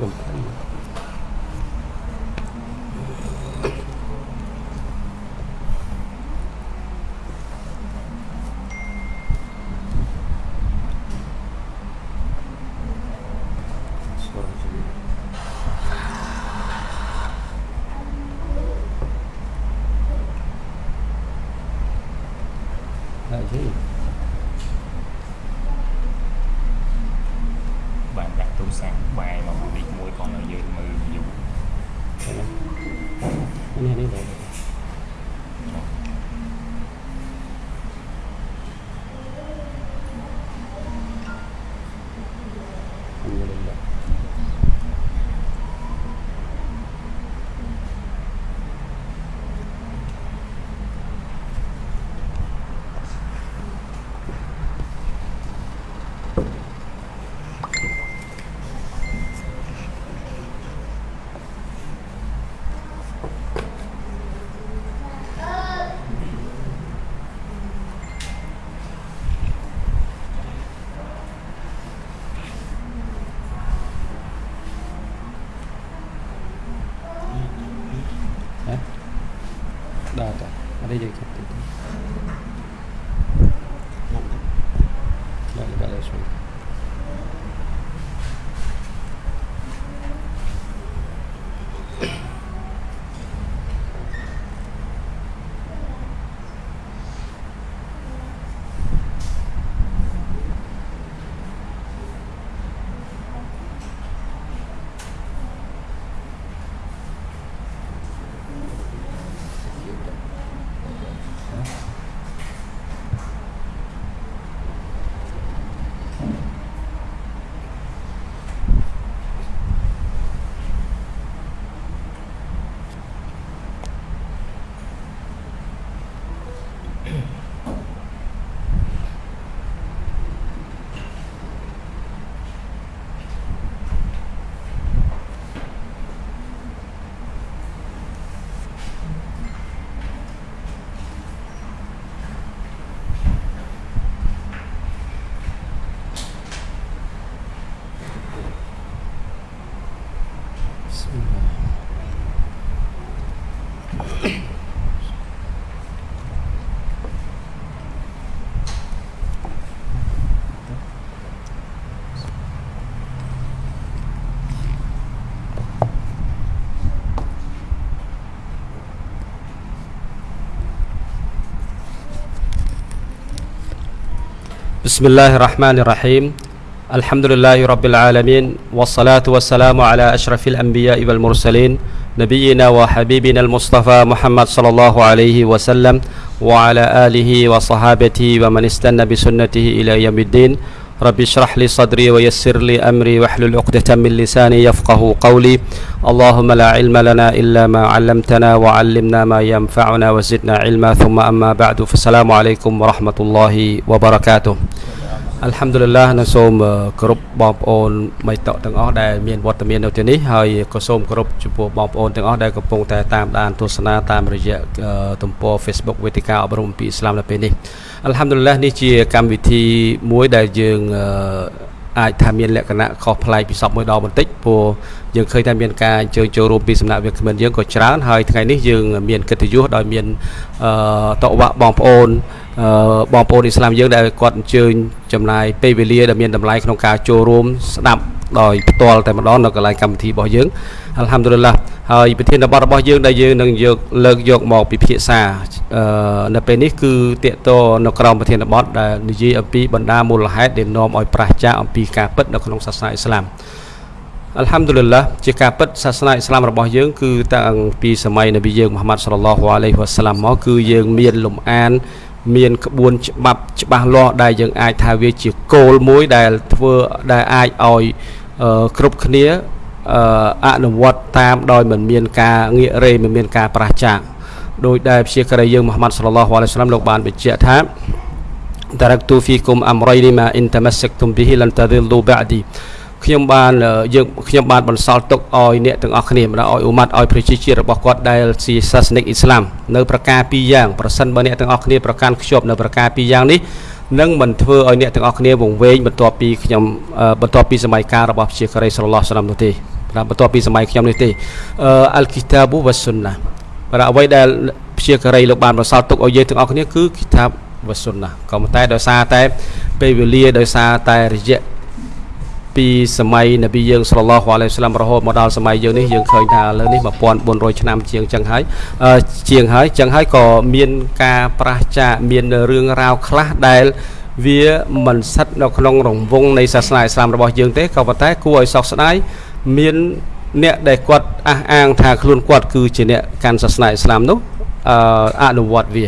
កំ بسم الله الرحمن الرحيم الحمد لله رب العالمين والصلاة والسلام على أشرف الأنبياء والمرسلين نبينا وحبيبنا المصطفى محمد صلى الله عليه وسلم وعلى آله وصحابته ومن استنى بسنته إلى يوم الدين رب اشرح لي صدري ويسر لي أمري واحلل عقدة من لساني يفقه قولي اللهم لا علم لنا إلا ما علمتنا وعلمنا ما ينفعنا وزدنا علما ثم أما بعد فالسلام عليكم ورحمة الله وبركاته អัลហាំឌុលឡានឹងសូមគ្រប់បងប្អូនមីតកទាំងអស់ដែលមានវត្តមាននៅទីនេះហើយក៏សូមគោរពចំពោះបងប្អូនទាំងអស់ដែលកំពុងតែតាមដានទស្សនាតាមរយៈទំព័រ Facebook វេទិកាអប់រំពីអ៊ីស្លាមនៅពេលនេះអัลហាំឌុលឡានេះជាកម្មវិធីមួយដែលយើង អាចថាមានលក្ខណៈខុសប្លែកពីសពមួយដងបន្តិចព្រោះយើងឃើញថាមានការអញ្ជើញចូលរួមពីសំណាក់វាគ្មិនយើងក៏ច្រើនហើយថ្ងៃនេះយើងមានកិត្តិយសដោយមានអឺតវ៉ាបងប្អូនអឺបងប្អូនអ៊ីស្លាមយើងដែលគាត់អញ្ជើញចំណាយពេលវេលាដែលមានតម្លៃក្នុងការចូលរួមស្ដាប់ ដោយផ្ទាល់តែម្ដងនៅកន្លែងកម្មវិធីរបស់យើងអល់ហាំឌុលឡាហើយប្រធានបទរបស់យើងដែលយើងនឹងយកលើកយកមកពិភាក្សាអឺនៅពេលនេះគឺតកតនៅក្រោមប្រធានបទដែលនិយាយអំពីបណ្ដាមូលហេតុដែលនាំឲ្យប្រះចាកអំពីការពិតនៅក្នុងសាសនាអ៊ីស្លាមអល់ហាំឌុលឡាជាការពិតសាសនាអ៊ីស្លាមរបស់យើងគឺតាំងពីសម័យនប៊ីយើងមូហាម៉ាត់សល្លឡោះអាឡៃហ៊ីវ៉ាសាឡាមមកគឺយើងមានលំអាន មានក្បួនច្បាប់ច្បាស់លាស់ដែលយើងអាចថាវាជាគោលមួយដែលធ្វើដែលអាចឲ្យគ្រប់គ្នាអនុវត្តតាមដោយមិនមានការងាករេមិនមានការប្រះចាកដោយដែលព្យាការីយើងមូហាម៉ាត់សល្លឡោះអាឡៃហ៊ីវ៉ាសាឡាមលោកបានបញ្ជាក់ថា taraktu fikum amrayni ma in tamassaktum bihi lan tadillu ba'di ខ្ញុំបានយើងខ្ញុំបានបន្សល់ទុកឲ្យអ្នកទាំងអស់គ្នាម្ដងឲ្យអ៊ុម៉ាត់ឲ្យប្រជាជាតិរបស់គាត់ដែលជាសាសនិកអ៊ីស្លាមនៅប្រការពីរយ៉ាងប្រសិនបើអ្នកទាំងអស់គ្នាប្រកាន់ខ្ជាប់នៅប្រការពីរយ៉ាងនេះនឹងមិនធ្វើឲ្យអ្នកទាំងអស់គ្នាវង្វេងបន្ទាប់ពីខ្ញុំបន្ទាប់ពីសម័យកាលរបស់ប្រជាការីសល្លោះសឡាមនោះទេណាបន្ទាប់ពីសម័យខ្ញុំនេះទេអឺអលគីតាប៊ូវ៉ាសុនណាបាទអ្វីដែលព្យាការីលោកបានបន្សល់ទុកឲ្យយើងទាំងអស់គ្នាគឺគីតាបវ៉ាសុនណាក៏ប៉ុន្តែដោយសារតែពេលវេលាដោយសារតែរយៈ ពីសម័យនប៊ីយើងសល្លឡោះអាឡៃសាឡាមរហូតមកដល់សម័យយើងនេះយើងឃើញថាលើនេះ1400ឆ្នាំជាងចឹងហើយជាងហើយចឹងហើយក៏មានការប្រះចាកមានរឿងរ៉ាវខ្លះដែលវាមិនស្ថិតនៅក្នុងរង្វង់នៃសាសនាអ៊ីស្លាមរបស់យើងទេក៏ប៉ុន្តែគួរឲ្យសោកស្ដាយមានអ្នកដែលគាត់អះអាងថាខ្លួនគាត់គឺជាអ្នកកាន់សាសនាអ៊ីស្លាមនោះអនុវត្តវា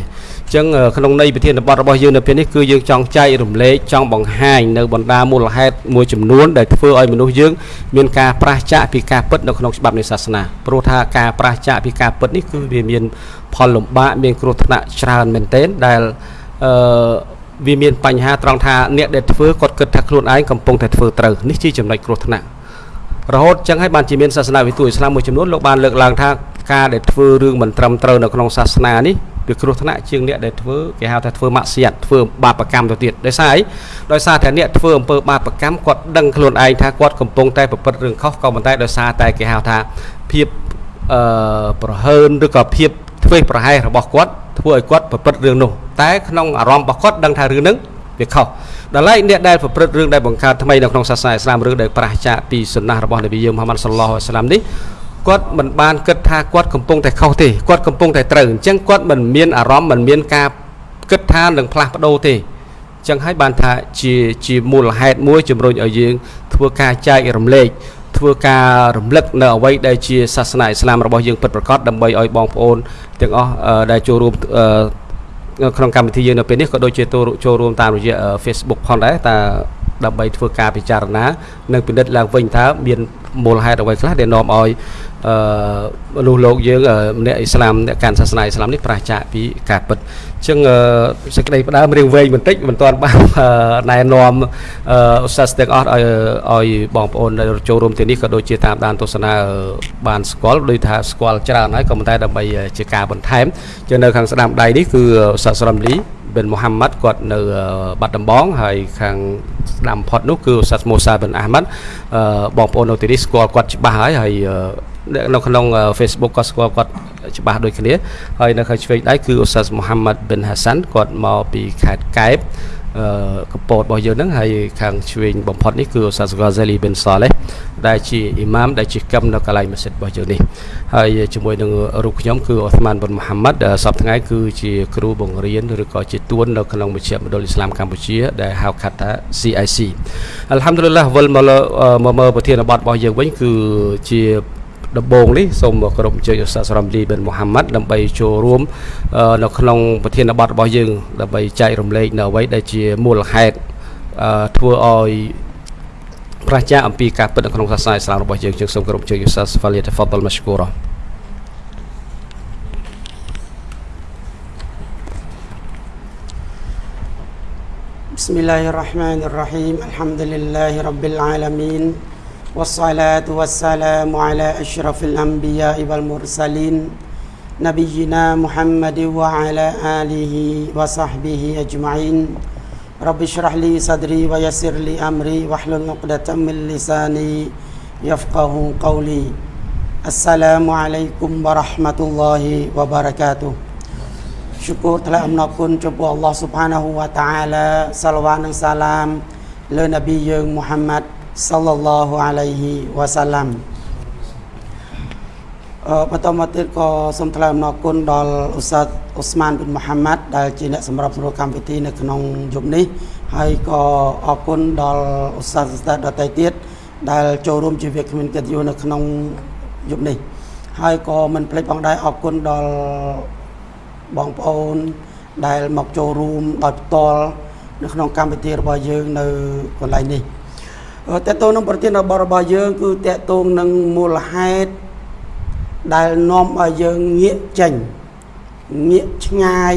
ចឹងក្នុងន័យប្រធានបទរបស់យើងនៅពេលនេះគឺយើងចង់ចែករំលែកចង់បង្ហាញនៅបណ្ដាមូលហេតុមួយចំនួនដែលធ្វើឲ្យមនុស្សយើងមានការប្រះចាកពីការពិតនៅក្នុងច្បាប់នៃសាសនាព្រោះថាការប្រះចាកពីការពិតនេះគឺវាមានផលលំបាកមានគ្រោះថ្នាក់ច្រើនមែនទែនដែលអឺវាមានបញ្ហាត្រង់ថាអ្នកដែលធ្វើគាត់គិតថាខ្លួនឯងកំពុងតែធ្វើត្រូវនេះជាចំណុចគ្រោះថ្នាក់រហូតចឹងហើយបានជាមានសាសនាវិទូអ៊ីស្លាមមួយចំនួនលោកបានលើកឡើងថាការដែលធ្វើរឿងមិនត្រឹមត្រូវនៅក្នុងសាសនានេះ វាគ្រោះថ្នាក់ជាងអ្នកដែលធ្វើគេហៅថាធ្វើម៉ាក់សៀតធ្វើបាបកម្មទៅទៀតដោយសារអីដោយសារតែអ្នកធ្វើអំពើបាបកម្មគាត់ដឹងខ្លួនឯងថាគាត់កំពុងតែប្រព្រឹត្តរឿងខុសក៏ប៉ុន្តែដោយសារតែគេហៅថាភាពអឺប្រហើនឬក៏ភាពធ្វេសប្រហែសរបស់គាត់ធ្វើឲ្យគាត់ប្រព្រឹត្តរឿងនោះតែក្នុងអារម្មណ៍របស់គាត់ដឹងថារឿងហ្នឹងវាខុសដល់ឡែកអ្នកដែលប្រព្រឹត្តរឿងដែលបង្កើតថ្មីនៅក្នុងសាសនាអ៊ីស្លាមឬដែលប្រះចាកពីសុណារបស់នប៊ីយើងមហាម៉ាត់សល្លោះអាស្លាមនេះ គាត់មិនបានគិតថាគាត់កំពុងតែខុសទេគាត់កំពុងតែត្រូវអញ្ចឹងគាត់មិនមានអារម្មណ៍មិនមានការគិតថានឹងផ្លាស់ប្ដូរទេអញ្ចឹងហើយបានថាជាជាមូលហេតុមួយជំរុញឲ្យយើង ធ្វើការចែករំលែកធ្វើការរំលឹកនៅអ្វីដែលជាសាសនាអ៊ីស្លាមរបស់យើងពិតប្រាកដដើម្បីឲ្យបងប្អូនទាំងអស់ដែលចូលរួមក្នុងកម្មវិធីយើងនៅពេលនេះក៏ដូចជាចូលរួមតាមរយៈ Facebook ផងដែរតើ ដើម្បីធ្វើការពិចារណានិងពិនិត្យឡើងវិញថាមានមូលហេតុអ្វីខ្លះដែលនាំឲ្យអឺមនុស្សលោកយើងអ្នកអ៊ីស្លាមអ្នកកាន់សាសនាអ៊ីស្លាមនេះប្រឆាចពីការពិតអញ្ចឹងសេចក្តីផ្ដើមរៀងវែងបន្តិចមិនទាន់បានណែនាំអ៊ូសាសទាំងអស់ឲ្យឲ្យបងប្អូនដែលចូលរួមទីនេះក៏ដូចជាតាមដានទស្សនាបានស្គាល់ដូចថាស្គាល់ច្រើនហើយក៏ប៉ុន្តែដើម្បីជាការបន្ថែមចឹងនៅខាងស្ដាំដៃនេះគឺអ៊ូសាសរ៉ាំលី ប៊ិនមូហាម៉ាត់គាត់នៅបាត់ដំបងហើយខាងស្ដាំផុតនោះគឺសាសមូសាប៊ិនអាហ្មាត់បងប្អូននៅទីនេះស្គាល់គាត់ច្បាស់ហើយហើយនៅក្នុង Facebook ក៏ស្គាល់គាត់ច្បាស់ដូចគ្នាហើយនៅខាងឆ្វេងដៃគឺអ៊ូសាសមូហាម៉ាត់ប៊ិនហាសាន់គាត់មកពីខេត្តកែប កពតរបស់យើងហ្នឹងហើយខាងឆ្វេងបំផុតនេះគឺអូសាសហ្គាហ្សេលីប៊ិនសាឡេះដែលជាអ៊ីម៉ាមដែលជាកឹមនៅកន្លែងម៉ាស៊ីតរបស់យើងនេះហើយជាមួយនឹងរូបខ្ញុំគឺអូស្មានប៊ុនមូហាម៉ាត់សប្តាហ៍ថ្ងៃគឺជាគ្រូបង្រៀនឬក៏ជាទួននៅក្នុងមជ្ឈមណ្ឌលអ៊ីស្លាមកម្ពុជាដែលហៅកាត់ថា CIC អល់ហាំឌុលឡាវិលមកមកមើលប្រធានបទរបស់យើងវិញគឺជា ដំបូងនេះសូមគោរពអញ្ជើញឧស្សាហ៍សរំលីបិនមូហាម៉ាត់ដើម្បីចូលរួមនៅក្នុងប្រធានបទរបស់យើងដើម្បីចែករំលែកនៅអ្វីដែលជាមូលហេតុធ្វើឲ្យប្រជាអំពីការពិតនៅក្នុងសាសនាអ៊ីស្លាមរបស់យើងយើងសូមគោរពអញ្ជើញឧស្សាហ៍ហ្វាលីតហ្វាដលម៉ាស្គូរ៉ា بسم الله الرحمن الرحيم الحمد لله رب العالمين والصلاة والسلام على أشرف الأنبياء والمرسلين نبينا محمد وعلى آله وصحبه أجمعين. رب اشرح لي صدري ويسر لي أمري واحلل عقدة من لساني يفقه قولي. السلام عليكم ورحمة الله وبركاته. ชูกรทละอัมนอคุณจบอัลลอฮ์ سبحانه وتعالى سلوان السلام لنبي محمد សាឡឡោះអាឡៃហ៊ីវ៉ាសាឡាំអឺបន្តមកទៀតក៏សូមថ្លែងអំណរគុណដល់ឧស្សាហ៍អ៊ូស្មានប៊ិនមូហាម៉ាត់ដែលជាអ្នកសម្របសម្រួលកម្មវិធីនៅក្នុងយប់នេះហើយក៏អរគុណដល់ឧស្សាហ៍ស្តាដតៃទៀតដែលចូលរួមជាវាគ្មានកិត្តិយសនៅក្នុងយប់នេះហើយក៏មិនភ្លេចផងដែរអរគុណដល់បងប្អូនដែលមកចូលរួមដោយផ្ទាល់នៅក្នុងកម្មវិធីរបស់យើងនៅកន្លែងនេះ តើតើនឹងប្រធានរបស់របស់យើង គឺតើតើនឹងមូលហេតុដែលនាំឲ្យយើងងាកចេញងាកឆ្ងាយ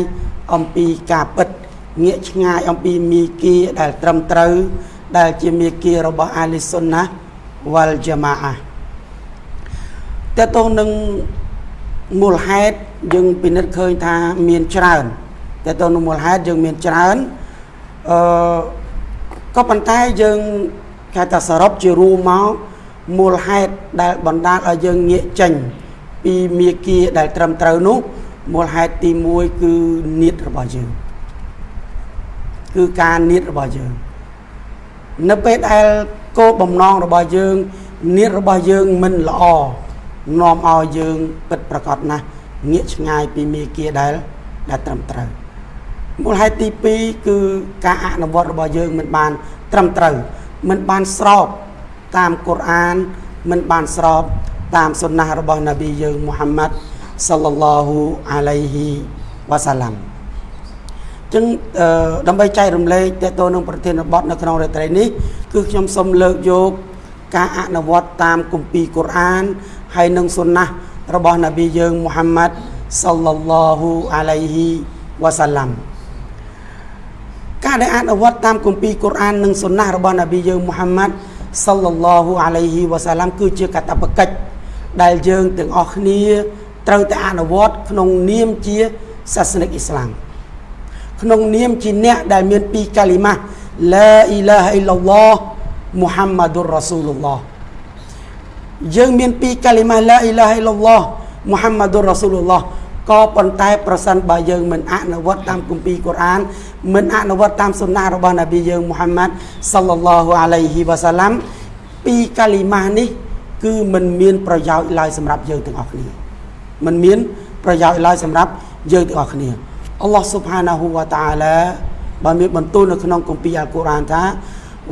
អំពីការពិតងាកឆ្ងាយអំពីមីគីដែលត្រឹមត្រូវ ដែលជាមីគីរបស់អាលីសុនណាវ៉ាល់ជាម៉ាអាតើតើនឹងមូលហេតុយើងពិនិត្យឃើញថាមានច្រើនតែទៅនឹងមូលហេតុយើងមានច្រើនអឺក៏ប៉ុន្តែយើង គេថាសរុបជារួមមកមូលហេតុដែលបណ្ដាលឲ្យយើងងាកចេញពីមាគាដែលត្រឹមត្រូវនោះមូលហេតុទី1គឺនៀតរបស់យើងគឺការនៀតរបស់យើងនៅពេលដែលគោលបំណងរបស់យើងនៀតរបស់យើងមិនល្អនាំឲ្យយើងពិតប្រកបណាស់ងាកឆ្ងាយពីមេគាដែលដែលត្រឹមត្រូវមូលហេតុទី2គឺការអនុវត្តរបស់យើងមិនបានត្រឹមត្រូវ មិនបានស្របតាមកូរ៉ានមិនបានស្របតាមសុណារបស់នប៊ីយើងមូហាម៉ាត់សល្លឡោហ៊ូអាឡៃហ៊ីវ៉ាសាឡាំចឹងដើម្បីចែករំលែកតទៅនឹងប្រធានបទនៅក្នុងរាត្រីនេះគឺខ្ញុំសូមលើកយកការអនុវត្តតាមគម្ពីរកូរ៉ានហើយនឹងសុណារបស់នប៊ីយើងមូហាម៉ាត់សល្លឡោហ៊ូអាឡៃហ៊ីវ៉ាសាឡាំ ការដែលអនុវត្តតាមគម្ពីរកូរ៉ាននិងសុណារបស់នប៊ីយើងមូហាម៉ាត់សល្លឡោហ៊ូអាឡៃហ៊ីវ៉ាសាឡាំគឺជាកាតព្វកិច្ចដែលយើងទាំងអស់គ្នាត្រូវតែអនុវត្តក្នុងនាមជាសាសនិកអ៊ីស្លាមក្នុងនាមជាអ្នកដែលមានពីរកាលីម៉ាឡាអ៊ីឡាហអ៊ីឡឡោះមូហាម៉ាឌុររ៉ាស៊ូលឡោះយើងមានពីរកាលីម៉ាឡាអ៊ីឡាហអ៊ីឡឡោះមូហាម៉ាឌុររ៉ាស៊ូលឡោះ ក៏ប៉ុន្តែប្រសិនបើយើងមិនអនុវត្តតាមគម្ពីរកូរ៉ានមិនអនុវត្តតាមសុណារបស់នប៊ីយើងមូហាម៉ាត់សល្លឡោះអាឡៃហ៊ីវ៉ាសាឡាំពីរកាលីម៉ានេះ គឺមិនមានប្រយោជន៍ឡើយសម្រាប់យើងទាំងអស់គ្នាមិនមានប្រយោជន៍ឡើយសម្រាប់យើងទាំងអស់គ្នាអល់ឡោះស៊ុបហានាហ៊ូវតាអាឡាបានមានបន្ទូលនៅក្នុងគម្ពីរអល់កុរ៉ានថា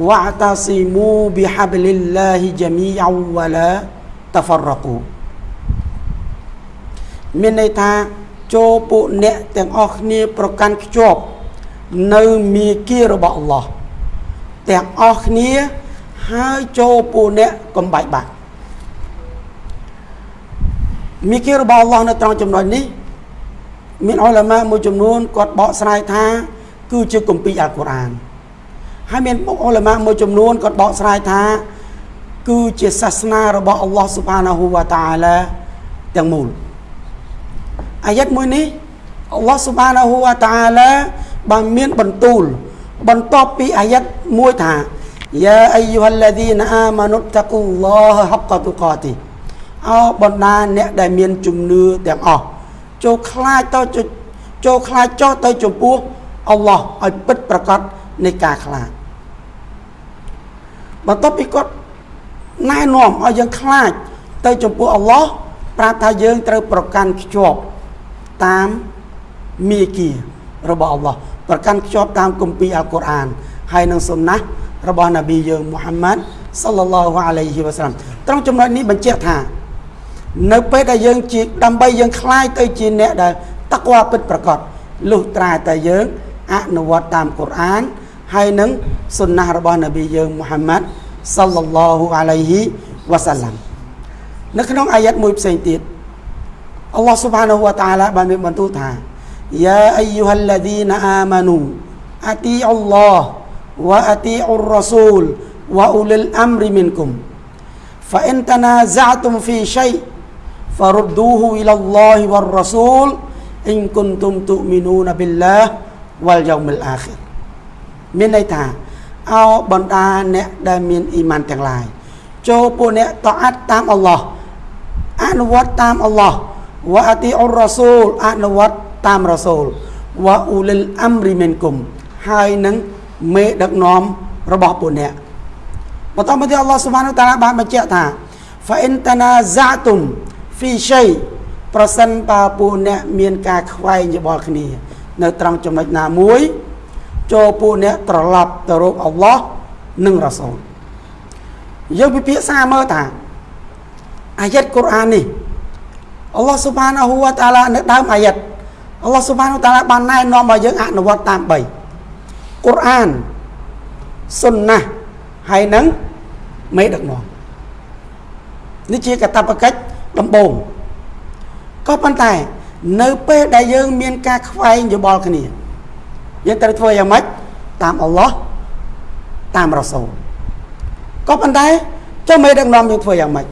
វ៉ាតាស៊ីមូប៊ីហាបលិលឡាហ៊ីជាមីអវ៉ាឡាតហ្វរកូ មានន័យថាចូលពួកអ្នកទាំងអស់គ្នាប្រកាន់ខ្ជាប់នៅមាគ៌ារបស់អល់ឡោះទាំងអស់គ្នាហើយចូលពួកអ្នកកំបាច់បាក់មាគ៌ារបស់អល់ឡោះនៅត្រង់ចំណុចនេះ មានអុលម៉ាមួយចំនួនគាត់បកស្រាយថា គឺជាគម្ពីរអល់កុរអានហើយមានអុលម៉ាមួយចំនួនគាត់បកស្រាយថា គឺជាសាសនារបស់អល់ឡោះស៊ុបហានាហ៊ូវតាអាឡាទាំងមូល អាយ៉ាត់មួយនេះអល់ឡោះស៊ុបហានាហ៊ូវតាអាឡាបានមានបន្ទូល បន្ទាប់ពីអាយ៉ាត់មួយថាយ៉ាអាយូហាល់ឡាឌីនអាម៉ានុតតាកុលឡោះហកតុកាទីអោបណ្ដាអ្នកដែលមានជំនឿទាំងអស់ចូលខ្លាចទៅចូលខ្លាចចោះទៅចំពោះអល់ឡោះឲ្យពិតប្រកបនៃការខ្លាចបន្ទាប់ពីគាត់ណែនាំឲ្យយើងខ្លាចទៅចំពោះអល់ឡោះប្រាប់ថាយើងត្រូវប្រកាន់ខ្ជាប់ តាមមេគីរបស់អល់ឡោះប្រកាន់ខ្ជាប់តាមគម្ពីរអល់កុរអានហើយនឹងសុណារបស់នប៊ីយើងមូហាម៉ាត់សល្លឡោះអាឡៃហ៊ីវ៉ាសាឡាមត្រង់ចំណុចនេះបញ្ជាក់ថានៅពេលដែលយើងជាដើម្បីយើងคลายទៅជាអ្នកដែលតក្វាពិតប្រកបលុះត្រាតែយើងអនុវត្តតាមកូរ៉ានហើយនឹងសុណារបស់នប៊ីយើងមូហាម៉ាត់សល្លឡោះអាឡៃហ៊ីវ៉ាសាឡាំនៅក្នុងអាយ៉ាត់មួយផ្សេងទៀត អល់ឡោះស៊ុបហានាហ៊ូវតាឡាបានមានបន្ទូលថាយ៉ាអាយូហាល់ឡាឌីនអាម៉ានូអាទីអល់ឡោះវ៉ាអាទីអ៊ុររ៉ាស៊ូលវ៉ាអ៊ូលិលអាំរីមីនគុំ فإن تنازعتم في شيء فردوه إلى الله والرسول إن كنتم تؤمنون بالله واليوم الآخر មានន័យថាអោបណ្ដាអ្នកដែលមានអ៊ីម៉ានទាំងឡាយចូលពួកអ្នកតអាត់តាមអល់ឡោះអនុវត្តតាមអល់ឡោះ វ៉ាអតិអុរ៉ាស៊ូលអនុវត្តតាមរ៉ាស៊ូលវ៉ាអ៊ូលិលអំរីមិនគុំហើយនឹងមេដឹកនាំរបស់ពួកអ្នកបន្តមកទៀតអល់ឡោះស៊ុបហានតាឡាបានបញ្ជាក់ថាហ្វាអ៊ីនតាណាហ្សាតុមហ្វីឆៃប្រសិនបើពួកអ្នកមានការខ្វែងយោបល់គ្នា នៅត្រង់ចំណុចណាមួយចូលពួកអ្នកត្រឡប់ទៅរកអល់ឡោះនិងរ៉ាស៊ូលយើងពិភាក្សាមើលថាអាយ៉ាត់កូរ៉ាននេះ អល់ឡោះស៊ុបហានាហ៊ូវតាឡានៅដើមអាយ៉ាត់អល់ឡោះស៊ុបហានាតាឡាបានណែនាំឲ្យយើងអនុវត្តតាម3កូរ៉ានសុនណាហើយនឹងមេដឹកនាំនេះជាកតបកិច្ចដំបូងក៏ប៉ុន្តែ នៅពេលដែលយើង មានការខ្វែងយោបល់គ្នាយើងត្រូវធ្វើយ៉ាងម៉េចតាមអល់ឡោះតាមរ៉ាសូលក៏ប៉ុន្តែចុះមេដឹកនាំយើងធ្វើយ៉ាងម៉េច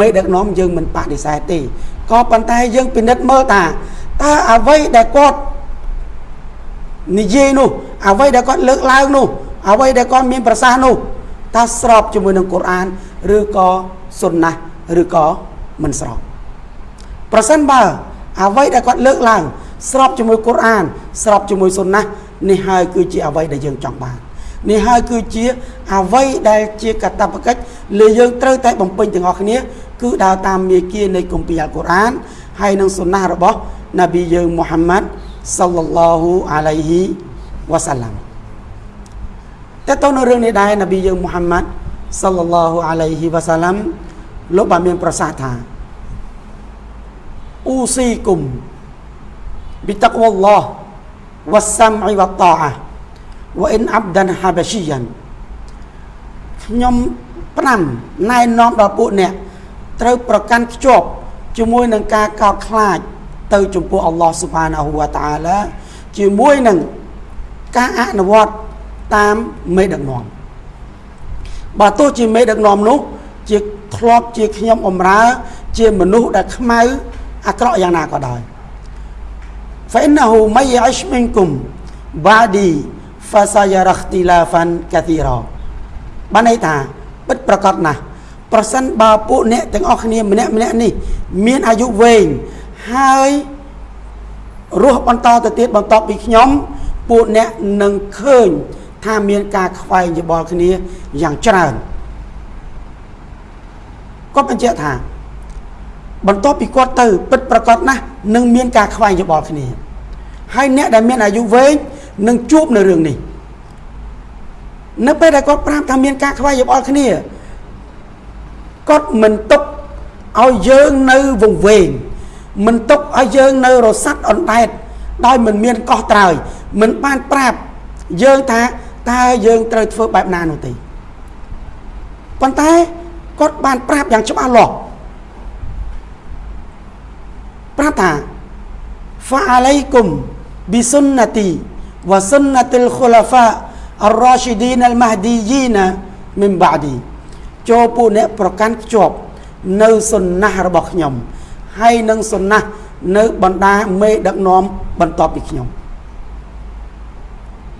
មេដឹកនាំយើងមិនបដិសេធទេ ក៏ប៉ុន្តែយើងពិនិត្យមើលថាតើអ្វីដែលគាត់និយាយនោះអ្វីដែលគាត់លើកឡើងនោះអ្វីដែលគាត់មានប្រសាសន៍នោះតើស្របជាមួយនឹងកូរ៉ានឬក៏សុនណាឬក៏មិនស្របប្រសិនបើអ្វីដែលគាត់លើកឡើងស្របជាមួយកូរ៉ានស្របជាមួយសុនណានេះហើយគឺជាអ្វីដែលយើងចង់បាន នេះហើយគឺជាអ្វីដែលជាកតបកិច្ចលើយើងត្រូវតែបំពេញទាំងអស់គ្នា គឺដើរតាមមាគ៌ានៃគម្ពីរអល់កុរអាន ហើយនឹងសុណារបស់នប៊ីយើងមូហាម៉ាត់សល្លឡោហ៊ូអាឡៃហ៊ីវ៉ាសាឡាំតើតើនៅរឿងនេះដែរនប៊ីយើងមូហាម៉ាត់សល្លឡោហ៊ូអាឡៃហ៊ីវ៉ាសាឡាំលោកបានមានប្រសាសន៍ថាអ៊ូស៊ីគុំប៊ីតាក់វ៉ាឡោះវ៉ាសាំអ៊ីវ៉ាតាអា វ៉ាអ៊ិនអាប់ដានហាបាស៊ីយ៉ានខ្ញុំផ្ដាំណែនាំដល់ពួកអ្នកត្រូវប្រកាន់ខ្ជាប់ជាមួយនឹងការកោតខ្លាចទៅចំពោះអល់ឡោះស៊ុបហានាហ៊ូវតាអាឡាជាមួយនឹងការអនុវត្តតាមមេដឹកនាំបើទោះជាមេដឹកនាំនោះជាធ្លាប់ជាខ្ញុំអំរើជាមនុស្សដែលខ្មៅអាក្រក់យ៉ាងណាក៏ដោយ فإنه من يعش منكم بعدي fasayara ikhtilafan kathira បានន័យថាពិតប្រកបណាស់ប្រសិនបើពួកអ្នកទាំងអស់គ្នាម្នាក់ម្នាក់នេះ មានអាយុវែងហើយរស់បន្តទៅទៀតបន្តពីខ្ញុំពួកអ្នកនឹងឃើញថាមានការខ្វែងយោបល់គ្នាយ៉ាងច្រើនគាត់បញ្ជាក់ថា បន្ទាប់ពីគាត់ទៅ ពិតប្រកបណាស់នឹងមានការខ្វែងយោបល់គ្នាហើយអ្នកដែលមានអាយុវែង នឹងជួបនៅរឿងនេះនៅពេលដែលគាត់ប្រាប់ថាមានការខ្វែងយោបល់គ្នាគាត់មិនទុកឲ្យយើងនៅវង្វេងមិនទុកឲ្យយើងនៅរសាត់អណ្ដែតដោយមិនមានកោះត្រើយមិនបានប្រាប់យើងថាតើយើងត្រូវធ្វើបែបណានោះទេប៉ុន្តែគាត់បានប្រាប់យ៉ាងច្បាស់លាស់ប្រាប់ថា فعليكم بسنتي វ៉ាសុនណតិលខូឡាហ្វាអរ៉ាស៊ីឌីនអលម៉ាហឌីយីណាមិនបាឌីចូលពួកអ្នកប្រកាន់ខ្ជាប់ នៅសុនណះរបស់ខ្ញុំ ហើយនឹងសុនណះនៅបណ្ដាមេដឹកនាំបន្ទាប់ពីខ្ញុំ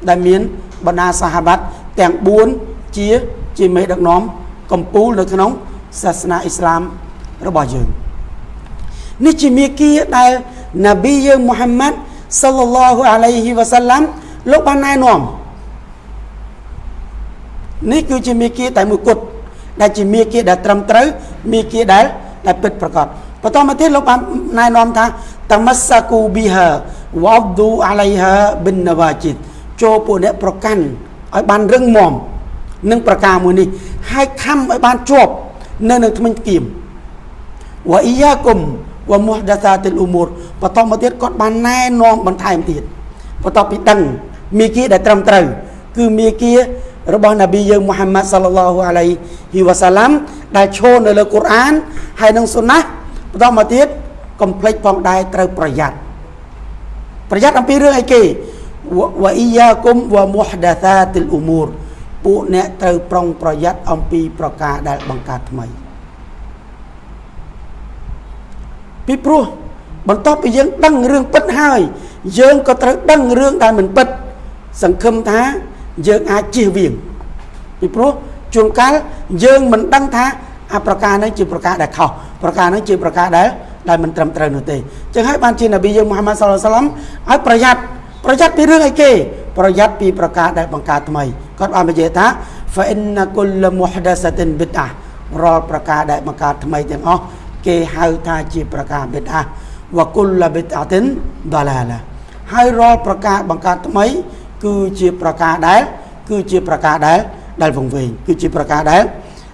ដែលមានបណ្ដាសាហាប័តទាំង4ជាជាមេដឹកនាំកម្ពូលនៅក្នុងសាសនាអ៊ីស្លាមរបស់យើងនេះជាមាគ៌ាដែលណាប៊ីយើងមូហាម៉ាត់ សល្លឡោះអាឡៃហ៊ីវ៉ាសាឡាំលោកបានណែនាំនេះគឺជាមេគាតែមួយគត់ដែលជាមេគាដែលត្រឹមត្រូវមេគាដែលដែលពិតប្រាកដបន្តមកទៀតលោកបានណែនាំថាតមស្សាគូប៊ីហាវ៉ាឌូអាឡៃហាប៊ិននវ៉ាជីតចូលពួកអ្នកប្រកាន់ឲ្យបានរឹងមាំនឹងប្រការមួយនេះហើយខំឲ្យបានជាប់នៅនឹងថ្មិញគៀមវ៉ាអ៊ីយ៉ាគុំ វ៉ាមុះដាសាទិលអ៊ូមូរបន្តមកទៀតគាត់បានណែនាំបន្ថែមទៀតបន្ទាប់ពីដឹងមីគីដែលត្រឹមត្រូវគឺមីគីរបស់នប៊ីយើងមូហាម៉ាត់សល្លឡោះអាឡៃហ៊ីវ៉ាសាឡាំដែលឈរនៅលើកូរ៉ានហើយនឹងសុណាបន្តមកទៀតកុំភ្លេចផងដែរត្រូវប្រយ័ត្នប្រយ័ត្នអំពីរឿងអីគេវ៉ាអ៊ីយ៉ាគុំវ៉ាមុះដាសាទិលអ៊ូមូរពួកអ្នកត្រូវប្រុងប្រយ័ត្នអំពីប្រការដែលបង្កើតថ្មី ពីព្រោះបន្ទាប់ពីយើងដឹងរឿងពិតហើយ យើងក៏ត្រូវដឹងរឿងដែលមិនពិត សង្ឃឹមថាយើងអាចជៀសវាងពីព្រោះជួនកាលយើងមិនដឹងថាអាប្រការនេះជាប្រការដែលខុសប្រការនេះជាប្រការដែលដែលមិនត្រឹមត្រូវនោះទេចឹងហើយបានជានប៊ីយើងមូហាម៉ាត់សុលឡាឡំឲ្យប្រយ័ត្នប្រយ័ត្នពីរឿងអីគេ ប្រយ័ត្នពីប្រការដែលបង្កើតថ្មីគាត់បានបញ្ជាក់ថា fa inna kull muhdathatin bid'ah រាល់ប្រការដែលបង្កើតថ្មីទាំងអស់ គេហៅថាជាប្រការបិទអាវគុលបិទអាទិនដលាឡាហើយរាល់ប្រការបង្កើតថ្មី គឺជាប្រការដែល គឺជាប្រការដែលដែលវង្វេងគឺជាប្រការដែល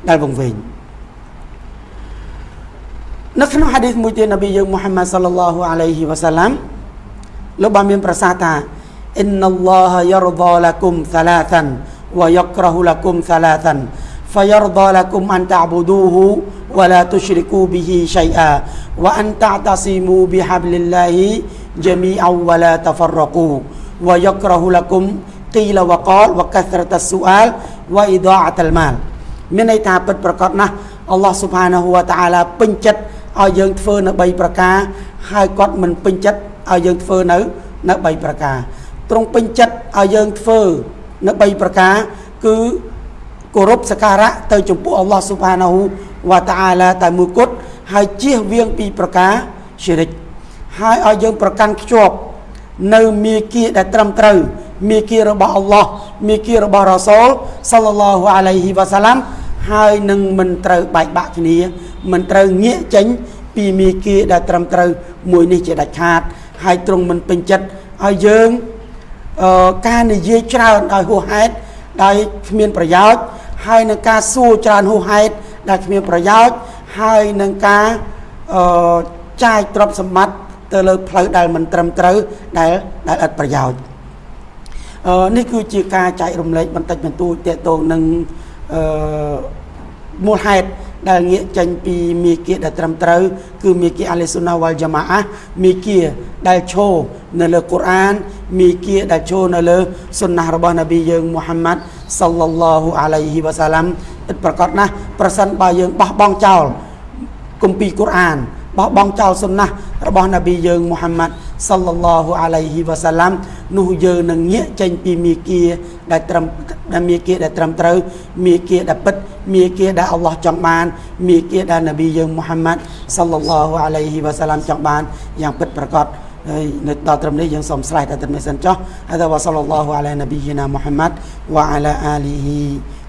ដែលវង្វេងនៅក្នុងហាឌីសមួយទៀតនប៊ីយើងមូហាម៉ាត់សាឡឡោះអាឡៃហ៊ីវ៉ាសាឡាំលោកបានមានប្រសាសន៍ថាអ៊ីនណឡោះយ៉ារដាឡាគុំសាឡាតានវយ៉ាក្រហ៊ូឡាគុំសាឡាតាន فيرضى لكم أن تعبدوه ولا تشركوا به شيئا وأن تعتصموا بحبل الله جميعا ولا تفرقوا ويكره لكم قيل وقال وكثرة السؤال وإضاعة المال មានន័យថាពិតប្រកបណាស់អល់ឡោះស៊ុបហានាហ៊ូវតាអាឡាពេញចិត្តឲ្យយើងធ្វើនៅ3ប្រការហើយគាត់មិនពេញចិត្តឲ្យយើងធ្វើនៅនៅ3ប្រការទ្រង់ពេញចិត្តឲ្យយើងធ្វើនៅ3ប្រការគឺ គោរពសក្ការៈទៅចំពោះអល់ឡោះស៊ុបហានាហ៊ូវវតាអាឡាតែមួយគត់ហើយជៀសវាងពីប្រការជារិកហើយឲ្យយើងប្រកាន់ខ្ជាប់នៅមេគាដែលត្រឹមត្រូវមេគារបស់អល់ឡោះមេគារបស់រ៉ាសូលសល្លឡោះអាឡៃហ៊ីវ៉ាសាឡាំហើយនឹងមិនត្រូវបែកបាក់គ្នាមិនត្រូវងាកចេញពីមេគាដែលត្រឹមត្រូវមួយនេះជាដាច់ខាត ហើយទ្រង់មិនពេញចិត្តឲ្យយើងអឺការនិយាយច្រើនដោយហួសហេតុដោយគ្មានប្រយោជន៍ ហើយនឹងការសួរច្រើនហួសហេតុដែលគ្មានប្រយោជន៍ហើយនឹងការអឺចាយទ្រព្យសម្បត្តិទៅលើផ្លូវដែលមិនត្រឹមត្រូវដែលដែលឥតប្រយោជន៍អឺនេះគឺជាការចែករំលែកបន្តិចបន្តួចតទៅនឹងអឺមូលហេតុ ដែលងាកចេញពីមីគាដែលត្រឹមត្រូវគឺមីគាអាលីស៊ុណាវ៉ាល់យ៉ាម៉ាអាមីគាដែលឈរនៅលើកូរ៉ានមីគាដែលឈរនៅលើសុនណះរបស់នប៊ីយើងមូហាម៉ាត់សល្លឡោះអាឡៃហ៊ីវ៉ាសាឡាំពិតប្រកបណាស់ប្រសិនបើយើងបោះបង់ចោលគម្ពីរកូរ៉ានបោះបង់ចោលសុនណះរបស់នប៊ីយើងមូហាម៉ាត់ សល្លឡោះអាឡៃហ៊ីវ៉ាសាឡាំនោះយើងនឹងងាកចេញពីមីគាដែលត្រឹមដែលមីគាដែលត្រឹមត្រូវមីគាដែលពិតមីគាដែលអល់ឡោះចង់បានមីគាដែលនប៊ីយើងមូហាម៉ាត់សល្លឡោះអាឡៃហ៊ីវ៉ាសាឡាំចង់បានយ៉ាងពិតប្រកបហើយនៅដល់ត្រឹមនេះយើងសូមស្រេចដល់ត្រឹមនេះសិនចុះហើយដល់វ៉ាសល្លឡោះអាឡៃនប៊ីយីណាមូហាម៉ាត់វ៉ាអាឡាអាលីហ៊ី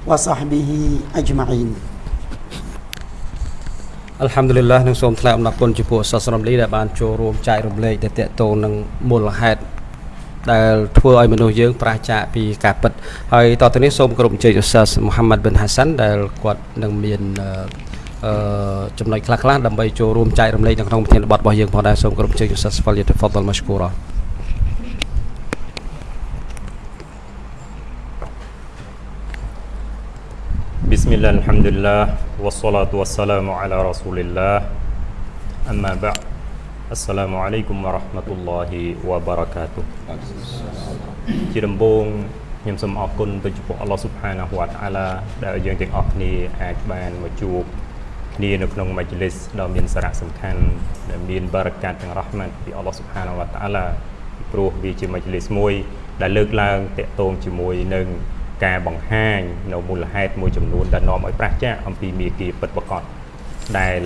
វ៉ាសាហ្ប៊ីហ៊ីអជ្ម៉ាអ៊ីន អល់ហាំឌុលីឡានឹងសូមថ្លែងអំណរគុណចំពោះសាសនាមលីដែលបានចូលរួមចែករំលែកទៅតកតងនឹងមូលហេតុដែលធ្វើឲ្យមនុស្សយើងប្រះចាកពីការពិតហើយតទៅនេះសូមគោរពអញ្ជើញឧស្សាសមូហាម៉ាត់ប៊ិនហាសាន់ដែលគាត់នឹងមានអឺចំណុចខ្លះៗដើម្បីចូលរួមចែករំលែកនៅក្នុងប្រធានបទរបស់យើងផងដែរសូមគោរពអញ្ជើញឧស្សាសហ្វលយតហ្វដលម៉ាឈគូរ៉ា بسم الله الحمد لله والصلاة والسلام على رسول الله أما بعد السلام عليكم ورحمة الله وبركاته ជាដំបូងខ្ញុំសូមអរគុណទៅចំពោះអល់ឡោះស៊ុបហានាហ៊ូវតាអាឡាដែលយើងទាំងអស់គ្នាអាចបានមកជួបគ្នានៅក្នុងមជ្ឈលិសដ៏មានសារៈសំខាន់ដែលមានបារកាតទាំងរ៉ហ្មាត់ពីអល់ឡោះស៊ុបហានាហ៊ូវតាអាឡាព្រោះវាជាមជ្ឈលិសមួយ ដែលលើកឡើងតាក់ទងជាមួយនឹង ការបង្ហាញនៅមូលហេតុមួយចំនួនដែលនាំឲ្យប្រះចាកអំពីមេគាពិតប្រាកដដែល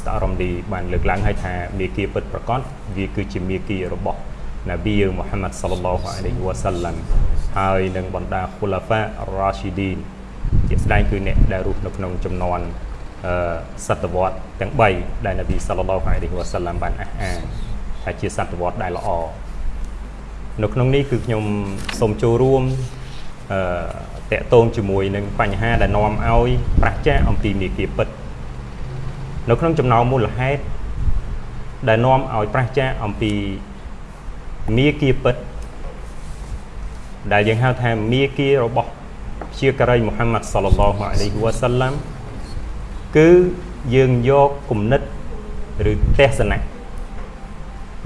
ស្តារមឌីបានលើកឡើងឲ្យថាមេគាពិតប្រាកដវាគឺជាមេគារបស់នប៊ីមូហាម៉ាត់សល្លឡោះអាឡៃហ៊ីវ៉ាសាឡាំហើយនឹងបណ្ដាខូឡាហ្វារ៉ាស៊ីឌីនជាស្ដែងគឺអ្នកដែលរស់នៅក្នុងចំនួនអឺសតវត្សទាំង3ដែលនប៊ីសល្លឡោះអាឡៃហ៊ីវ៉ាសាឡាំបានអះអាងថាជាសតវត្សដែលល្អនៅក្នុងនេះគឺខ្ញុំសូមចូលរួម អឺតកតងជាមួយនឹងបញ្ហាដែលនាំឲ្យប្រះចាកអំពីមេគាពិតនៅក្នុងចំណោមមូលហេតុដែលនាំឲ្យប្រះចាកអំពីមេគាពិតដែលយើងហៅថាមេគារបស់ជាការីមូហាម៉ាត់សល្លឡោះអាឡៃហ៊ីវ៉ាសាឡាំគឺយើងយកគំនិតឬទេសនៈ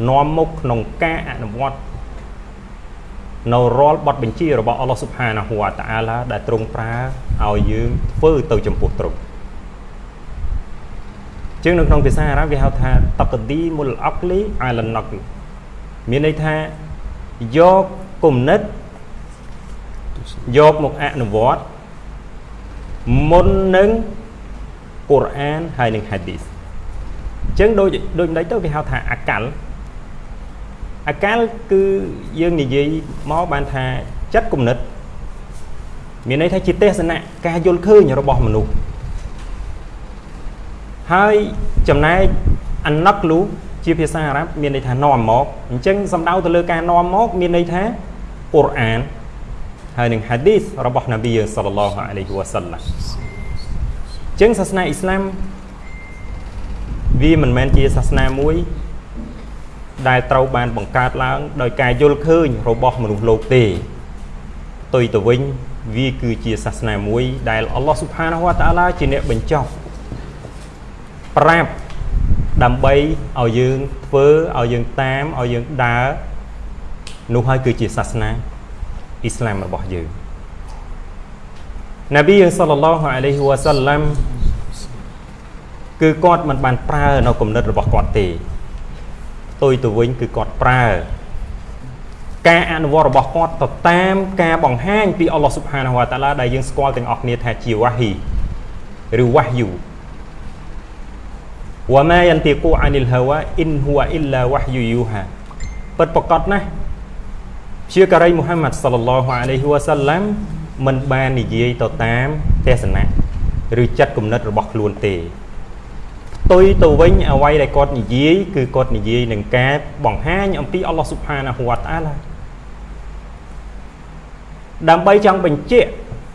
នាំមុខក្នុងការអនុវត្ត នៅរាល់បទបញ្ជារបស់អល់ឡោះស៊ុបហានាហ៊ូវតាអាឡាដែលទ្រង់ប្រើឲ្យយើងធ្វើទៅចំពោះទ្រង់ជាងនៅក្នុងភាសាអារ៉ាប់គេហៅថាតកឌីមុលអកលីអាលណកមានន័យថាយកគំនិតយកមកអនុវត្តមុននឹងកូរ៉ានហើយនឹងហាឌីសអញ្ចឹងដូចដូចម្ដេចទៅគេហៅថាអកល អកាលគឺយើងនិយាយមកបានថាចិត្តគំនិត មានន័យថាជាទេសនៈការយល់ឃើញរបស់មនុស្សហើយចំណែកអណកលូជាភាសាអារ៉ាប់មានន័យថានាំមកអញ្ចឹងសំដៅទៅលើការនាំមក មានន័យថាកូរ៉ានហើយនឹងហាឌីសរបស់នប៊ីសល្លឡោះអាឡៃហ៊ីវ៉ាសាឡាំអញ្ចឹងសាសនាអ៊ីស្លាមវាមិនមែនជាសាសនាមួយ ដែលត្រូវបានបង្កើតឡើងដោយការយល់ឃើញរបស់មនុស្សលោកទេផ្ទុយទៅវិញវាគឺជាសាសនាមួយដែលអល់ឡោះស៊ុបហានាហ៊ូវតាអាឡាជាអ្នកបញ្ចុះប្រាប់ដើម្បីឲ្យយើងធ្វើឲ្យយើងតាមឲ្យយើងដើរនោះហើយគឺជាសាសនាអ៊ីស្លាមរបស់យើងនប៊ីយើងសល្លឡោះអាឡៃហ៊ីវ៉ាសាឡាំគឺគាត់មិនបានប្រើនៅគំនិតរបស់គាត់ទេ ផ្ទុយទៅវិញគឺគាត់ប្រើការអនុវត្តរបស់គាត់ទៅតាមការបង្ហាញពីអល់ឡោះស៊ុបហានាហ៊ូវតាឡាដែលយើងស្គាល់ទាំងអស់គ្នាថាជាវ៉ាហ៊ីឬវ៉ាហ៊យូវ៉ាម៉ាយន្ទីគូអានិលហាវ៉ាអ៊ីនហ៊ូអ៊ីឡាវ៉ាហ៊យូយូហាពិតប្រកបណាស់ព្យាការីមូហាម៉ាត់សល្លឡោះអាឡៃហ៊ីវ៉ាសាឡាំមិនបាននិយាយទៅតាមទេសនៈឬចិត្តគំនិតរបស់ខ្លួនទេ ផ្ទុយទៅវិញអ្វីដែលគាត់និយាយគឺគាត់និយាយនឹងការបង្ហាញអំពីអល់ឡោះស៊ុបហានាហ៊ូវតាឡាដើម្បីចង់បញ្ជាក់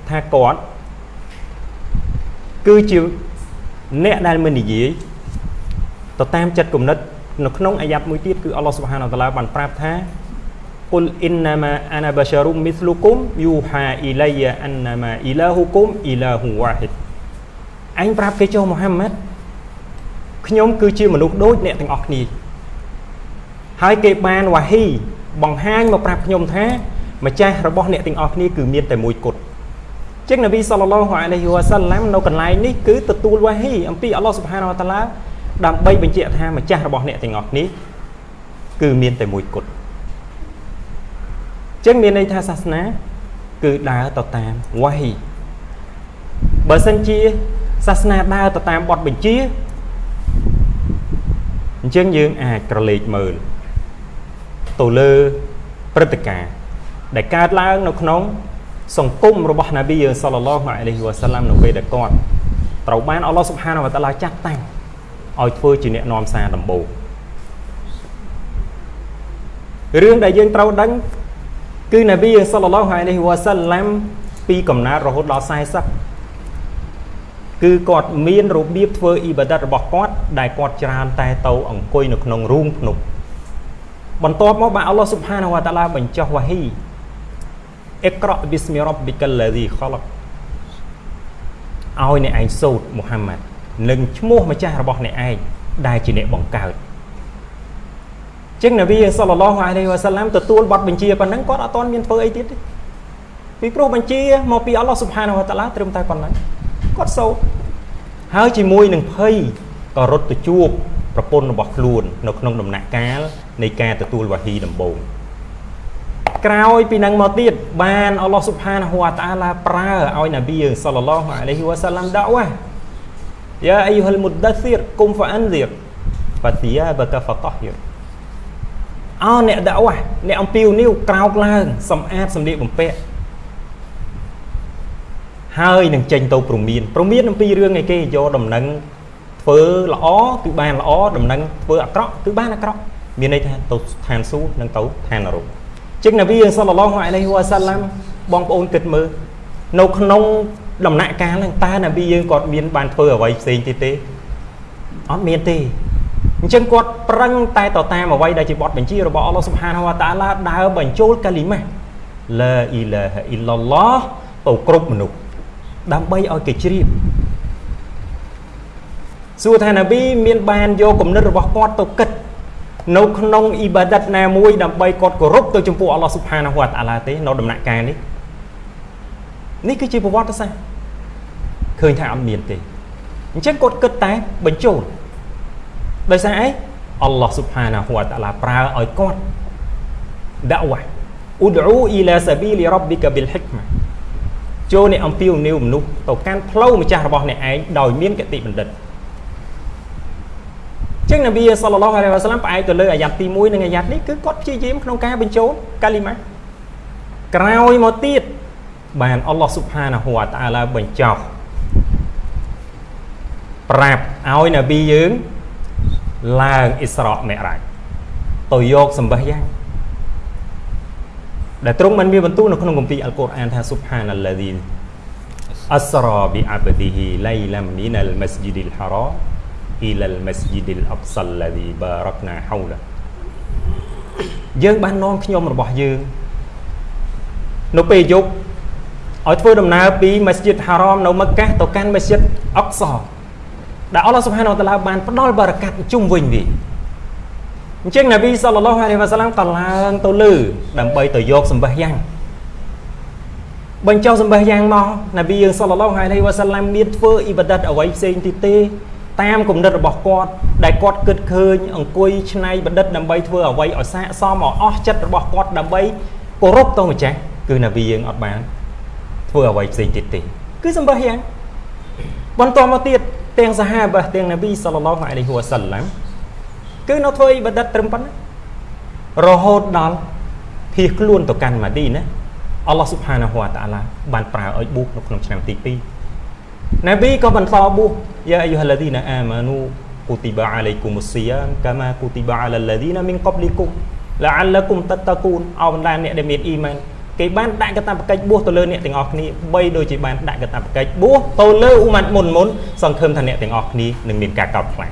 ថាគាត់គឺជាអ្នកដែលមិននិយាយទៅតាមចិត្តគំនិតនៅក្នុងអាយ៉ាត់មួយទៀតគឺអល់ឡោះស៊ុបហានាតាឡាបានប្រាប់ថាគុលអ៊ីនណាម៉ាអាណាបាសារ៊ុមមីស្លូគុមយូហាអ៊ីឡៃយ៉ាអានណាម៉ាអ៊ីឡាហ៊ូគុមអ៊ីឡាហ៊ូវ៉ាហ៊ីដអញប្រាប់គេចុះមូហាម៉ាត់ ខ្ញុំគឺជាមនុស្សដូចអ្នកទាំងអស់គ្នាហើយគេបានវ៉ាហ៊ីបង្ហាញមកប្រាប់ខ្ញុំថាម្ចាស់របស់អ្នកទាំងអស់គ្នាគឺមានតែមួយគត់ចឹងនប៊ីសល្លឡោះអាឡៃហ៊ីវ៉ាសាឡាំនៅកន្លែងនេះគឺទទួលវ៉ាហ៊ីអំពីអល់ឡោះស៊ុបហានវតាឡាដើម្បីបញ្ជាក់ថាម្ចាស់របស់អ្នកទាំងអស់គ្នាគឺមានតែមួយគត់ចឹងមានន័យថាសាសនាគឺដើរទៅតាមវ៉ាហ៊ីបើសិនជាសាសនាដើរទៅតាមបទបញ្ជា អញ្ចឹងយើងអាចក្រឡេកមើលទៅលើព្រឹត្តិការណ៍ដែលកើតឡើងនៅក្នុង សង្គមរបស់ណាប៊ីយើងសល្លឡោះអាឡៃហ៊ីវ៉ាសាឡាំនៅពេលដែលគាត់ត្រូវបានអល់ឡោះស៊ុបហានវតាឡាចាត់តាំងឲ្យធ្វើជាអ្នកនាំសារដំបូងរឿងដែលយើងត្រូវដឹងគឺណាប៊ីយើងសល្លឡោះអាឡៃហ៊ីវ៉ាសាឡាំពីកំណើតរហូតដល់40 គឺគាត់មានរបៀបធ្វើអ៊ីបាដាតរបស់គាត់ដែលគាត់ច្រើនតែទៅអង្គុយនៅក្នុងរូងភ្នំបន្ទាប់មកបាទអល់ឡោះស៊ុបហានវតាឡាបញ្ចុះវ៉ាហ៊ីអិក្រអប៊ីស្មីរ៉បប៊ីកលឡាឌីខលកឲ្យអ្នកឯងសូត្រមូហាម៉ាត់នឹងឈ្មោះម្ចាស់របស់អ្នកឯងដែលជាអ្នកបង្កើតចឹងនប៊ីសល្លឡោះអាឡៃវ៉ាសាឡាំទទួលបទបញ្ជាប៉ុណ្ណឹងគាត់អត់ទាន់មានធ្វើអីទៀតទេពីព្រោះបញ្ជាមកពីអល់ឡោះស៊ុបហានវតាឡាត្រឹមតែប៉ុណ្ណឹង គាត់សូត្រហើយជាមួយនឹងភ័យក៏រត់ទៅជួបប្រពន្ធរបស់ខ្លួន នៅក្នុងដំណាក់កាលនៃការទទួលវ៉ាហ៊ីដំបូងក្រោយពីនឹងមកទៀតបានអល់ឡោះស៊ុបហានហូវតាឡាប្រើឲ្យនប៊ីសល្លឡោះអាឡៃហ៊ីវ៉ាសាឡាំដាវ៉ាយ៉ាអ៊ីហ៊ុលមុដស្ស៊ីរគុំហ្វាអានឌីរហ្វាទីយ៉ាបកាហ្វតហ៊ីរអោអ្នកដាវ៉ាអ្នកអំពីវនីវក្រោកឡើងសំអាតសម្លៀកបំពាក់ ហើយនឹងចេញទៅព្រមានព្រមានអំពីរឿងឯគេយកដំណឹងធ្វើល្អគឺបានល្អដំណឹងធ្វើអាក្រក់គឺបានអាក្រក់មានន័យថាទៅឋានសួគ៌និងទៅឋាននរកចឹងនប៊ីសល្លឡោះអាឡៃហ៊ីវ៉ាសាឡាំបងប្អូនគិតមើលនៅក្នុងដំណាក់កាលហ្នឹងតើនប៊ីយើងគាត់មានបានធ្វើអ្វីផ្សេងទៀតទេអត់មានទេអញ្ចឹងគាត់ប្រឹងតែទៅតាមអ្វីដែលជាបទបញ្ជារបស់អល់ឡោះស៊ុបហានវតាឡាដើរបញ្ចូលកាលីម៉ាឡាអ៊ីឡាហអ៊ីឡឡោះទៅគ្រប់មនុស្ស ដើម្បីឲ្យគេជ្រាបសួរថានប៊ីមានបានយកគំនិតរបស់គាត់ទៅគិតនៅក្នុងអ៊ីបាដាតណាមួយដើម្បីគាត់គោរពទៅចំពោះអល់ឡោះស៊ុបហានាហ៊ូវតាឡាទេនៅដំណាក់កាលនេះនេះគឺជាប្រវត្តិសាស្ត្រឃើញថាអត់មានទេអញ្ចឹងគាត់គិតតែបញ្ចូលដោយសារអីអល់ឡោះស៊ុបហានាហ៊ូវតាឡាប្រើឲ្យគាត់ដាវ៉ាអ៊ូឌូអ៊ីឡាសាប៊ីលីរ៉បប៊ីកាប៊ីលហិកម៉ា ចូលអ្នកអំពាវនាវមនុស្សទៅកាន់ផ្លូវម្ចាស់របស់អ្នកឯងដោយមានគតិបណ្ឌិតចឹងនប៊ីសល្លឡោះអាឡៃវ៉ាសាឡាំផ្អែកទៅលើអាយ៉ាត់ទី1និងអាយ៉ាត់នេះគឺគាត់ព្យាយាមក្នុងការបញ្ចូលកាលីម៉ាក្រោយមកទៀតបានអល់ឡោះស៊ុបហានាហ៊ូវតាឡាបញ្ចោះប្រាប់ឲ្យនប៊ីយើងឡើងអ៊ីស្រ៉ាមេរ៉ាច់ទៅយកសម្បះយ៉ាង ដែលទ្រង់បានមានបន្ទូលនៅក្នុងគម្ពីរអល់កុរអានថាស៊ុបហានឡាឌីអស្រ៉ាប៊ីអាបឌីហ៊ីឡៃឡាមីនអលម៉ាស្ជីឌីលហារ៉ា ila al-masjid al-aqsa alladhi barakna hawla យើងបាននាំខ្ញុំរបស់យើងនៅពេលយប់ឲ្យធ្វើដំណើរពី Masjid Haram នៅមក្កាទៅកាន់ Masjid Aqsa ដែលអល់ឡោះសុបហានវតាឡាបានផ្ដល់បារកាត់ជុំវិញវា អញ្ចឹងនប៊ីសល្លឡោះអាឡៃវ៉ាសាឡាំក៏ឡើងទៅលើដើម្បីទៅយកសម្បះយ៉ាងបញ្ចុះសម្បះយ៉ាងមកនប៊ីយើងសល្លឡោះអាឡៃវ៉ាសាឡាំមានធ្វើអ៊ីបាដាតអ្វីផ្សេងទៀតទេតាមគំនិតរបស់គាត់ដែលគាត់គិតឃើញអង្គុយឆ្នៃបណ្ឌិតដើម្បីធ្វើអ្វីឲ្យស័កសមឲ្យអស់ចិត្តរបស់គាត់ដើម្បីគោរពទៅម្ចាស់គឺនប៊ីយើងអត់បានធ្វើអ្វីផ្សេងទៀតទេគឺសម្បះយ៉ាងបន្តមកទៀតទាំងសាហាបះទាំងនប៊ីសល្លឡោះអាឡៃហ៊ីវ៉ាសាឡាំ គឺនៅធ្វើអ៊ីបាដាតត្រឹមប៉ុណ្ណារហូតដល់ភៀសខ្លួនទៅកាន់ម៉ាឌីណាអល់ឡោះស៊ុបហានាហ៊ូវតាឡាបានប្រើឲ្យប៊ូសនៅក្នុងឆ្នាំទី2នប៊ីក៏បន្តប៊ូសយ៉ាអាយុហាឡាឌីណាអាម៉ានូគូទីបាអាឡៃគុមុសស៊ីយ៉ាមកាម៉ាគូទីបាអាឡាឡាឌីណាមីនកបលីគុមឡាអាឡាគុមតតកូនអោបណ្ដាអ្នកដែលមានអ៊ីម៉ានគេបានដាក់កតាបកិច្ចបួសទៅលើអ្នកទាំងអស់គ្នាបីដូចជាបានដាក់កតាបកិច្ចបួសទៅលើអ៊ូម៉ាត់មុនមុនសង្ឃឹមថាអ្នកទាំងអស់គ្នានឹងមានការកោតខ្លាច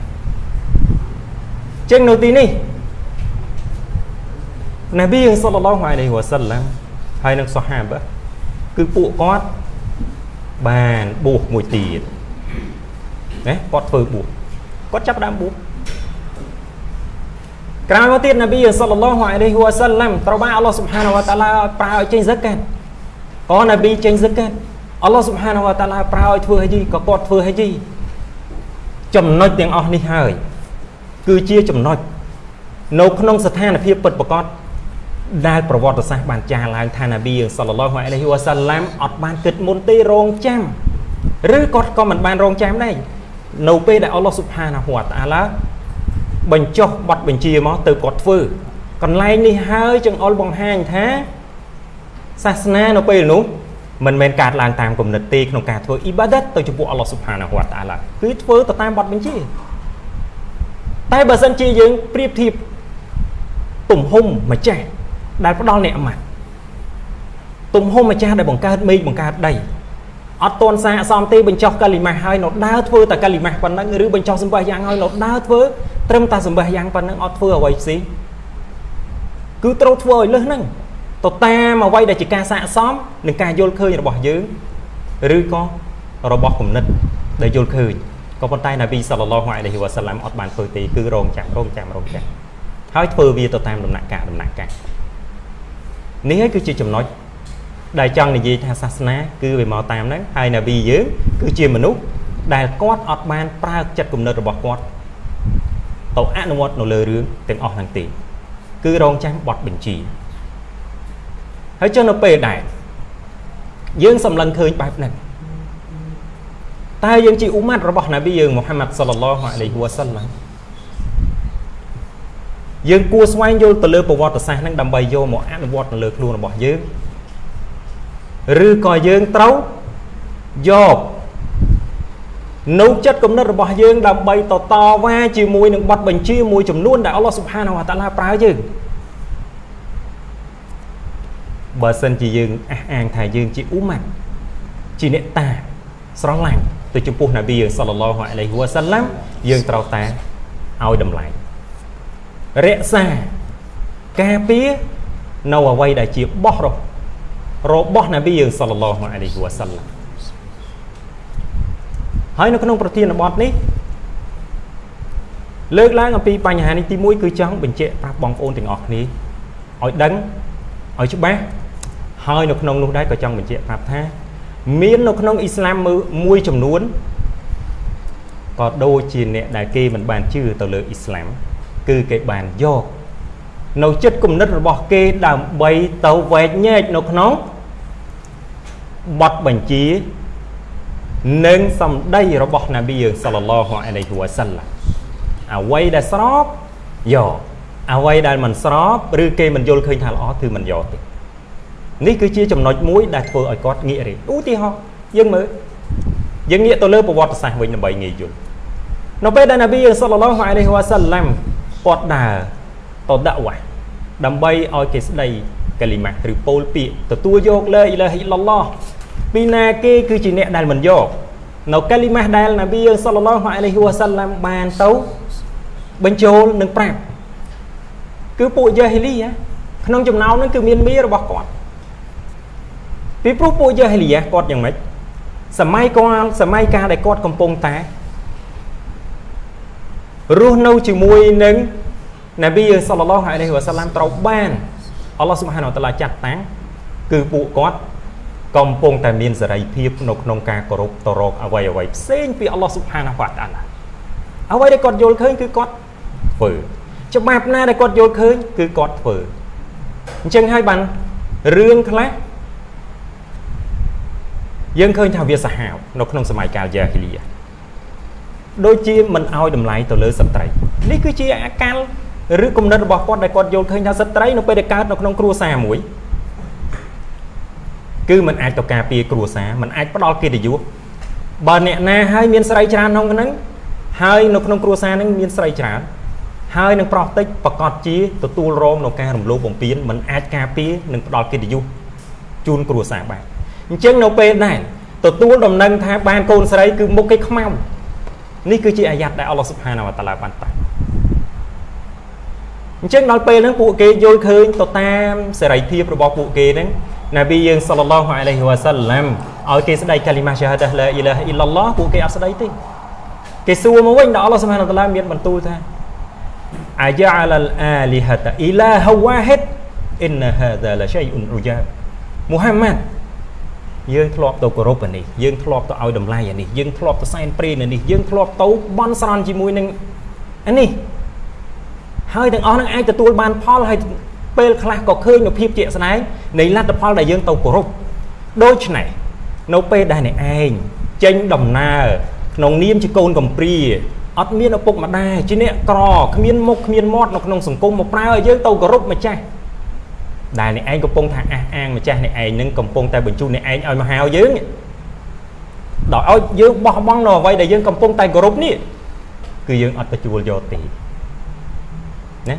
ចឹងនៅទីនេះនប៊ីសល្លឡោះអាឡៃហ៊ីវ៉ាសាឡាំហើយនឹងសូហាបគឺពួកគាត់បានបួសមួយទៀតណាគាត់ធ្វើបួសគាត់ចាប់ដើមបួសក្រោយមកទៀតនប៊ីសល្លឡោះអាឡៃហ៊ីវ៉ាសាឡាំត្រូវបានអល់ឡោះស៊ុបហានវតាឡាប្រើឲ្យចេញហ្សាកាត់ក៏នប៊ីចេញហ្សាកាត់អល់ឡោះស៊ុបហានវតាឡាប្រើឲ្យធ្វើហជីក៏គាត់ធ្វើហជីចំណុចទាំងអស់នេះហើយ គឺជាចំណុចនៅក្នុងស្ថានភាពពិតប្រាកដដែលប្រវត្តិសាស្ត្របានចារឡើងថាណាប៊ីសល្លឡោះអាឡៃហ៊ីវ៉ាសាឡាំអត់បានគិតមុនទេរងចាំឬគាត់ក៏មិនបានរងចាំដែរនៅពេលដែលអល់ឡោះស៊ុបហានាហ៊ូវតាអាឡាបញ្ចុះប័ណ្ណបញ្ជាមកទៅគាត់ធ្វើកន្លែងនេះហើយចង្អុលបង្ហាញថាសាសនានៅពេលនោះមិនមែនកើតឡើងតាមគំនិតទេក្នុងការធ្វើអ៊ីបាដាតទៅចំពោះអល់ឡោះស៊ុបហានាហ៊ូវតាអាឡាគឺធ្វើទៅតាមប័ណ្ណបញ្ជា តែបើសិនជាយើងប្រៀបធៀបទំហំម្ចាស់ដែលផ្ដល់អ្នកអាម៉ាត់ទំហំម្ចាស់ដែលបង្កើតមេឃបង្កើតដីអត់តន់សាកសមទេបញ្ចុះកាលីម៉ាស់ហើយនៅដើរធ្វើតែកាលីម៉ាស់ប៉ុណ្ណឹងឬបញ្ចុះសម្បះយ៉ាងហើយនៅដើរធ្វើត្រឹមតែសម្បះយ៉ាងប៉ុណ្ណឹងអត់ធ្វើអ្វីផ្សេងគឺត្រូវធ្វើឲ្យលឹះហ្នឹងទៅតាមអ្វីដែលជាការសាកសមនឹងការយល់ឃើញរបស់យើងឬក៏របស់គំនិតដែលយល់ឃើញ ក៏ប៉ុន្តែនប៊ីសល្លឡោះអាឡៃហ៊ីវ៉ាសាឡាំអត់បានធ្វើទេគឺរងចាំរងចាំរងចាំហើយធ្វើវាទៅតាមដំណាក់កាលដំណាក់កាលនេះហើយគឺជាចំណុចដែលចង់និយាយថាសាសនា គឺវាមកតាមហ្នឹងហើយនប៊ីយើងគឺជាមនុស្សដែលគាត់អត់បានប្រើចិត្តគំនិតរបស់គាត់ទៅអនុវត្តនៅលើរឿងទាំងអស់ហ្នឹងទេគឺរងចាំបត់បញ្ជាហើយចុះនៅពេលដែលយើងសម្លឹងឃើញបែបហ្នឹង តើយើងជាអ៊ុម៉ាត់របស់នប៊ីយើងមូហាម៉ាត់សល្លឡោះអាឡៃហ៊ីវ៉ាសាឡាំយើងគួរស្វែងយល់ទៅលើប្រវត្តិសាស្ត្រហ្នឹងដើម្បីយកមកអនុវត្តនៅលើខ្លួនរបស់យើងឬក៏យើងត្រូវយកនៅចិត្តគំនិតរបស់យើងដើម្បីតតវ៉ាជាមួយនឹងបទបញ្ជាមួយចំនួនដែលអល់ឡោះស៊ុបហានវតាឡាប្រើយើងបើសិនជាយើងអះអាងថាយើងជាអ៊ូម៉ាត់ជាអ្នកតាស្រឡាញ់ ទៅចំពោះនប៊ីសល្លឡោះអាឡៃហ៊ីវ៉ាសាឡាំយើងត្រូវតែឲ្យតម្លៃរក្សាការពារនៅអ្វីដែលជាបោះរបស់នប៊ីយើងសល្លឡោះអាឡៃហ៊ីវ៉ាសាឡាំហើយនៅក្នុងប្រធានបទនេះលើកឡើងអំពីបញ្ហានេះទី1គឺចង់បញ្ជាក់ប្រាប់បងប្អូនទាំងអស់គ្នាឲ្យដឹងឲ្យច្បាស់ហើយនៅក្នុងនោះដែរក៏ចង់បញ្ជាក់ប្រាប់ថា មាននៅក្នុងអ៊ីស្លាមមួយចំនួនក៏ដូចជាអ្នកដែលគេមិនបានជឿទៅលើអ៊ីស្លាមគឺគេបានយកនៅចិត្តគំនិតរបស់គេដើម្បីទៅវែកញែកនៅក្នុងបទបញ្ជា និងសម្ដីរបស់នប៊ីយើងសល្លឡោះអាឡៃហ៊ីវ៉ាសាឡាអ្វីដែលស្របយកអ្វីដែលមិនស្របឬគេមិនយល់ឃើញថាល្អគឺមិនយកទេ នេះគឺជាចំណុចមួយដែលធ្វើឲ្យគាត់ងាករេឧទាហរណ៍យើងមើលយើងងាកទៅលើប្រវត្តិសាស្ត្រវិញដើម្បីងាយយល់នៅពេលដែលនប៊ីសល្លឡោះអាឡៃហ៊ីវ៉ាសាឡាំគាត់ដើរទៅដាក់វ៉ាដើម្បីឲ្យគេស្ដីកាលីម៉ាឬពោលពាក្យទទួលយកលើអ៊ីឡាហ៊ីឡឡោះពីណាគេគឺជាអ្នកដែលមិនយកនៅកាលីម៉ាដែលនប៊ីសល្លឡោះអាឡៃហ៊ីវ៉ាសាឡាំបានទៅបញ្ចូលនឹងប្រាប់គឺពួកយ៉ាហ៊ីលីក្នុងចំណោមហ្នឹងគឺមានមីរបស់គាត់ ពីព្រោះពួកយ៉ាហ៊ីលីគាត់យ៉ាងម៉េចសម័យគាត់សម័យកាលដែលគាត់កំពុងតែរស់នៅជាមួយនឹងនប៊ីសល្លឡោះអាឡៃហ៊ីវ៉ាសាឡាំត្រូវបានអល់ឡោះស៊ុបហានវតាឡាចាត់តាំងគឺពួកគាត់កំពុងតែមានសេរីភាពនៅក្នុងការគោរពទៅរកអ្វីអ្វីផ្សេងពីអល់ឡោះស៊ុបហានវតាឡាអ្វីដែលគាត់យល់ឃើញគឺគាត់ធ្វើច្បាប់ណាដែលគាត់យល់ឃើញគឺគាត់ធ្វើអញ្ចឹងហើយបានរឿងខ្លះ យើងឃើញថាវាសាហាវនៅក្នុងសម័យកាលយ៉ាហ៊ីលី ដូចជាមិនឲ្យតម្លៃទៅលើស្ត្រីនេះគឺជាអាកាលឬគំនិតរបស់គាត់ដែលគាត់យល់ឃើញថាស្ត្រីនៅពេលដែលកើតនៅក្នុងគ្រួសារមួយគឺมันអាចទៅការពារគ្រួសារมันអាចផ្ដល់កិត្តិយសបើអ្នកណាហើយមានស្រីច្រើនក្នុងហ្នឹងហើយនៅក្នុងគ្រួសារហ្នឹងមានស្រីច្រើនហើយនឹងប្រោះតិចប្រកាសជាទទួលរងនៅការរំលោភបំពានมันអាចការពារនិងផ្ដល់កិត្តិយសជូនគ្រួសារបាន អញ្ចឹងនៅពេលដែរទទួលដំណឹងថាបានកូនស្រីគឺមុខគេខ្មៅនេះគឺជាអាយ៉ាត់ដែលអល់ឡោះស៊ុបហានាវតាឡាបានតាំងអញ្ចឹងដល់ពេលហ្នឹងពួកគេយល់ឃើញទៅតាមសេរីភាពរបស់ពួកគេហ្នឹងណាប៊ីយើងសល្លឡោះអាឡៃហ៊ីវ៉ាសាឡាំឲ្យគេស្ដីកាលីម៉ាសាហាដាឡាអ៊ីឡាហអ៊ីឡឡោះពួកគេអត់ស្ដីទេគេសួរមកវិញដល់អល់ឡោះស៊ុបហានាវតាឡាមានបន្ទូលថាអាយ៉ាអលលអាលីហាតាអ៊ីឡាហវ៉ាហិតអ៊ីនហាដាឡាឆៃអ៊ុនអ៊ូយ៉ាមូហាម៉ាត់ យើងធ្លាប់ទៅគោរពអានេះយើងធ្លាប់ទៅឲ្យតម្លៃអានេះយើងធ្លាប់ទៅសែនព្រេនអានេះយើងធ្លាប់ទៅបន់ស្រន់ជាមួយនឹងអានេះហើយទាំងអស់នឹងអាចទទួលបានផលហើយពេលខ្លះក៏ឃើញនូវភាពជាក់ស្ដែងនៃលទ្ធផលដែលយើងទៅគោរពដូច្នេះនៅពេលដែលអ្នកឯងចេញដំណើរក្នុងនាមជាកូនកំព្រាអត់មានឪពុកម្ដាយជាអ្នកក្រគ្មានមុខគ្មានមាត់នៅក្នុងសង្គមមកប្រើឲ្យយើងទៅគោរពម្ចាស់ ដែលអ្នកឯងកំពុងថាអះអាងម្ចាស់អ្នកឯងនឹងកំពុងតែបញ្ជូនអ្នកឯងឲ្យមកហៅយើងដល់ឲ្យយើងបោះបង់នៅអ្វីដែលយើងកំពុងតែគោរពនេះគឺយើងអត់ទទួលយកទេណា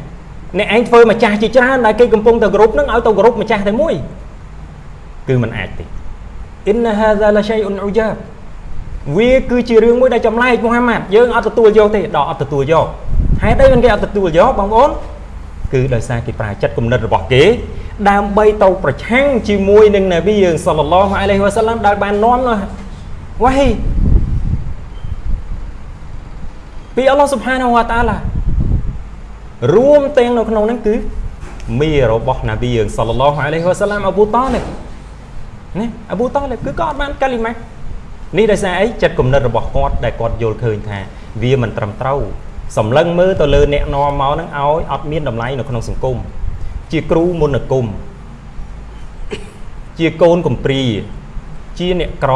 អ្នកឯងធ្វើម្ចាស់ជាច្រើនដែលគេកំពុងតែគោរពនឹងឲ្យទៅគោរពម្ចាស់តែមួយគឺมันអាចទេអ៊ីនហាហ្សាឡាឆៃអ៊ុនអ៊ូយ៉ាវាគឺជារឿងមួយដែលចម្លែកមូហាម៉ាត់យើងអត់ទទួលយកទេដល់អត់ទទួលយកហេតុអីមិនគេអត់ទទួលយកបងប្អូន គឺដោយសារគេប្រើចិត្តគំនិតរបស់គេ ដើម្បីទៅប្រឆាំងជាមួយនឹងនប៊ីយើងសល្លឡោះអាឡៃហ៊ីវ៉ាសាឡាំដែលបាននាំនោះវ៉ាហ៊ីពីអល់ឡោះស៊ុបហានវតាឡារួមទាំងនៅក្នុងហ្នឹងគឺមីរបស់នប៊ីយើងសល្លឡោះអាឡៃហ៊ីវ៉ាសាឡាំអប៊ូតាលិបណាអប៊ូតាលិបគឺក៏អត់បានកាលីម៉ានេះដោយសារអីចិត្តគំនិតរបស់គាត់ដែលគាត់យល់ឃើញថាវាមិនត្រឹមត្រូវ សម្លឹងមើលទៅលើអ្នកនាំមកហ្នឹងឲ្យអត់មានតម្លៃនៅក្នុងសង្គមជាគ្រូមុនគុំជាកូនកំព្រាជាអ្នកក្រ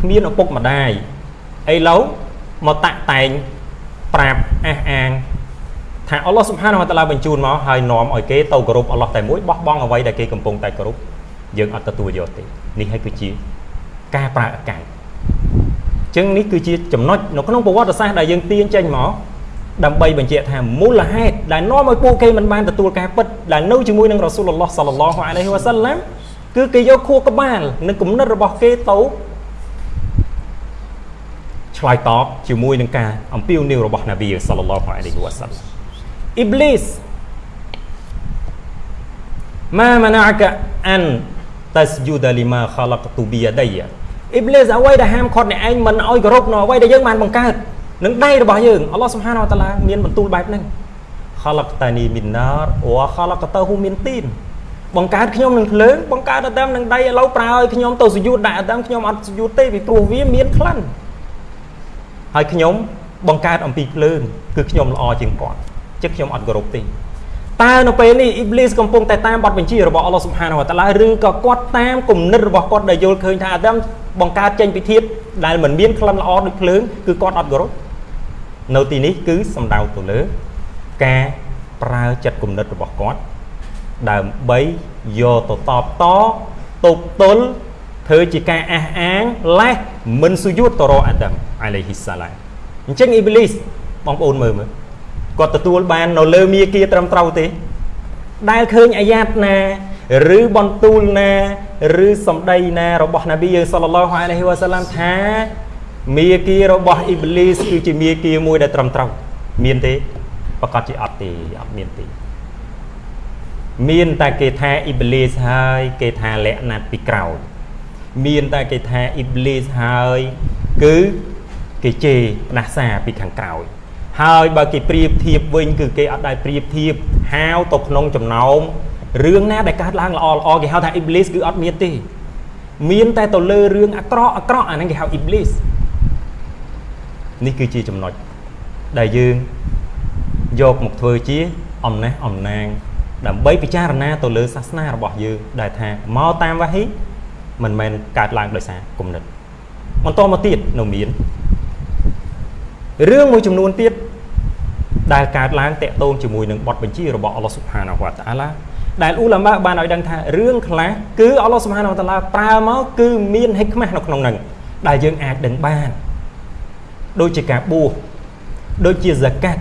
គ្មានឪពុកម្ដាយអីឡូវមកតាក់តែងប្រាប់អះអាងថាអល់ឡោះសុបហានវតាឡាបញ្ជូនមកហើយនាំឲ្យគេទៅគោរពអល់ឡោះតែមួយបោះបង់អ្វីដែលគេកំពុងតែគោរពយើងអត់ទទួលយកទេនេះហើយគឺជាការប្រើឱកាស ចឹងនេះគឺជាចំណុចនៅក្នុងប្រវត្តិសាស្ត្រដែលយើងទាញចេញមកដើម្បីបញ្ជាក់ថាមូលហេតុដែលនាំឲ្យពួកគេមិនបានទទួលការពិតដែលនៅជាមួយនឹងរ៉ាស៊ូលឡោះសាឡឡោះអាឡៃហ៊ីវ៉ាសាឡាំគឺគេយកខួរក្បាលនិងគំនិតរបស់គេទៅឆ្លើយតបជាមួយនឹងការអំពាវនាវរបស់នប៊ីសាឡឡោះអាឡៃហ៊ីវ៉ាសាឡាំអ៊ីប្លីសម៉ាម៉ាណាកាអានតា ស្យូដាលីម៉ាខាឡាកទូប៊ីយ៉ាដៃអ៊ីប្លីសអ្វីដែលហាមឃាត់អ្នកឯងមិនឲ្យគោរពនៅអ្វីដែលយើងបានបង្កើតនឹងដៃរបស់យើងអល់ឡោះសុបហានវតាឡាមានបន្ទូលបែបហ្នឹងខលកតានីមីនណារវខលកតហ៊ូមីនទីនបង្កើតខ្ញុំនឹងភ្លើងបង្កើតអាដាមនឹងដៃឥឡូវប្រើឲ្យខ្ញុំទៅសុយូតដាក់អាដាមខ្ញុំអត់សុយូតទេពីព្រោះវាមានក្លិនហើយខ្ញុំបង្កើតអំពីភ្លើងគឺខ្ញុំល្អជាងគាត់ចឹងខ្ញុំអត់គោរពទេ តើនៅពេលនេះអ៊ីប្លីសកំពុងតែតាមបទបញ្ជារបស់អល់ឡោះសុបហានវតាឡាឬក៏គាត់តាមគំនិតរបស់គាត់ដែលយល់ឃើញថាអាដាមបង្កើតចេញពីធាតុដែលមិនមានក្លិនល្អដូចភ្លើងគឺគាត់អត់គោរពនៅទីនេះគឺសំដៅទៅលើការប្រើចិត្តគំនិតរបស់គាត់ដើម្បីយកទៅតបតទប់ទល់ធ្វើជាការអះអាងលេះមិនសុយុតតរអាដាមអាឡៃហ៊ីសាឡាមអញ្ចឹងអ៊ីបលីសបងប្អូនមើលមើល គាត់ទទួលបាននៅលើមាគាត្រឹមត្រូវទេ ដែលឃើញអាយ៉ាតណាឬបន្ទូលណាឬសម្ដីណារបស់នប៊ីយើងសល្លឡោះអាឡៃហ៊ីវ៉ាសាឡាមថាមាគ៌ារបស់អ៊ីប្លីសគឺជាមាគ៌ាមួយដែលត្រឹមត្រូវមានទេប្រកាសជាអត់ទេអត់មានទេមានតែគេថាអ៊ីប្លីសហើយគេថាលក្ខណៈពីក្រោយមានតែគេថាអ៊ីប្លីសហើយគឺគេជេរផ្ដាសាពីខាងក្រោយ ហើយបើគេប្រៀបធៀបវិញគឺគេអត់ដែលប្រៀបធៀបហាវទៅក្នុងចំណោមរឿងណាដែលកើតឡើងល្អល្អគេហៅថាអ៊ីប្លីសគឺអត់មានទេមានតែទៅលើរឿងអាក្រក់អាក្រក់អាហ្នឹងគេហៅអ៊ីប្លីសនេះគឺជាចំណុចដែលយើងយកមកធ្វើជាអំណេះអំណាងដើម្បីពិចារណាទៅលើសាសនារបស់យើងដែលថាមកតាមវ៉ាហ៊ីមិនមែនកើតឡើងដោយសារគុណិតបន្តមកទៀតនៅមានរឿងមួយចំនួនទៀត ដែលកើតឡើងតាក់ទងជាមួយនឹងបទបញ្ជារបស់អល់ឡោះស៊ុបហានាហ៊ូវតាឡាដែលអ៊ូឡាម៉ាបានឲ្យដឹងថារឿងខ្លះគឺអល់ឡោះស៊ុបហានាហ៊ូវតាឡាប្រើមកគឺមានហិកម៉ាស់នៅក្នុងហ្នឹងដែលយើងអាចដឹងបានដូចជាការបួសដូចជាហ្សាកាត់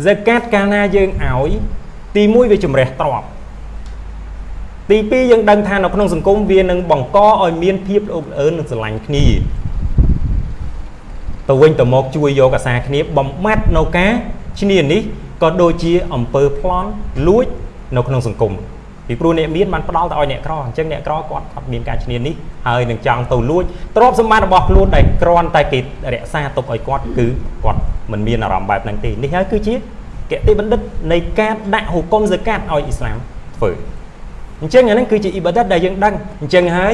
ហ្សាកាត់កាលណាយើងឲ្យទី1វាជំរះទ្រព្យទី2យើងដឹងថានៅក្នុងសង្គមវានឹងបង្កឲ្យមានភាពអ៊ុកអើននិងស្រឡាញ់គ្នា ទៅវិញទៅមកជួយយកអាសាគ្នាបំបត្តិនៅការឈ្នានេះក៏ដូចជាអំពើប្លន់លួចនៅក្នុងសង្គមពីព្រោះអ្នកមានបានផ្ដល់ទៅឲ្យអ្នកក្រអញ្ចឹងអ្នកក្រគាត់អត់មានការឈ្នានេះហើយនឹងចង់ទៅលួចទ្រព្យសម្បត្តិរបស់ខ្លួនដែលគ្រាន់តែគេរក្សាទុកឲ្យគាត់គឺគាត់មិនមានអារម្មណ៍បែបហ្នឹងទេនេះហើយគឺជាគតិបណ្ឌិតនៃការដាក់ហុគមហ្សាកាតឲ្យអ៊ីស្លាមធ្វើអញ្ចឹងអាហ្នឹងគឺជាអ៊ីបាដិតដែលយើងដឹងអញ្ចឹងហើយ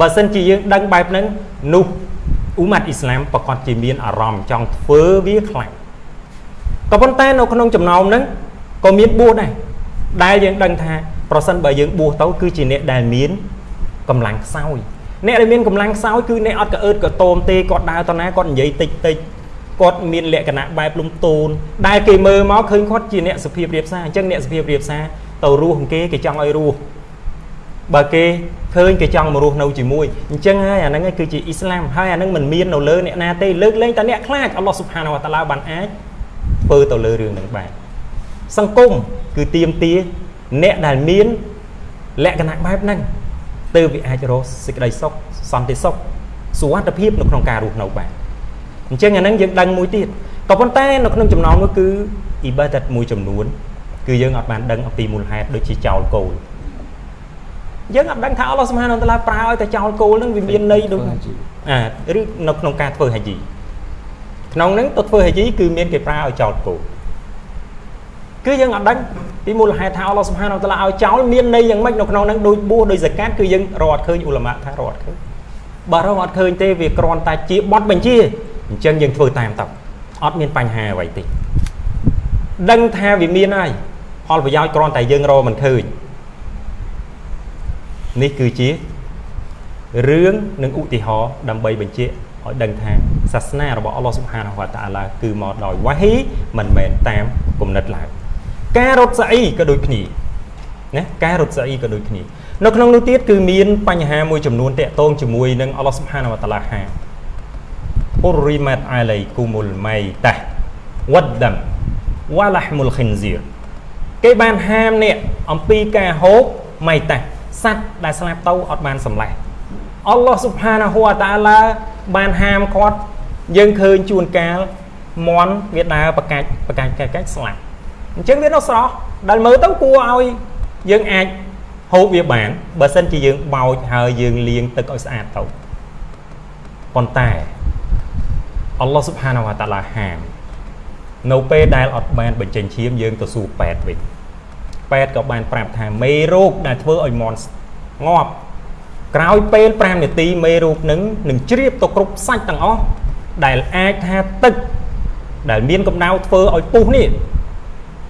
បើសិនជាយើងដឹងបែបហ្នឹងនោះ អ៊ូម៉ាត់អ៊ីស្លាមប្រកាសជាមានអារម្មណ៍ចង់ធ្វើវាខ្លាំងក៏ប៉ុន្តែនៅក្នុងចំណោមហ្នឹងក៏មានបួសដែរដែលយើងដឹងថាប្រសិនបើយើងបួសទៅគឺជាអ្នកដែលមានកម្លាំងខ្សោយអ្នកដែលមានកម្លាំងខ្សោយគឺអ្នកអត់កអឺតកតោមទេគាត់ដើរទៅណាគាត់និយាយតិចតិចគាត់មានលក្ខណៈបែបលំទោនដែលគេមើលមកឃើញគាត់ជាអ្នកសុភាពរៀបសារអញ្ចឹងអ្នកសុភាពរៀបសារទៅរស់គេគេចង់ឲ្យរស់ បើគេឃើញគេចង់មករស់នៅជាមួយអញ្ចឹងហើយអាហ្នឹងគឺជាអ៊ីស្លាមហើយអាហ្នឹងមិនមាននៅលើអ្នកណាទេលើកលែងតែអ្នកខ្លាចអល់ឡោះស៊ុបហានវតាឡាបានអាចធ្វើទៅលើរឿងហ្នឹងបានសង្គមគឺទៀមទាអ្នកដែលមានលក្ខណៈបែបហ្នឹងទើបវាអាចរកសេចក្តីសុខសន្តិសុខសុវត្ថិភាពនៅក្នុងការរស់នៅបានអញ្ចឹងអាហ្នឹងយើងដឹងមួយទៀតក៏ប៉ុន្តែនៅក្នុងចំណោមនោះគឺអ៊ីបាដតមួយចំនួន គឺយើងអត់បានដឹងអំពីមូលហេតុដូចជាចោលគោល យើងអត់ដឹងថាអល់ឡោះសុបហានតាឡាប្រើឲ្យតែចោលគោលហ្នឹងវាមានន័យដូចអាឬនៅក្នុងការធ្វើហាជីក្នុងហ្នឹងទៅធ្វើហាជីគឺមានគេប្រើឲ្យចោលគោលគឺយើងអត់ដឹងពីមូលហេតុថាអល់ឡោះសុបហានតាឡាឲ្យចោលមានន័យយ៉ាងម៉េចនៅក្នុងហ្នឹងដូចបួសដូចសកាត់គឺយើងរកអត់ឃើញអ៊ូឡាម៉ាថារកអត់ឃើញបើរកអត់ឃើញទេវាគ្រាន់តែជាបទបញ្ជាអញ្ចឹងយើងធ្វើតាមទៅអត់មានបញ្ហាអ្វីទេដឹងថាវាមានហើយផលប្រយោជន៍គ្រាន់តែយើងរកមិនឃើញ នេះគឺជារឿងនិងឧទាហរណ៍ដើម្បីបញ្ជាក់ឲ្យដឹងថាសាសនារបស់អល់ឡោះសុបហានវតាអាឡាគឺមកដោយវ៉ាហ៊ីមិនមែនតាមគំនិតឡើយការរត់សាអ៊ីក៏ដូចគ្នាណាការរត់សាអ៊ីក៏ដូចគ្នានៅក្នុងនោះទៀតគឺមានបញ្ហាមួយចំនួនតាក់ទងជាមួយនឹងអល់ឡោះសុបហានវតាឡាហាអ៊ុរីម៉ាត់អាឡៃគូមុលម៉ៃតាវ៉ាត់ដាំវ៉ាឡាហ្មុលខិនហ្សៀរគេបានហាមអ្នកអំពីការហូបម៉ៃតា សត្វដែលស្លាប់ទៅអត់បានសម្លេះអល់ឡោះស៊ុបហានាហ៊ូវតាឡាបានហាមគាត់យើងឃើញជួនកាលមន់វាដើរបកាច់បកាច់កាច់កាច់ស្លាប់អញ្ចឹងវានៅស្រស់ដែលមើលទៅគួរឲ្យយើងអាចហូបវាបានបើសិនជាយើងបោចហើយយើងលាងទឹកឲ្យស្អាតទៅប៉ុន្តែអល់ឡោះស៊ុបហានាហ៊ូវតាឡាហាមនៅពេលដែលអត់បានបញ្ចេញឈាមយើងទៅសួរពេទ្យវិញ ពេទ្យក៏បានប្រាប់ថាមេរោគដែលធ្វើឲ្យមន់ងាប់ក្រោយពេល5នាទីមេរោគនឹងនឹងជ្រាបទៅគ្រប់សាច់ទាំងអស់ដែលអាចថាទឹកដែលមានកម្ដៅធ្វើឲ្យពុះនេះ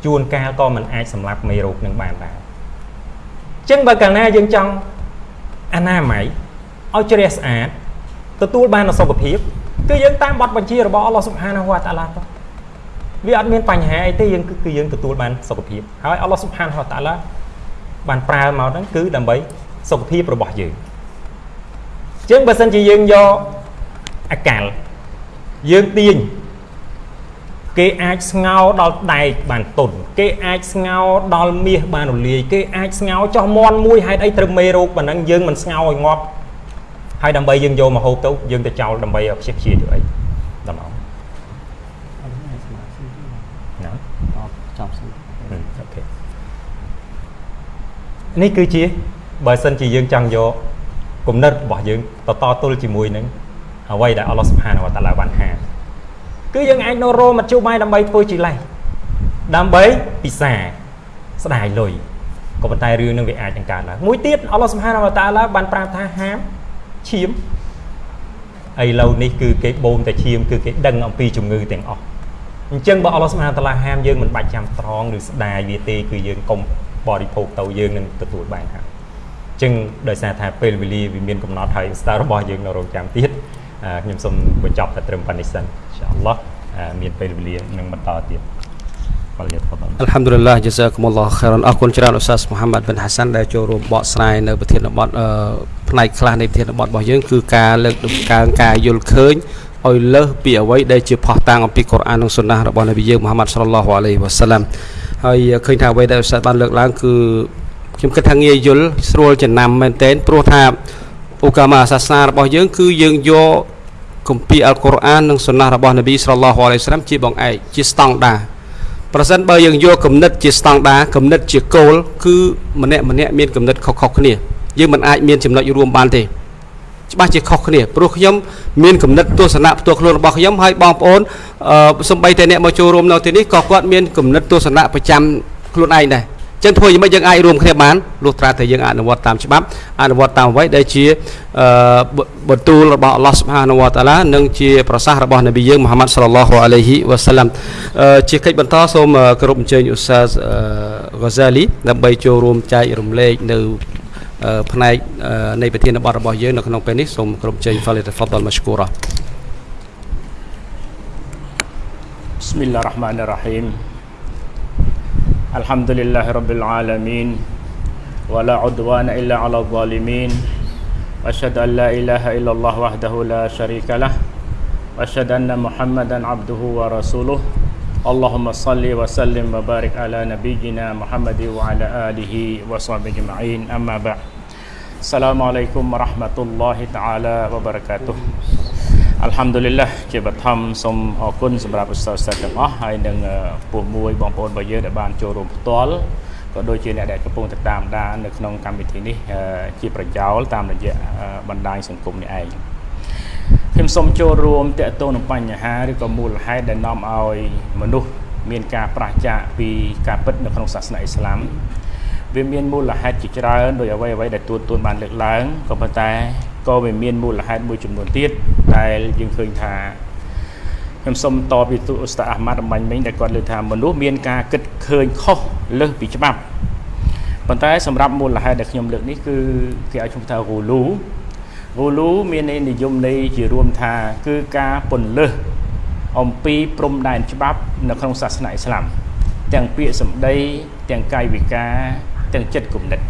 ជួនកាលក៏មិនអាចសម្លាប់មេរោគនឹងបានដែរអញ្ចឹងបើកាលណាយើងចង់អនាម័យឲ្យជ្រះស្អាតទទួលបាននូវសុខភាពគឺយើងតាមបទបញ្ជារបស់អល់ឡោះសុបហានាហ៊ូវតាឡាទៅ វាអត់មានបញ្ហាអីទេយើងគឺយើងទទួលបានសុខភាពហើយអល់ឡោះស៊ុបហានហតាឡាបានប្រើមកហ្នឹងគឺដើម្បីសុខភាពរបស់យើងជាងបើសិនជាយើងយកអាកាលយើងទាញគេអាចស្ងោដល់ដែកបានតុនគេអាចស្ងោដល់មាសបានរលាយគេអាចស្ងោចោះមន់មួយហេតុអីត្រូវមេរោគប៉ុណ្ណឹងយើងមិនស្ងោឲ្យងាប់ហើយដើម្បីយើងយកមកហូបទៅយើងទៅចោលដើម្បីឲ្យខ្ជិះខ្ជាយទៅអីដល់មក នេះគឺជាបើសិនជាយើងចង់យកគំនិតរបស់យើងតតទល់ជាមួយនឹងអ្វីដែលអល់ឡោះសុបហានវតាឡាបានហាគឺយើងអាចនៅរមមធ្យោបាយដើម្បីធ្វើជាលេសដើម្បីពិសាស្ដាយលុយក៏ប៉ុន្តែរឿងនឹងវាអាចនឹងកើតឡើងមួយទៀតអល់ឡោះសុបហានវតាឡាបានប្រាប់ថាហាមឈាមឥឡូវនេះគឺគេបូមតែឈាមគឺគេដឹងអំពីជំងឺទាំងអស់អញ្ចឹងបើអល់ឡោះសុបហានតាឡាហាមយើងមិនបាច់ចាំត្រង់ឬស្ដាយវាទេគឺយើងកុំ បរិភោគទៅយើងនឹងទទួលបានហើយអញ្ចឹងដោយសារថាពេលវេលាវាមានកំណត់ហើយស្តាររបស់យើងនៅរងចាំទៀតអខ្ញុំសូមបញ្ចប់តែត្រឹមប៉ុណ្្នេះសិនអ៊ីនសាអល់ឡោះមានពេលវេលានឹងបន្តទៀតបាទយល់ផងអัลហាំឌុលឡាយ៉ាហ្សាគុមុលឡោះខេរ៉ានអរគុណច្រើនអ៊ូស្តាសមូហាម៉ាត់ប៊ិនហាសាន់ដែលចូលរួមបកស្រាយនៅប្រធានបទផ្នែកខ្លះនៃប្រធានបទរបស់យើងគឺការលើកដំកើងការយល់ឃើញឲ្យលើសពីអ្វីដែលជាផុសតាងអំពីកុរអាននិងសុណារបស់នប៊ីយើងមូហាម៉ាត់សល្លឡោះអាឡៃហ៊ីវ៉ាសាឡាំ ហើយឃើញថាអ្វីដែលឧស្សាហ៍បានលើកឡើងគឺខ្ញុំគិតថាងាយយល់ស្រួលចំណាំមែនទែនព្រោះថាឧកាមាសាសនារបស់យើង គឺយើងយកគម្ពីរអល់កុរអាននិងសុណារបស់នប៊ីសល្លឡោះអាឡៃហ៊ីវ៉ាសាឡាំជាបងឯកជាស្តង់ដារប្រសិនបើយើងយកគំនិតជាស្តង់ដារគំនិតជាគោលគឺម្នាក់ម្នាក់មានគំនិតខុសៗគ្នាយើងមិនអាចមានចំណុចរួមបានទេ ច្បាស់ជាខុសគ្នាព្រោះខ្ញុំមានគំនិតទស្សនៈផ្ទាល់ខ្លួនរបស់ខ្ញុំហើយបងប្អូនសំបីតែអ្នកមកចូលរួមនៅទីនេះក៏គាត់មានគំនិតទស្សនៈប្រចាំខ្លួនឯងដែរចឹងធ្វើយ៉ាងម៉េចយើងអាចរួមគ្នាបានលុះត្រាតែយើងអនុវត្តតាមច្បាប់អនុវត្តតាមអ្វីដែលជាបន្ទូលរបស់អល់ឡោះសុបហានវតាឡានិងជាប្រសាសន៍របស់នប៊ីយើងមូហាម៉ាត់សល្លឡោះអាឡៃហ៊ីវ៉ាសាឡាំជាកិច្ចបន្តសូមគោរពអញ្ជើញឧស្សាហ៍ហ្គាហ្សាលីដើម្បីចូលរួមចែករំលែកនៅ ផ្នែកនៃប្រធានបទរបស់យើងនៅក្នុងពេលនេះសូមក្រុមជ័យ بسم الله الرحمن الرحيم الحمد لله رب العالمين ولا عدوان إلا على الظالمين وأشهد أن لا إله إلا الله وحده لا شريك له وأشهد أن محمدا عبده ورسوله اللهم صل وسلم وبارك على نبينا محمد وعلى آله وصحبه أجمعين أما بعد. السلام عليكم ورحمة الله تعالى وبركاته អល់ហាំឌុលីឡាជាបឋមសូមអរគុណសម្រាប់ឧស្សាហ៍សិស្សទាំងអស់ហើយនឹងពួកមួយបងប្អូនរបស់យើងដែលបានចូលរួមផ្ទាល់ក៏ដូចជាអ្នកដែលកំពុងតាមដាននៅក្នុងកម្មវិធីនេះជាប្រយោលតាមរយៈបណ្ដាញសង្គមនេះឯងខ្ញុំសូមចូលរួមតកតងនឹងបញ្ហាឬក៏មូលហេតុដែលនាំឲ្យមនុស្សមានការប្រឆាចពីការពិតនៅក្នុងសាសនាអ៊ីស្លាម វាមានមូលហេតុជាច្រើនដោយអ្វីអ្វីដែលទួតទួនបានលើកឡើងក៏ប៉ុន្តែក៏វាមានមូលហេតុមួយចំនួនទៀតដែលយើងឃើញថាខ្ញុំសូមតបពីទូអ៊ូស្តាអាហ្មាត់រំបាញ់មិញដែលគាត់លើកថាមនុស្សមានការគិតឃើញខុសលើសពីច្បាប់ប៉ុន្តែសម្រាប់មូលហេតុដែលខ្ញុំលើកនេះគឺគេឲ្យឈ្មោះថារូលូរូលូមាននិយមន័យជារួមថាគឺការពន្លើសអំពីព្រំដែនច្បាប់ នៅក្នុងសាសនាអ៊ីស្លាមទាំងពាក្យសម្ដីទាំងកាយវិការ ទាំងចិត្តគំនិត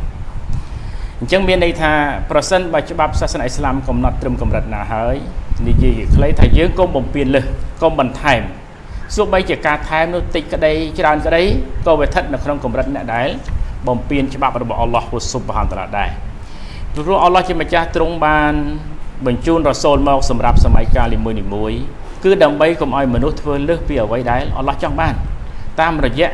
អញ្ចឹងមានន័យថាប្រសិនបើច្បាប់សាសនាអ៊ីស្លាមកំណត់ត្រឹមកម្រិតណាហើយនិយាយខ្លីថាយើងកុំបំពេញលើសកុំបន្ថែមសូម្បីជាការថែមនោះតិចក្តីច្រើនក្តីក៏វាស្ថិតនៅក្នុងកម្រិតអ្នកដែលបំពេញច្បាប់របស់អល់ឡោះហ៊ូស៊ុបហានតាឡាដែរព្រោះអល់ឡោះជាម្ចាស់ទ្រង់បានបញ្ជូនរ៉ាសូលមកសម្រាប់សម័យកាលនីមួយៗគឺដើម្បីកុំឲ្យមនុស្សធ្វើលើសពីអ្វីដែលអល់ឡោះចង់បាន តាមរយៈ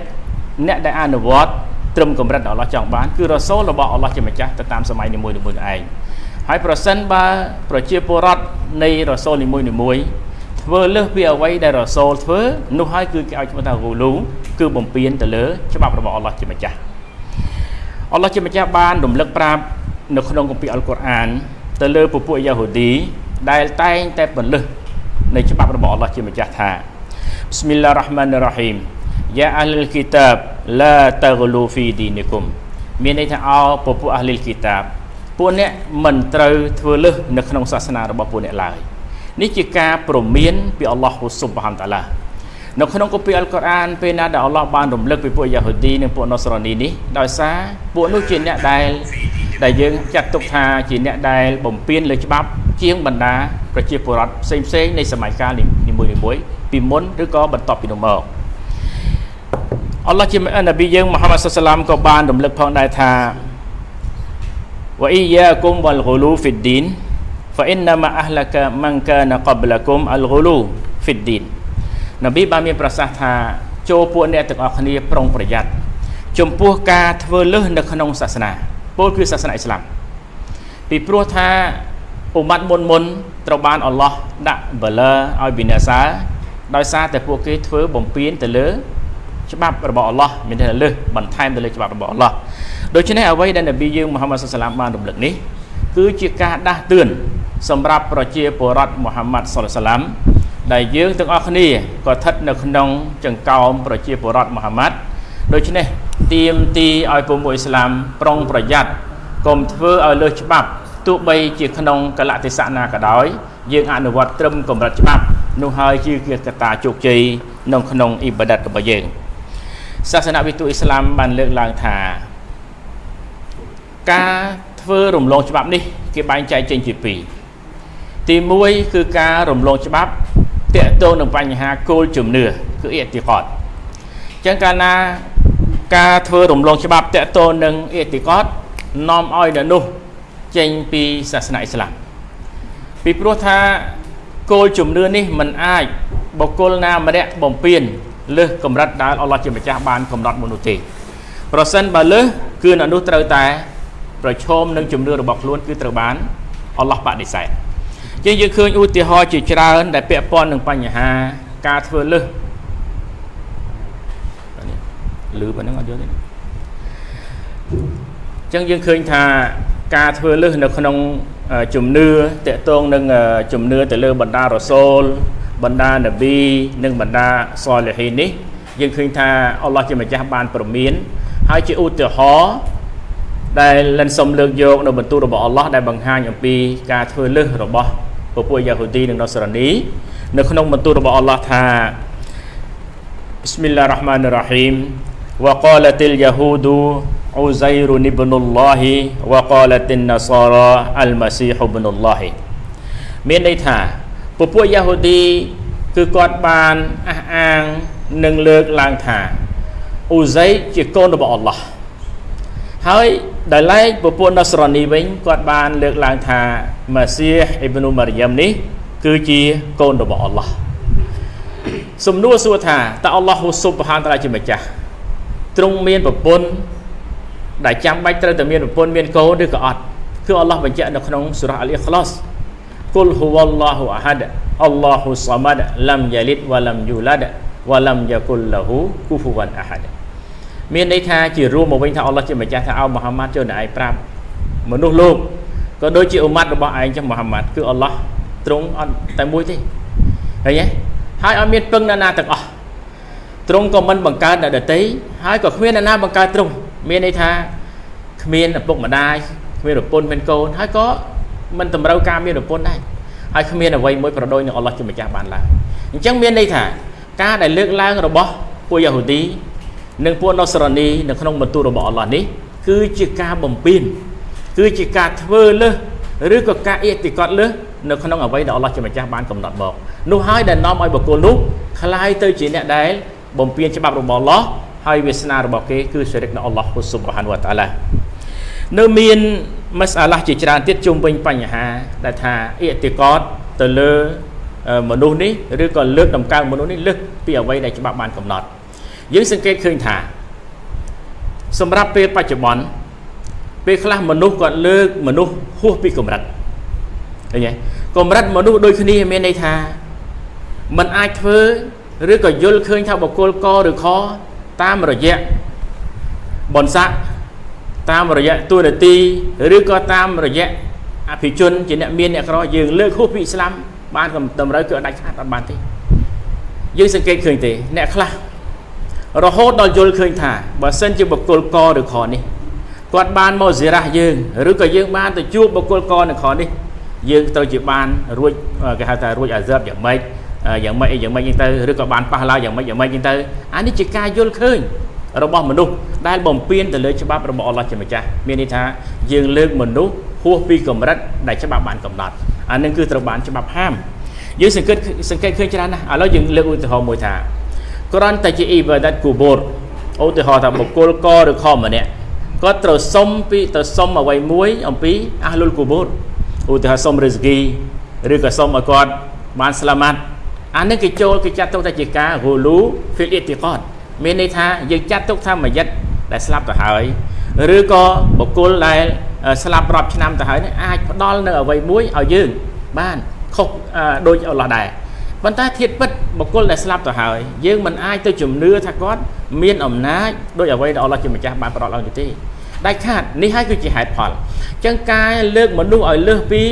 អ្នកដែលអនុវត្ត ត្រឹមកម្រិតអល់ឡោះចង់បានគឺរ៉ាសូលរបស់អល់ឡោះជាម្ចាស់ទៅតាមសម័យនីមួយៗឯងហើយប្រសិនបើប្រជាពលរដ្ឋនៃរ៉ាសូលនីមួយៗធ្វើលើសពីអ្វីដែលរ៉ាសូលធ្វើនោះហើយគឺគេឲ្យឈ្មោះថារូលូគឺបំពេញទៅលើច្បាប់របស់អល់ឡោះជាម្ចាស់អល់ឡោះជាម្ចាស់បានរំលឹកប្រាប់នៅក្នុងគម្ពីរអល់កុរអានទៅលើពពួកយ៉ាហូឌីដែលតែងតែបន្លឹះនៃច្បាប់របស់អល់ឡោះជាម្ចាស់ថា Bismillahirrahmanirrahim យ៉ាអាលលគីតាបឡាតាហ្លូហ្វីឌីនីគុំមានន័យថាអោពពួកអាលលគីតាបពួកអ្នកមិនត្រូវធ្វើលើសនៅក្នុងសាសនារបស់ពួកអ្នកឡើយនេះជាការព្រមានពីអល់ឡោះស៊ុបហានតាឡានៅក្នុងគម្ពីរអល់កុរអានពេលណាដែលអល់ឡោះបានរំលឹកពីពួកយ៉ាហូឌីនិងពួកណូសរ៉ានីនេះដោយសារពួកនោះជាអ្នកដែលដែលយើងចាត់ទុកថាជាអ្នកដែលបំពេញលើច្បាប់ជាងបណ្ដាប្រជាពលរដ្ឋផ្សេងផ្សេងនៃសម័យកាលនីមួយៗពីមុនឬក៏បន្ទាប់ពីនោះមក អល់ឡោះជានប៊ីយើងមូហាម៉ាត់សុសឡាមក៏បានរំលឹកផងដែរថាវអ៊ីយ៉ាគុំវលហ្គូលូហ្វីឌីន فإنما أهلك من كان قبلكم الغلو في الدين នប៊ីបានមានប្រសាសន៍ថាចូលពួកអ្នកទាំងអស់គ្នាប្រុងប្រយ័ត្នចំពោះការធ្វើលើសនៅក្នុងសាសនាពលគឺសាសនាអ៊ីស្លាមពីព្រោះថាអ៊ុម៉ាត់មុនមុនត្រូវបានអល់ឡោះដាក់បលើឲ្យវិនាសាដោយសារតែពួកគេធ្វើបំពេញទៅលើ ច្បាប់របស់អល់ឡោះមានតែលើសបន្ថែមទៅលើច្បាប់របស់អល់ឡោះដូច្នេះអ្វីដែលនប៊ីយើងមូហាម៉ាត់សុសឡាមបានរំលឹកនេះគឺជាការដាស់តឿនសម្រាប់ប្រជាពលរដ្ឋមូហាម៉ាត់សុលសាឡាំដែលយើងទាំងអស់គ្នាក៏ស្ថិតនៅក្នុងចង្កោមប្រជាពលរដ្ឋមូហាម៉ាត់ដូច្នេះទៀមទីឲ្យពុំអ៊ីស្លាមប្រុងប្រយ័ត្នកុំធ្វើឲ្យលើសច្បាប់ទោះបីជាក្នុងកលៈទេសៈណាក៏ដោយយើងអនុវត្តត្រឹមកម្រិតច្បាប់នោះហើយជាកត្តាជោគជ័យក្នុងក្នុងអ៊ីបាដាតរបស់យើង សាសនាវិទូអ៊ីស្លាមបានលើកឡើងថាការធ្វើរំលងច្បាប់នេះគេបែងចែកចេញជាពីរទី1គឺការរំលងច្បាប់តកតងនឹងបញ្ហាគោលជំនឿគឺអ៊ីតិកតអញ្ចឹងកាលណាការធ្វើរំលងច្បាប់តកតងនឹងអ៊ីតិកតនាំឲ្យនៅនោះចេញពីសាសនាអ៊ីស្លាមពីព្រោះថាគោលជំនឿនេះมันអាចបុគ្គលណាម្នាក់បំពេញ លើសកម្រិតដែលអល់ឡោះជាម្ចាស់បានកំណត់មនុស្សទេប្រសិនបើលើសគឺនៅនោះត្រូវតែប្រឈមនឹងជំនឿរបស់ខ្លួនគឺត្រូវបានអល់ឡោះបដិសេធជាងយើងឃើញឧទាហរណ៍ជាច្រើនដែលពាក់ព័ន្ធនឹងបញ្ហាការធ្វើលើសលឺប៉ុណ្ណឹងអត់យល់ទេអញ្ចឹងយើងឃើញថាការធ្វើលើសនៅក្នុង ជំនឿតកតងនឹងជំនឿទៅលើបណ្ដារសូលបណ្ដានប៊ីនិងបណ្ដាសលហ៊ីននេះយើងឃើញថាអល់ឡោះជាម្ចាស់បានប្រមានហើយជាឧទាហរណ៍ដែលលិនសុំលើកយកនៅបន្ទូលរបស់អល់ឡោះដែលបង្ហាញអំពីការធ្វើលើសរបស់ពពួកយ៉ាហូឌីនិងណូសរ៉ានីនៅក្នុងបន្ទូលរបស់អល់ឡោះថា بسم الله الرحمن الرحيم وقالت اليهود عزير ابن الله وقالت النصارى المسيح ابن الله មានន័យថាពពួកយ៉ាហូឌីគឺគាត់បានអះអាងនិងលើកឡើងថាអ៊ូសៃជាកូនរបស់អល់ឡោះហើយដោយឡែកពពួកណូសរ៉ានីវិញគាត់បានលើកឡើងថាម៉ាស៊ីហអ៊ីប្នូម៉ារីយ៉ាំនេះគឺជាកូនរបស់អល់ឡោះសំណួរសួរថាតើអល់ឡោះស៊ុបហានតាឡាជាម្ចាស់ទ្រង់មានប្រពន្ធ ដែលចាំបាច់ត្រូវតែមានប្រពន្ធមានកូនឬក៏អត់គឺអល់ឡោះបញ្ជាក់នៅក្នុងសូរ៉ាអលអ៊ីខ្លាសគុលហ៊ូវឡោះអាហាដអល់ឡោះសាម៉ាដឡាំយ៉ាលីតវ៉ាឡាំយូឡាដវ៉ាឡាំយ៉ាគុលឡាហ៊ូគូហ្វូវ៉ាន់អាហាដមានន័យថាជារួមមកវិញថាអល់ឡោះជាម្ចាស់ថាអោមូហាម៉ាត់ចូលនៅឯងប្រាប់មនុស្សលោកក៏ដូចជាអ៊ុម៉ាត់របស់ឯងចឹងមូហាម៉ាត់គឺអល់ឡោះទ្រង់អត់តែមួយទេឃើញទេហើយអត់មានពឹងណាណាទាំងអស់ទ្រង់ក៏មិនបង្កើតអ្នកដតីហើយក៏គ្មានអ្នកណាបង្កើតទ្រង់ មានន័យថាគ្មានឪពុកម្ដាយគ្មានប្រពន្ធមានកូនហើយក៏មិនតម្រូវការមានប្រពន្ធដែរហើយគ្មានអ្វីមួយប្រដូចនឹងអល់ឡោះជាម្ចាស់បានឡើយអញ្ចឹងមានន័យថាការដែលលើកឡើងរបស់ពួកយ៉ាហូឌីនិងពួកណូសរ៉ានីនៅក្នុងបន្ទូលរបស់អល់ឡោះនេះគឺជាការបំពេញគឺជាការធ្វើលើសឬក៏ការអ៊ីតិកតលើសនៅក្នុងអ្វីដែលអល់ឡោះជាម្ចាស់បានកំណត់មកនោះហើយដែលនាំឲ្យបុគ្គលនោះคล้ายទៅជាអ្នកដែលបំពេញច្បាប់របស់អល់ឡោះ ហើយវាសនារបស់គេគឺសិរិកនៅអល់ឡោះស៊ុបហានវតាឡានៅមានមសាឡាជាច្រើនទៀតជុំវិញបញ្ហា ដែលថាអ៊ីតិកតទៅលើមនុស្សនេះឬក៏លើកតម្កើងមនុស្សនេះលើសពីអ្វីដែលច្បាប់បានកំណត់យើងសង្កេតឃើញថា សម្រាប់ពេលបច្ចុប្បន្នពេលខ្លះមនុស្សគាត់លើកមនុស្សហួសពីកម្រិតឃើញទេកម្រិតមនុស្សដូចគ្នាមានន័យថាมันអាចធ្វើឬក៏យល់ឃើញថាបកគលកឬខ តាមរយៈបនស័កតាមរយៈទួនាទីឬក៏តាមរយៈអភិជនជាអ្នកមានអ្នកក្រយើងលើកហួសពីអ៊ីស្លាមបានតម្រូវគឺអត់ដាច់ខាតអត់បានទេយើងសង្កេតឃើញទេអ្នកខ្លះរហូតដល់យល់ឃើញថាបើសិនជាបកគលកឬខនេះគាត់បានមកសេរ៉ាស់យើងឬក៏យើងបានទៅជួបបកគលកនៅខនេះយើងត្រូវជាបានរួចគេហៅថារួចអាសឺបយ៉ាងម៉េច យ៉ាងម៉េចអីយ៉ាងម៉េចហ្នឹងទៅឬក៏បានប៉ះឡើយយ៉ាងម៉េចយ៉ាងម៉េចហ្នឹងទៅអានេះជាការយល់ឃើញរបស់មនុស្សដែលបំពេញទៅលើច្បាប់របស់អល់ឡោះជាម្ចាស់មានន័យថាយើងលើកមនុស្សហួសពីកម្រិតដែលច្បាប់បានកំណត់អានឹងគឺត្រូវបានច្បាប់ហាមយើងសង្កេតសង្កេតឃើញច្រើនណាស់ឥឡូវយើងលើកឧទាហរណ៍មួយថាគ្រាន់តែជាអ៊ីបាដាតគូបូរឧទាហរណ៍ថាបុគ្គលកឬខម្នាក់គាត់ត្រូវសុំពីទៅសុំអ្វីមួយអំពីអាហ្លុលគូបូរឧទាហរណ៍សុំរិស្គីឬក៏សុំឲ្យគាត់បានស្លាម៉ាត់ អានេះគេចូលគេចាត់ទុកថាជាការហូលូហ្វីលអ៊ីទីកតមានន័យថាយើងចាត់ទុកថាមួយយិតដែលស្លាប់ទៅហើយឬក៏បុគ្គលដែលស្លាប់រាប់ឆ្នាំទៅហើយអាចផ្ដល់នៅអ្វីមួយឲ្យយើងបានខុសដូចអល់ឡោះដែរប៉ុន្តែធៀបពិតបុគ្គលដែលស្លាប់ទៅហើយយើងមិនអាចទៅជំនឿថាគាត់មានអំណាចដោយអ្វីដែលអល់ឡោះជាម្ចាស់បានផ្ដល់ឲ្យទេដាច់ខាតនេះហើយគឺជាហេតុផលអញ្ចឹងការលើកមនុស្សឲ្យលើសពី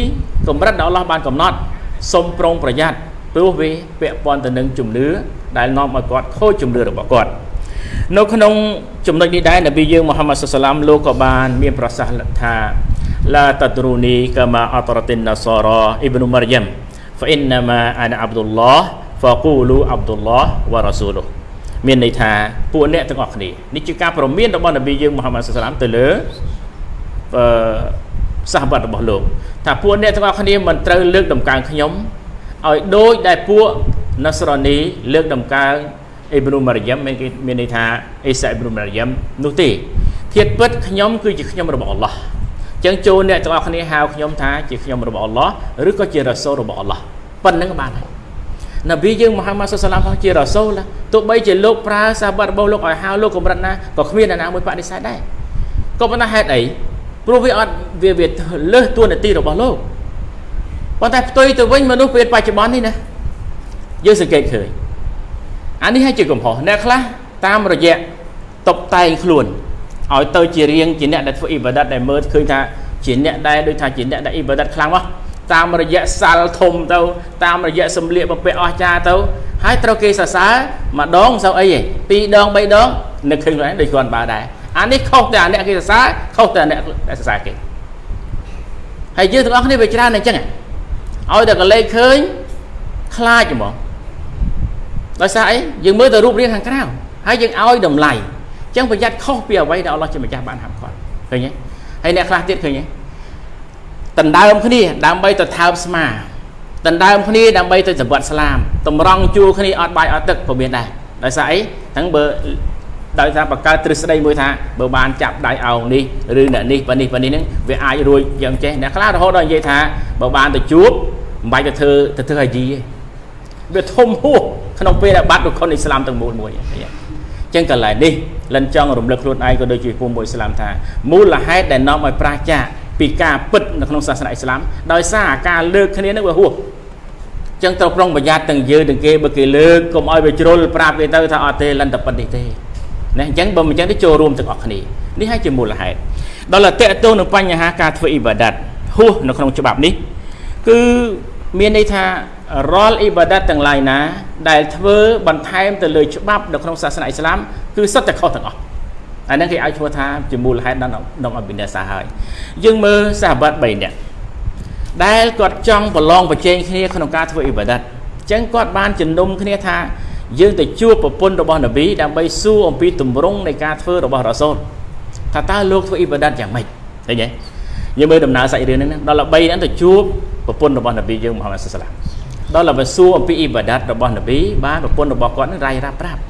កម្រិតដែលអល់ឡោះបានកំណត់សូមប្រុងប្រយ័ត្ន ព្រោះវាពាក់ព័ន្ធទៅនឹងជំនឿដែលនាំឲ្យគាត់ខូចជំនឿរបស់គាត់នៅក្នុងចំណុចនេះដែរនប៊ីយើងមូហាម៉ាត់សុសឡាមលោកក៏បាន មានប្រសាសន៍ថាឡាតតរូនីកាម៉ាអតរតិនណាសរ៉ាអ៊ីប្នូម៉ារយ៉ាំហ្វអ៊ីនណាម៉ាអានាអាប់ឌុលឡោះហ្វាគូលូអាប់ឌុលឡោះវ៉ារ៉ាស៊ូលូមានន័យថាពួកអ្នកទាំងអស់គ្នានេះជាការប្រមានរបស់នប៊ីយើងមូហាម៉ាត់សុសឡាមទៅលើអឺសាសបត្តិរបស់លោកថាពួកអ្នកទាំងអស់គ្នាមិនត្រូវលើកតម្កើងខ្ញុំ ឲ្យដូចដែលពួកណាសរ៉ានីលើកដំកើងអ៊ីប្រូម៉ារីយ៉ាំមានគេមានន័យថាអេសាអ៊ីប្រូម៉ារីយ៉ាំនោះទេធៀបពិតខ្ញុំគឺជាខ្ញុំរបស់អល់ឡោះចឹងចូលអ្នកទាំងអស់គ្នាហៅខ្ញុំថាជាខ្ញុំរបស់អល់ឡោះឬក៏ជារ៉ាសូលរបស់អល់ឡោះប៉ុណ្្នឹងបានហើយនប៊ីយើងមូហាម៉ាត់សុសឡាមជារ៉ាសូលទោះបីជាលោកប្រើសាបាត់របស់លោកឲ្យហៅលោកកម្រិតណាក៏គ្មានអ្នកណាមួយបដិសេធដែរក៏ប៉ុន្តែហេតុអីព្រោះវាអត់វាវាលើសតួនាទីរបស់លោក ប៉ុន្តែផ្ទុយទៅវិញមនុស្សពេលបច្ចុប្បន្ននេះណាយើងសង្កេតឃើញអានេះហើយជាកំហុសអ្នកខ្លះតាមរយៈតបតែងខ្លួនឲ្យទៅជារៀងជាអ្នកដែលធ្វើអ៊ីបាដាតដែលមើលឃើញថាជាអ្នកដែលដូចថាជាអ្នកដែលអ៊ីបាដាតខ្លាំងមកតាមរយៈសាល់ធំទៅតាមរយៈសម្លៀកបំពាក់អស្ចារ្យទៅហើយត្រូវគេសរសើរម្ដងមិនសូវអីទេពីរដងបីដងនឹកឃើញខ្លួនឯងដូចគ្រាន់បើដែរអានេះខុសតែអ្នកគេសរសើរខុសតែអ្នកដែលសរសើរគេហើយយើងទាំងអស់គ្នាវាច្រើនអញ្ចឹង ឲ្យតែកលេចឃើញខ្លាចហ្មងដោយសារអីយើងមើលទៅរូបរាងខាងក្រៅហើយយើងឲ្យតម្លៃអញ្ចឹងប្រយ័ត្នខុសពីអ្វីដែលអល់ឡោះជាម្ចាស់បានហាមឃាត់ឃើញទេហើយអ្នកខ្លះទៀតឃើញទេដណ្ដើមគ្នាដើម្បីទៅថើបស្មាដណ្ដើមគ្នាដើម្បីទៅសម្បត្តិស្លាមតម្រង់ជួរគ្នាអត់បាយអត់ទឹកក៏មានដែរដោយសារអីទាំងបើដោយសារបង្កើតទ្រឹស្ដីមួយថាបើបានចាប់ដៃអោងនេះឬអ្នកនេះប៉ានេះប៉ានេះហ្នឹងវាអាចរួចយ៉ាងចេះអ្នកខ្លះរហូតដល់និយាយថាបើបានទៅជួប មិនបាច់ទៅធ្វើទៅធ្វើហាជីទេវាធំហួសក្នុងពេលដែលបាត់រុខុនអ៊ីស្លាមទាំងមូលមួយអញ្ចឹងកន្លែងនេះលិនចង់រំលឹកខ្លួនឯងក៏ដូចជាពុំមួយអ៊ីស្លាមថាមូលហេតុដែលនាំឲ្យប្រាសចាកពីការពិតនៅក្នុងសាសនាអ៊ីស្លាមដោយសារការលើកគ្នានឹងវាហួសចឹងត្រូវប្រុងប្រយ័ត្នទាំងយើងទាំងគេបើគេលើកកុំឲ្យវាជ្រុលប្រាប់គេទៅថាអត់ទេលិនតែប៉ុណ្្នេះទេណាអញ្ចឹងបើមិនអញ្ចឹងទៅចូលរួមទាំងអស់គ្នានេះហើយជាមូលហេតុដល់តែតកតងនឹងបញ្ហាការធ្វើអ៊ីបាដាតហួសនៅក្នុងច្បាប់នេះគឺ មានន័យថារាល់អ៊ីបាដាតទាំងឡាយណា ដែលធ្វើបន្ថែមទៅលើច្បាប់នៅក្នុងសាសនាអ៊ីស្លាមគឺសុទ្ធតែខុសទាំងអស់អាហ្នឹងគេឲ្យឈ្មោះថាជាមូលហេតុដល់ដល់អបិញ្ញាសាហើយយើងមើលសាហាបាត់3នាក់ដែលគាត់ចង់ប្រឡងប្រជែងគ្នាក្នុងការធ្វើអ៊ីបាដាតអញ្ចឹងគាត់បានជំនុំគ្នាថាយើងទៅជួបប្រពន្ធរបស់នប៊ីដើម្បីសួរអំពីទម្រង់នៃការធ្វើរបស់រ៉ាសូលថាតើលោកធ្វើអ៊ីបាដាតយ៉ាងម៉េចឃើញទេយើងមើលដំណើរសាច់រឿងហ្នឹងដល់ល្បីហ្នឹងទៅជួប ប្រពន្ធរបស់នប៊ីយើងមូហាម៉ាត់សាឡាមដល់ល្បីសួរអំពីអ៊ីបាដាតរបស់នប៊ីបានប្រពន្ធរបស់គាត់ហ្នឹងរាយរាប់ប្រាប់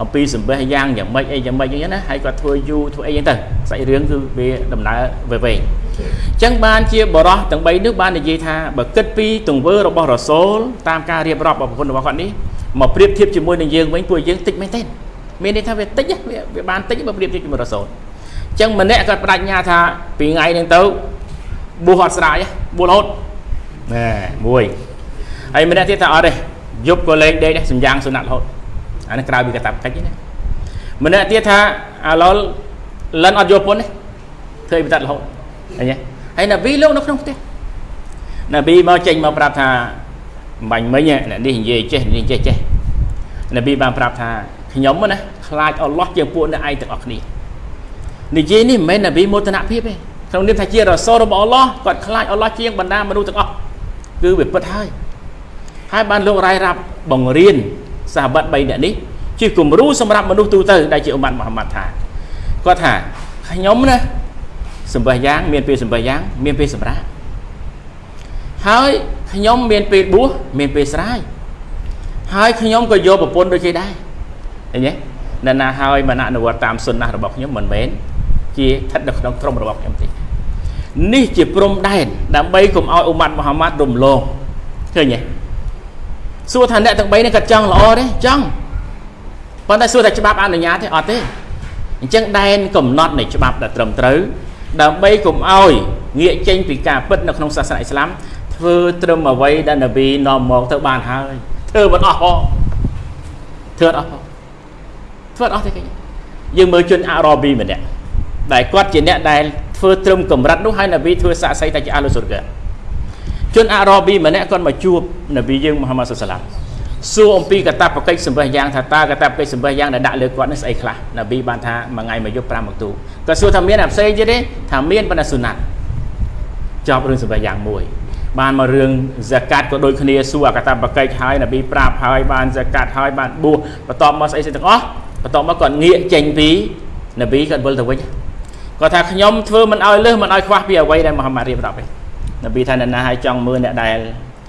អំពីសម្បេះយ៉ាងយ៉ាងម៉េចអីយ៉ាងម៉េចអញ្ចឹងណាហើយគាត់ធ្វើយូរធ្វើអីអញ្ចឹងទៅសាច់រឿងគឺវាដំណើរវែងវែងអញ្ចឹងបានជាបរោះទាំង3នេះបាននិយាយថាបើគិតពីទង្វើរបស់រ៉ាសូលតាមការរៀបរាប់របស់ប្រពន្ធរបស់គាត់នេះមកប្រៀបធៀបជាមួយនឹងយើងវិញពួកយើងតិចមែនទេមានន័យថាវាតិចវាបានតិចបើប្រៀបធៀបជាមួយរ៉ាសូលអញ្ចឹងម្នាក់គាត់បដិញ្ញាថាពីថ្ងៃហ្នឹងទៅបួសអត់ស្រាយបួសរហូត ណែមួយហើយម្នាក់ទៀតថាអត់ទេយប់ក៏លេងដេកដែរសំយ៉ាងសុណាត់រហូតអានេះក្រៅពីកតាបកិច្ចណាម្នាក់ទៀតថាអាឡុលលិនអត់យកពុនទេធ្វើបិទរហូតឃើញទេហើយណាប៊ីលោកនៅក្នុងផ្ទះណាប៊ីមកចេញមកប្រាប់ថាបាញ់មិញអ្នកនេះនិយាយចេះនេះចេះចេះណាប៊ីបានប្រាប់ថាខ្ញុំណាខ្លាចអល់ឡោះជាងពួកអ្នកឯងទាំងអស់គ្នានិយាយនេះមិនមែនណាប៊ីមោទនភាពទេក្នុងនាមថាជារ៉ាសូលរបស់អល់ឡោះគាត់ខ្លាចអល់ឡោះជាងបណ្ដាមនុស្សទាំងអស់ គឺវាពិតហើយហើយបានលោករ៉ាយរាប់បង្រៀនសាហាបាត់3នាក់នេះជាគំរូសម្រាប់មនុស្សទូទៅដែលជាអ៊ុម៉ាត់មូហាម៉ាត់ថាគាត់ថាខ្ញុំណាសម្បះយ៉ាងមានពេលសម្បះយ៉ាងមានពេលសម្រាប់ហើយខ្ញុំមានពេលបួសមានពេលស្រាយហើយខ្ញុំក៏យកប្រពន្ធដូចគេដែរឃើញទេណ៎ណាហើយមិនអនុវត្តតាមសុនណារបស់ខ្ញុំមិនមែនជាស្ថិតនៅក្នុងក្រុមរបស់ខ្ញុំទេ នេះជាព្រំដែនដើម្បីកុំឲ្យអ៊ុម៉ាត់មូហាម៉ាត់រំលងឃើញទេសួរថាអ្នកទាំង3នេះគាត់ចង់ល្អទេចង់ប៉ុន្តែសួរថាច្បាប់អនុញ្ញាតទេអត់ទេអញ្ចឹងដែនកំណត់នៃច្បាប់ដែលត្រឹមត្រូវដើម្បីកុំឲ្យងាកចេញពីការពិតនៅក្នុងសាសនាអ៊ីស្លាមធ្វើត្រឹមអ្វីដែលនប៊ីនាំមកទៅបានហើយធ្វើមិនអស់ផងធ្វើអត់អស់ផងធ្វើអត់អស់ទេគេយើងមើលជនអារ៉ាប៊ីម្នាក់ដែលគាត់ជាអ្នកដែល ធ្វើត្រឹមកម្រិតនោះហើយនប៊ីធ្វើសាក់សីតែជាអាឡូស៊ុរកាជនអារ៉ាប៊ីម្នាក់គាត់មកជួបនប៊ីយើងមូហាម៉ាត់សុសឡាមសួរអំពីកតាបកិច្ចសម្បេះយ៉ាងថាតើកតាបកិច្ចសម្បេះយ៉ាងដែលដាក់លើគាត់នេះស្អីខ្លះនប៊ីបានថាមួយថ្ងៃមួយយប់5មកទូគាត់សួរថាមានអាផ្សេងទៀតទេថាមានប៉ុន្តែសុណាត់ចប់រឿងសម្បេះយ៉ាងមួយបានមករឿងហ្សាកាត់ក៏ដូចគ្នាសួរអកតបកិច្ចហើយនប៊ីប្រាប់ហើយបានហ្សាកាត់ហើយបានបួសបន្ទាប់មកស្អីស្អីទាំងអស់បន្ទាប់មកគាត់ងាកចេញពីនប៊ីគាត់វិលទៅវិញ គាត់ថាខ្ញុំធ្វើមិនឲ្យលើសមិនឲ្យខ្វះពីអ្វីដែលមហាម៉ាត់រៀបរាប់ឯងនប៊ីថាអ្នកណាឲ្យចង់មើលអ្នកដែល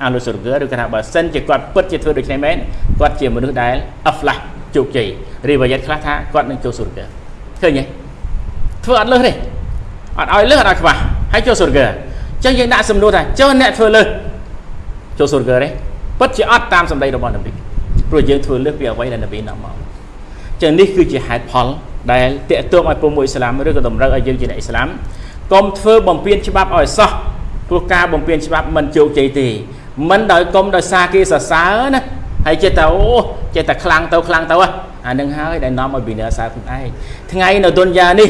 អាលុសុរហ្គឬគាត់ថាបើសិនជាគាត់ពិតជាធ្វើដូចគ្នាមែនគាត់ជាមនុស្សដែលអហ្វឡាស់ជោគជ័យរីវ៉ាយ៉ាត់ខ្លះថាគាត់នឹងចូលសុរហ្គឃើញទេធ្វើអត់លើសទេអត់ឲ្យលើសអត់ឲ្យខ្វះហើយចូលសុរហ្គអញ្ចឹងយើងដាក់សំណួរថាចុះអ្នកធ្វើលើសចូលសុរហ្គទេពិតជាអត់តាមសម្ដីរបស់នប៊ីព្រោះយើងធ្វើលើសពីអ្វីដែលនប៊ីនាំមកអញ្ចឹងនេះគឺជាហេតុផល ដែលតាក់ទងឲ្យពុំមួយអ៊ីស្លាមឬក៏តម្រូវឲ្យយើងជាអ្នកអ៊ីស្លាមកុំធ្វើបំពានច្បាប់ឲ្យសោះព្រោះការបំពានច្បាប់មិនជោគជ័យទេមិនដោយកុំដោយសារគេសរសើរណាហើយចេះតែអូចេះតែខ្លាំងទៅខ្លាំងទៅអានឹងហើយដែលនាំឲ្យវិនាសាខ្លួនឯងថ្ងៃនៅទុនយ៉ានេះ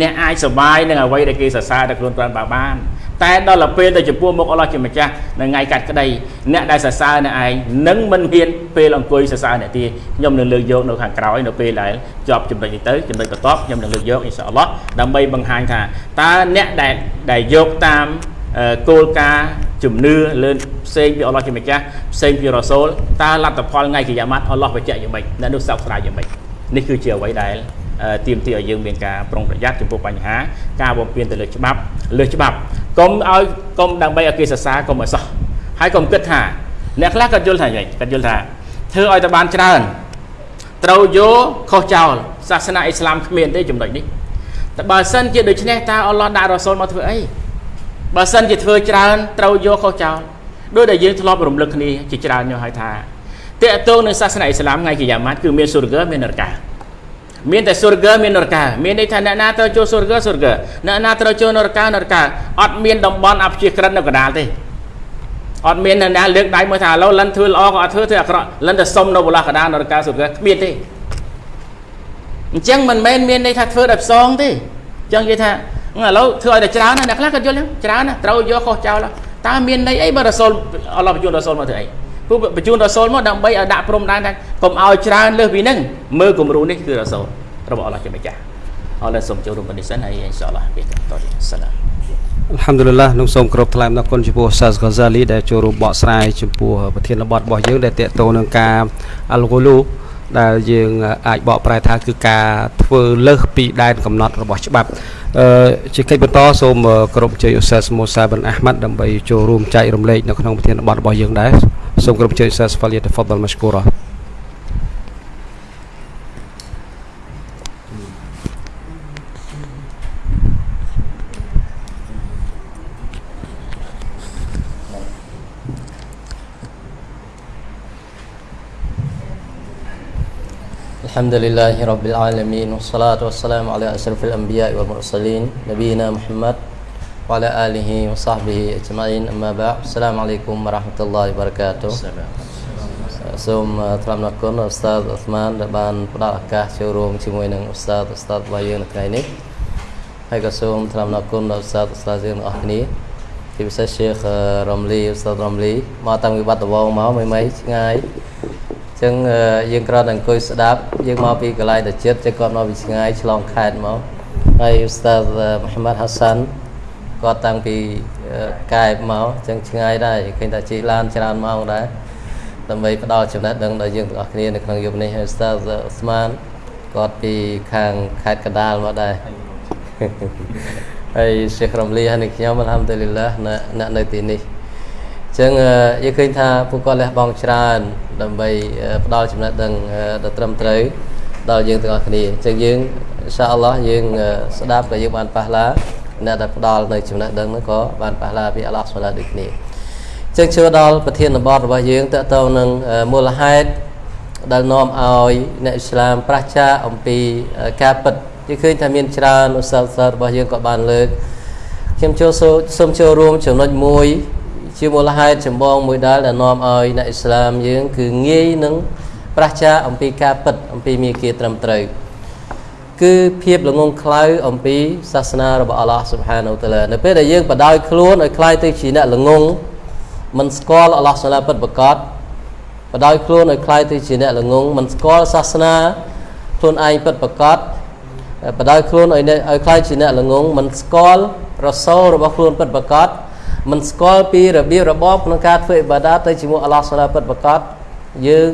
អ្នកអាចសុបាយនឹងអ្វីដែលគេសរសើរដល់ខ្លួនគាត់បាន តែដល់ទៅពេលទៅចំពោះមុខអល់ឡោះជាម្ចាស់នៅថ្ងៃកាត់ក្តីអ្នកដែលសរសើរអ្នកឯងនឹងមិនមានពេលអង្គុយសរសើរអ្នកទៀតខ្ញុំនឹងលើកយកនៅខាងក្រោយនៅពេលដែលជាប់ចំណុចនេះទៅចំណុចបន្ទាប់ខ្ញុំនឹងលើកយកអ៊ីនសាអល់ឡោះដើម្បីបង្ហាញថាតើអ្នកដែលដែលយកតាមគោលការណ៍ជំនឿលើផ្សេងពីអល់ឡោះជាម្ចាស់ផ្សេងពីរ៉ាសូលតើលទ្ធផលថ្ងៃកិយាម៉ាត់អល់ឡោះបញ្ជាក់យ៉ាងម៉េចអ្នកនោះសោកស្ដាយយ៉ាងម៉េចនេះគឺជាអ្វីដែល ទៀមទីឲ្យយើងមានការប្រុងប្រយ័ត្នចំពោះបញ្ហា ការបំពេញទៅលើច្បាប់លើច្បាប់កុំឲ្យកុំដើម្បីឲ្យគេសរសើរកុំឲ្យសោះហើយកុំគិតថាអ្នកខ្លះគាត់យល់ថាយ៉ាងគាត់យល់ថាធ្វើឲ្យតែបានច្រើនត្រូវយកខុសចោលសាសនាអ៊ីស្លាមគ្មានទេចំណុចនេះតែបើសិនជាដូច្នេះតើអល់ឡោះដាក់រ៉ាសូលមកធ្វើអីបើសិនជាធ្វើច្រើនត្រូវយកខុសចោលដោយដែលយើងធ្លាប់រំលឹកគ្នាជាច្រើនយកឲ្យថាតេតងនឹងសាសនាអ៊ីស្លាមថ្ងៃគីយ៉ាម៉ាត់គឺមានស៊ូរហ្គមាននរកា មានតែស៊ុរហ្គមាននរកាមានន័យថាអ្នកណាត្រូវចូលស៊ុរហ្គស៊ុរហ្គអ្នកណាត្រូវចូលនរកានរកាអត់មានតំបន់អព្យាក្រឹតនៅកណ្ដាលទេអត់មានអ្នកណាលើកដៃមកថាឥឡូវលិនធ្វើល្អក៏អត់ធ្វើធ្វើអាក្រក់លិនតែសុំនៅបលាកណ្ដាលនរកាស៊ុរហ្គគ្មានទេអញ្ចឹងមិនមែនមានន័យថាធ្វើដោយផ្សងទេអញ្ចឹងនិយាយថាឥឡូវធ្វើឲ្យតែច្រើនណាអ្នកខ្លះក៏យល់ច្រើនណាត្រូវយកខុសចោលតើមានន័យអីបើរ៉ាសូលអល់ឡោះបញ្ជូនរ៉ាសូលមកធ្វើអី ព្រោះបញ្ជូនរ៉ាសូលមកដើម្បីឲ្យដាក់ព្រំដែនថាកុំឲ្យច្រើនលើសពីហ្នឹងមើលគំរូនេះគឺរ៉ាសូលរបស់អល់ឡោះជាម្ចាស់អរឡូវសូមចូលរួមនេះសិនហើយអ៊ីនសាអល់ឡោះពេលតទៅសាឡាមអល់ហាំឌុលឡានឹងសូមគោរពថ្លែងអំណរគុណចំពោះសាសហ្កាហ្សាលីដែលចូលរួមបកស្រាយចំពោះប្រធានបទរបស់យើងដែលតកតទៅនឹងការអល់ហ្គូលូ ដែលយើងអាចបកប្រែថាគឺការធ្វើលើសពីដែនកំណត់របស់ច្បាប់អឺជាកិច្ចបន្តសូមគោរពជ័យឧស្សាហ៍មូសាបិនអាហ្មាត់ដើម្បីចូលរួមចែករំលែកនៅក្នុងប្រធានបទរបស់យើងដែរសូមគោរពជ័យឧស្សាហ៍ហ្វាលីតហ្វដលម៉ាស្គូរ៉ា الحمد لله رب العالمين والصلاة والسلام على أشرف الأنبياء والمرسلين نبينا محمد وعلى آله وصحبه أجمعين أما بعد السلام عليكم ورحمة الله وبركاته សូមថ្លែងអំណរគុណអ៊ូស្តាតអូស្មានដែលបានផ្ដល់ឱកាសចូលរួមជាមួយនឹងអ៊ូស្តាតអ៊ូស្តាតរបស់យើងនៅថ្ងៃនេះហើយក៏សូមថ្លែងអំណរគុណដល់អ៊ូស្តាតអ៊ូស្តាតយើងទាំងអស់គ្នាជាពិសេស Sheikh Ramli អ៊ូស្តាត Ramli មកតាំងពីបាត់ដំបងមកមិនមិនឆ្ងាយ ចឹងយើងគ្រាន់តែអង្គុយស្ដាប់យើងមកពីកន្លែងទៅចិត្តចឹងគាត់មកពីឆ្ងាយឆ្លងខេត្តមកហើយឧស្តាតមូហាម៉ាត់ហាសាន់គាត់តាំងពីកែបមកចឹងឆ្ងាយដែរឃើញថាជិះឡានច្រើនម៉ោងដែរដើម្បីផ្ដល់ចំណេះដឹងដល់យើងទាំងអស់គ្នានៅក្នុងយុគនេះហើយឧស្តាតអូស្មានគាត់ពីខាងខេត្តកដាលមកដែរហើយសេះរំលីហើយខ្ញុំអល់ហាំឌុលីឡាអ្នកនៅទីនេះ ចឹងយើងឃើញថាពួកគាត់លះបង់ច្រើន ដើម្បីផ្ដល់ចំណេះដឹងដ៏ត្រឹមត្រូវដល់យើងទាំងអស់គ្នាចឹងយើងអ៊ីនសាអល់ឡោះយើងស្ដាប់ក៏យើងបានប៉ះឡាអ្នកដែលផ្ដល់នៅចំណេះដឹងនោះក៏បានប៉ះឡាពីអល់ឡោះសុលាដូចគ្នាចឹងជឿដល់ប្រធានបទរបស់យើងតើតើនឹងមូលហេតុដែលនាំឲ្យអ្នកអ៊ីស្លាមប្រះចាអំពីការពិតយើងឃើញថាមានច្រើនឧស្សាហ៍របស់យើងក៏បានលើកខ្ញុំចូលសូមចូលរួមចំណុចមួយ ជាមូលហេតុចម្បងមួយដែលដែលនាំឲ្យអ្នកអ៊ីស្លាមយើងគឺងាយនឹងប្រឆាអំពីការពិតអំពីមេគាត្រឹមត្រូវគឺភាពល្ងងខ្លៅអំពីសាសនារបស់អល់ឡោះស៊ុបហានូតាឡានៅពេលដែលយើងបដោយខ្លួនឲ្យคล้ายទៅជាអ្នកល្ងងមិនស្គាល់អល់ឡោះស៊ុបហានូពិតប្រកបបដោយខ្លួនឲ្យคล้ายទៅជាអ្នកល្ងងមិនស្គាល់សាសនាខ្លួនឯងពិតប្រកបបដោយខ្លួនឲ្យឲ្យคล้ายជាអ្នកល្ងងមិនស្គាល់រសូលរបស់ខ្លួនពិតប្រកប មិនស្គាល់ពីរបៀបរបបក្នុងការធ្វើអ៊ីបាដាទៅជាមួយអល់ឡោះសុឡាពិតប្រកបយើង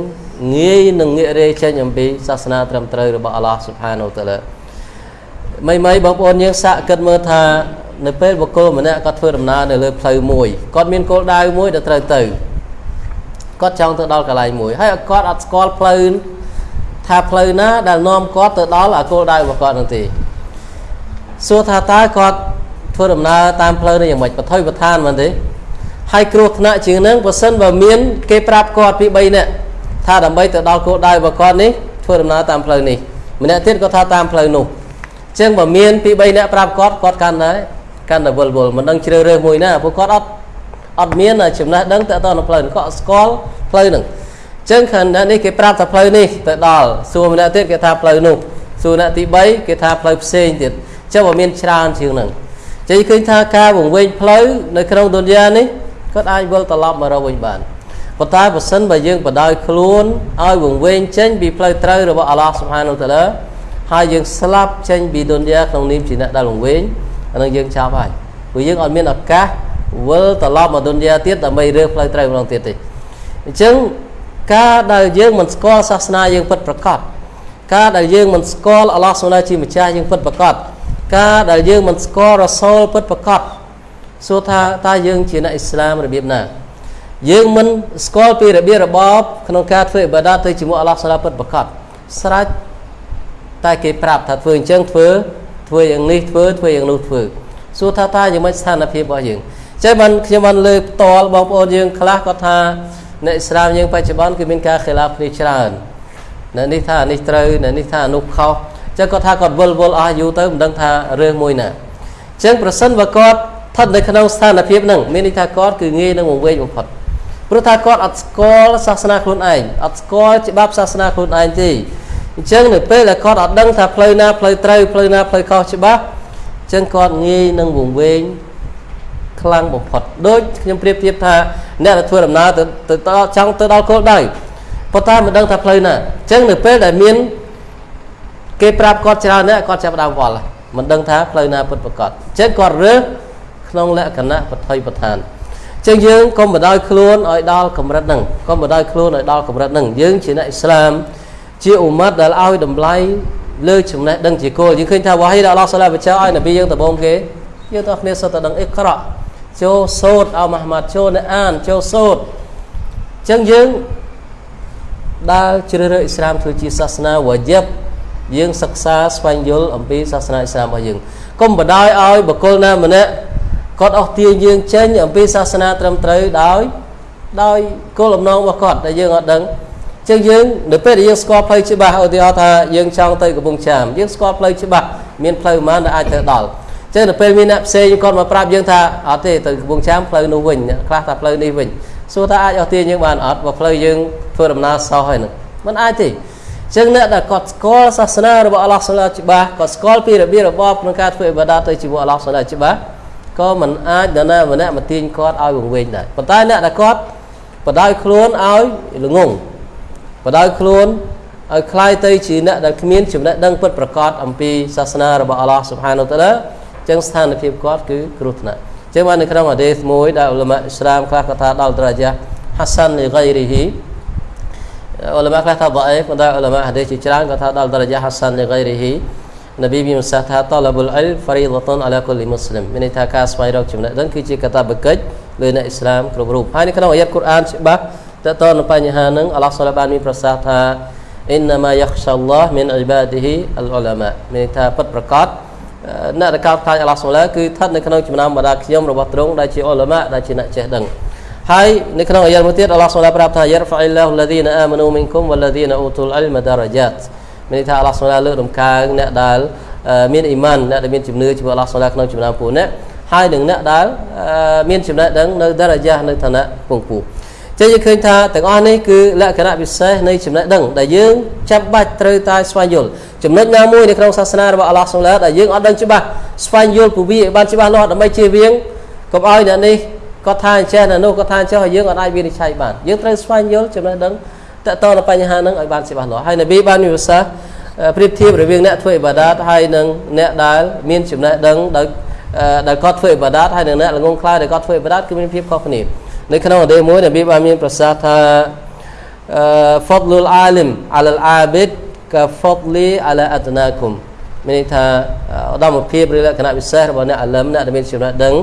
ងាយនឹងងាករេចេញអំពីសាសនាត្រឹមត្រូវរបស់អល់ឡោះស៊ុបហានូតាឡាមិនមិនបងប្អូនយើងសាកគិតមើលថានៅពេលបុគ្គលម្នាក់គាត់ធ្វើដំណើរនៅលើផ្លូវមួយគាត់មានគោលដៅមួយដែលត្រូវទៅគាត់ចង់ទៅដល់កន្លែងមួយហើយគាត់អត់ស្គាល់ផ្លូវថាផ្លូវណាដែលនាំគាត់ទៅដល់អាគោលដៅរបស់គាត់នោះទេសួរថាតើគាត់ ធ្វើដំណើរតាមផ្លូវនេះយ៉ាងម៉េចបថុយបឋានមែនទេហើយគ្រោះថ្នាក់ជាងនឹងបើសិនបើមាន គេប្រាប់គាត់ពី3នាក់ថាដើម្បីទៅដល់គោលដៅរបស់គាត់នេះធ្វើដំណើរតាមផ្លូវនេះម្នាក់ទៀតក៏ថាតាមផ្លូវនោះអញ្ចឹងបើមានពី3នាក់ប្រាប់គាត់គាត់កាន់តែកាន់តែវល់វល់មិនដឹងជ្រើសរើសមួយណាព្រោះគាត់អត់អត់មានចំណេះដឹងទៅដល់ផ្លូវគាត់ស្គាល់ផ្លូវហ្នឹងអញ្ចឹងខាងនេះគេប្រាប់ថាផ្លូវនេះទៅដល់សួរម្នាក់ទៀតគេថាផ្លូវនោះសួរអ្នកទី3គេថាផ្លូវផ្សេងទៀតអញ្ចឹងបើមានច្រើនជាងហ្នឹង ចឹងឃើញថាការវង្វេងផ្លូវនៅក្នុងទុនយ៉ានេះគាត់អាចវិលត្រឡប់មករកវិញបានប៉ុន្តែបើសិនបើយើងបដ ாய் ខ្លួនឲ្យវង្វេងចេញពីផ្លូវត្រូវរបស់អល់ឡោះស៊ុបហានូតាឡាហើយយើងស្លាប់ចេញពីទុនយ៉ាក្នុងនាមជាអ្នកដែលវង្វេងអានឹងយើងចាប់ហើយព្រោះយើងអត់មានឱកាសវិលត្រឡប់មកទុនយ៉ាទៀតដើម្បីរើផ្លូវត្រូវម្ដងទៀតទេអញ្ចឹងការដែលយើងមិនស្គាល់សាសនាយើងពិតប្រាកដការដែលយើងមិនស្គាល់អល់ឡោះសូឡាជាម្ចាស់យើងពិតប្រាកដ ការដែលយើងមិនស្គាល់រ៉ាសូលពិតប្រាកដសួរថាតើយើងជាអ្នកអ៊ីស្លាមរបៀបណាយើងមិនស្គាល់ពីរបៀបរបបក្នុងការធ្វើអ៊ីបាដាទៅជាមួយអល់ឡោះសាឡាពិតប្រាកដស្រេចតែគេប្រាប់ថាធ្វើអញ្ចឹងធ្វើធ្វើយ៉ាងនេះធ្វើធ្វើយ៉ាងនោះធ្វើសួរថាតើយ៉ាងម៉េចស្ថានភាពរបស់យើងចេះបានខ្ញុំបានលើកផ្ទាល់បងប្អូនយើងខ្លះគាត់ថាអ្នកអ៊ីស្លាមយើងបច្ចុប្បន្នគឺមានការខិលាគ្នាច្រើននៅនេះថានេះត្រូវនៅនេះថានោះខុស ចឹងគាត់ថាគាត់វិលវល់អស់យូរទៅមិនដឹងថារឿងមួយណាចឹងប្រសិនបើគាត់ស្ថិតនៅក្នុងស្ថានភាពហ្នឹងមានន័យថាគាត់គឺងាយនឹងវង្វេងបំផុតព្រោះថាគាត់អត់ស្គាល់សាសនាខ្លួនឯងអត់ស្គាល់ច្បាប់សាសនាខ្លួនឯងទេអញ្ចឹងនៅពេលដែលគាត់អត់ដឹងថាផ្លូវណាផ្លូវត្រូវផ្លូវណាផ្លូវខុសច្បាស់អញ្ចឹងគាត់ងាយនឹងវង្វេងខ្លាំងបំផុតដូចខ្ញុំប្រៀបធៀបថាអ្នកដែលធ្វើដំណើរទៅទៅចង់ទៅដល់គោលដៅប៉ុន្តែមិនដឹងថាផ្លូវណាអញ្ចឹងនៅពេលដែលមាន គេប្រាប់គាត់ច្រើនណាស់គាត់ចាប់ដើមវល់មិនដឹងថាផ្លូវណាពិតប្រាកដអញ្ចឹងគាត់រើសក្នុងលក្ខណៈបថុយប្រឋានអញ្ចឹងយើងកុំបដោយខ្លួនឲ្យដល់កម្រិតហ្នឹងកុំបដោយខ្លួនឲ្យដល់កម្រិតហ្នឹងយើងជាអ្នកអ៊ីស្លាមជាអ៊ុម៉ាត់ដែលឲ្យតម្លៃលើចំណេះដឹងជាគោលយើងឃើញថាវ៉ាហ៊ីដែលអល់ឡោះសាឡាបចៅឲ្យនប៊ីយើងដំបូងគេយើងតោះគ្នាសុទ្ធតែដឹងអ៊ីក្រក់ចូលសូត្រអោម៉ាហ្មាត់ចូលនៅអានចូលសូត្រអញ្ចឹងយើងដើរជ្រើសរើសអ៊ីស្លាមធ្វើជាសាសនាវ៉ាជីប យើងសិក្សាស្វែងយល់អំពីសាសនាអ៊ីស្លាមរបស់យើងកុំបដ ாய் ឲ្យបុគ្គលណាម្នាក់គាត់អស់ទាញយើងចេញអំពីសាសនាត្រឹមត្រូវដោយដោយគោលបំណងរបស់គាត់ដែលយើងអត់ដឹងចឹងយើងនៅពេលដែលយើងស្គាល់ផ្លូវច្បាស់ឧទាហរណ៍ថាយើងចង់ទៅកំពង់ចាមយើងស្គាល់ផ្លូវច្បាស់មានផ្លូវប៉ុន្មានដែលអាចទៅដល់ចឹងនៅពេលមានអ្នកផ្សេងគាត់មកប្រាប់យើងថាអត់ទេទៅកំពង់ចាមផ្លូវនោះវិញខ្លះថាផ្លូវនេះវិញសួរថាអាចអស់ទាញយើងបានអត់បើផ្លូវយើងធ្វើដំណើរសោះហើយនឹងមិនអាចទេ ចឹងអ្នកដែលគាត់ស្គាល់សាសនារបស់អល់ឡោះសាឡាច្បាស់គាត់ស្គាល់ពីរបៀបរបបក្នុងការធ្វើអ៊ីបាដាទៅជាមួយអល់ឡោះសាឡាច្បាស់ក៏មិនអាចនរណាម្នាក់មកទាញគាត់ឲ្យវង្វេងដែរប៉ុន្តែអ្នកដែលគាត់បដ ாய் ខ្លួនឲ្យល្ងងបដ ாய் ខ្លួនឲ្យคล้ายទៅជាអ្នកដែលគ្មានចំណេះដឹងពិតប្រាកដអំពីសាសនារបស់អល់ឡោះស៊ុបហានូតាឡាចឹងស្ថានភាពគាត់គឺគ្រោះថ្នាក់ចឹងបាននៅក្នុងហាឌីសមួយដែលឧលមាអ៊ីស្លាមខ្លះគាត់ថាដល់ត្រជាហាសានលីហ្គៃរីហ៊ី អ៊ុលម៉ាខ្លះថាដាអេប៉ុន្តែអ៊ុលម៉ាហាឌីសជាច្រើនគាត់ថាដល់ដរយ៉ាហាសានលីហ្គៃរីហ៊ីនប៊ីមានសាសថាតលបុលអ៊ីលហ្វារីដតុនអាឡាកុលីមុស្លីមមានន័យថាការស្វែងរកចំណេះដឹងគឺជាកាតព្វកិច្ចលើអ្នកអ៊ីស្លាមគ្រប់រូបហើយនៅក្នុងអាយ៉ាត់កូរ៉ានច្បាស់តើតើនៅបញ្ហានឹងអល់ឡោះសូឡាបានមានប្រសាសន៍ថាអ៊ីនណាម៉ាយ៉ាខ្សាឡោះមីនអ៊ីបាឌីហ៊ីអលអ៊ុលាម៉ាមានន័យថាពិតប្រកបអ្នកដែលកោតខ្លាចអល់ឡោះសូឡាគឺស្ថិតនៅក្នុងចំណោមបណ្ដាខ្ញុំរបស់ទ្រង់ដែលជាអ៊ុលាម៉ាដែលជាអ្នកចេះដឹង ហើយនៅក្នុងអាយ៉ាមួយទៀតអល់ឡោះសូឡាប្រាប់ថាយរហ្វាអ៊ីឡោះឡាឌីនអាម៉ានូមីនគុំវ៉ាឡាឌីនអ៊ូទូលអិលម៉ាដារ៉ាយ៉ាតមានន័យថាអល់ឡោះសូឡាលើកដំកើងអ្នកដែលមានអ៊ីម៉ានអ្នកដែលមានជំនឿជាមួយអល់ឡោះសូឡាក្នុងចំណោមពួកអ្នកហើយនឹងអ្នកដែលមានចំណេះដឹងនៅដារ៉ាយ៉ានៅឋានៈពងពោះចឹងយើងឃើញថាទាំងអស់នេះគឺលក្ខណៈពិសេសនៃចំណេះដឹងដែលយើងចាំបាច់ត្រូវតែស្វែងយល់ចំណុចណាមួយនៅក្នុងសាសនារបស់អល់ឡោះសូឡាដែលយើងអត់ដឹងច្បាស់ស្វែងយល់ពវិឲ្យបានច្បាស់លាស់ដើម្បីជៀសវាងកុំឲ្យអ្នកនេះ គាត់ថាអញ្ចេះនៅនោះគាត់ថាអញ្ចេះហើយយើងអត់អាចវិនិច្ឆ័យបានយើងត្រូវស្វែងយល់ចំណេះដឹងតើតើនៅបញ្ហាហ្នឹងឲ្យបានច្បាស់លាស់ហើយនប៊ីបានមានប្រសាសន៍ប្រៀបធៀបរវាងអ្នកធ្វើអ៊ីបាដាតហើយនឹងអ្នកដែលមានចំណេះដឹងដោយដែលគាត់ធ្វើអ៊ីបាដាតហើយនឹងអ្នកល្ងងខ្លៅដែលគាត់ធ្វើអ៊ីបាដាតគឺមានភាពខុសគ្នានៅក្នុងអដេមួយនប៊ីបានមានប្រសាសន៍ថា fadlul alim ala al abid ka fadli ala adnakum មានន័យថាឧត្តមភាពឬលក្ខណៈពិសេសរបស់អ្នកអាលឹមអ្នកដែលមានចំណេះដឹង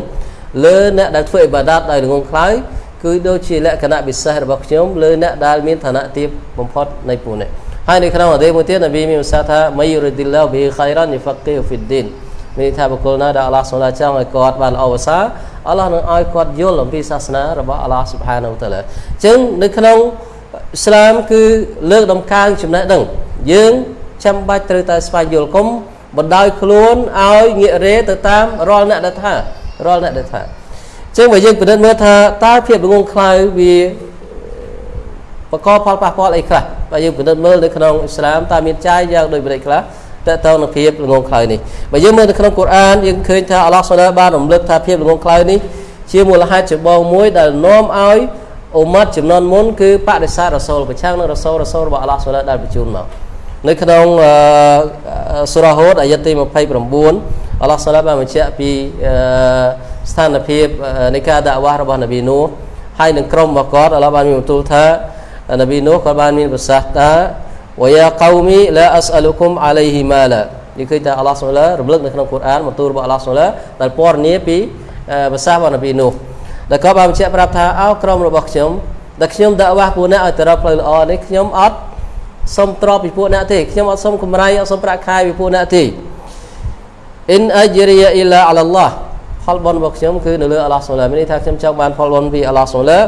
លើអ្នកដែលធ្វើអ៊ីបាដាតដោយល្ងងខ្លៅគឺដូចជាលក្ខណៈពិសេសរបស់ខ្ញុំលើអ្នកដែលមានឋានៈទាបបំផុតនៃពួកនេះហើយនៅក្នុងអតីមួយទៀតនប៊ីមានប្រសាសន៍ថាមៃរុឌីឡោប៊ីខៃរ៉ានយហ្វាគីហ្វីឌីនមានន័យថាបុគ្គលណាដែលអល់ឡោះសូឡាចង់ឲ្យគាត់បានល្អប្រសើរអល់ឡោះនឹងឲ្យគាត់យល់អំពីសាសនារបស់អល់ឡោះស៊ុបហានូតាឡាអញ្ចឹងនៅក្នុងអ៊ីស្លាមគឺលើកដំកើងចំណេះដឹង យើងចាំបាច់ត្រូវតែស្វែងយល់គុំបណ្ដោយខ្លួនឲ្យងាករេទៅតាមរាល់អ្នកដែលថា រាល់អ្នកដែលថាអញ្ចឹងបើយើងពិនិត្យមើលថាតើភាពល្ងងខ្លៅវាបកកផលប៉ះពាល់អីខ្លះបើយើងពិនិត្យមើលនៅក្នុងអ៊ីស្លាមតើមានចាយយ៉ាងដូចប្រេចខ្លះតើតើនឹងភាពល្ងងខ្លៅនេះបើយើងមើលនៅក្នុងកូរ៉ានយើងឃើញថាអល់ឡោះសូឡាបានរំលឹកថាភាពល្ងងខ្លៅនេះជាមូលហេតុចម្បងមួយដែលនាំឲ្យអ៊ុម៉ាត់ចំនួនមុនគឺបដិសេធរ៉ាសូលប្រឆាំងនឹងរ៉ាសូលរ៉ាសូលរបស់អល់ឡោះសូឡាដែលបញ្ជូនមកនៅក្នុងសូរ៉ាហូតអាយ៉ាទី29 អល់ឡោះសូឡាបានបញ្ជាក់ពីស្ថានភាពនៃការដាក់វ៉ាស់របស់នប៊ីនូហើយនឹងក្រុមរបស់គាត់អល់ឡោះបានមានបន្ទូលថានប៊ីនូគាត់បានមានប្រសាសន៍ថាវយ៉ាកោមីឡាអស្អលុគុមអាឡៃហ៊ីម៉ាឡានេះគឺថាអល់ឡោះសូឡារំលឹកនៅក្នុងកូរ៉ានបន្ទូលរបស់អល់ឡោះសូឡាដែលពណ៌នាពីភាសារបស់នប៊ីនូដែលគាត់បានបញ្ជាក់ប្រាប់ថាអោក្រុមរបស់ខ្ញុំដែលខ្ញុំដាក់វ៉ាស់ពួកអ្នកឲ្យទៅរកផ្លូវល្អនេះខ្ញុំអត់សុំទ្រពពីពួកអ្នកទេខ្ញុំអត់សុំកម្រៃអត់សុំប្រាក់ខែពីពួកអ្នកទេ អ៊ីនអជ្រីយ៉ាអ៊ីឡាអាឡាឡោះផលបុណ្យរបស់ខ្ញុំគឺនៅលើអល់ឡោះសូឡាមានន័យថាខ្ញុំចង់បានផលបុណ្យពីអល់ឡោះសូឡា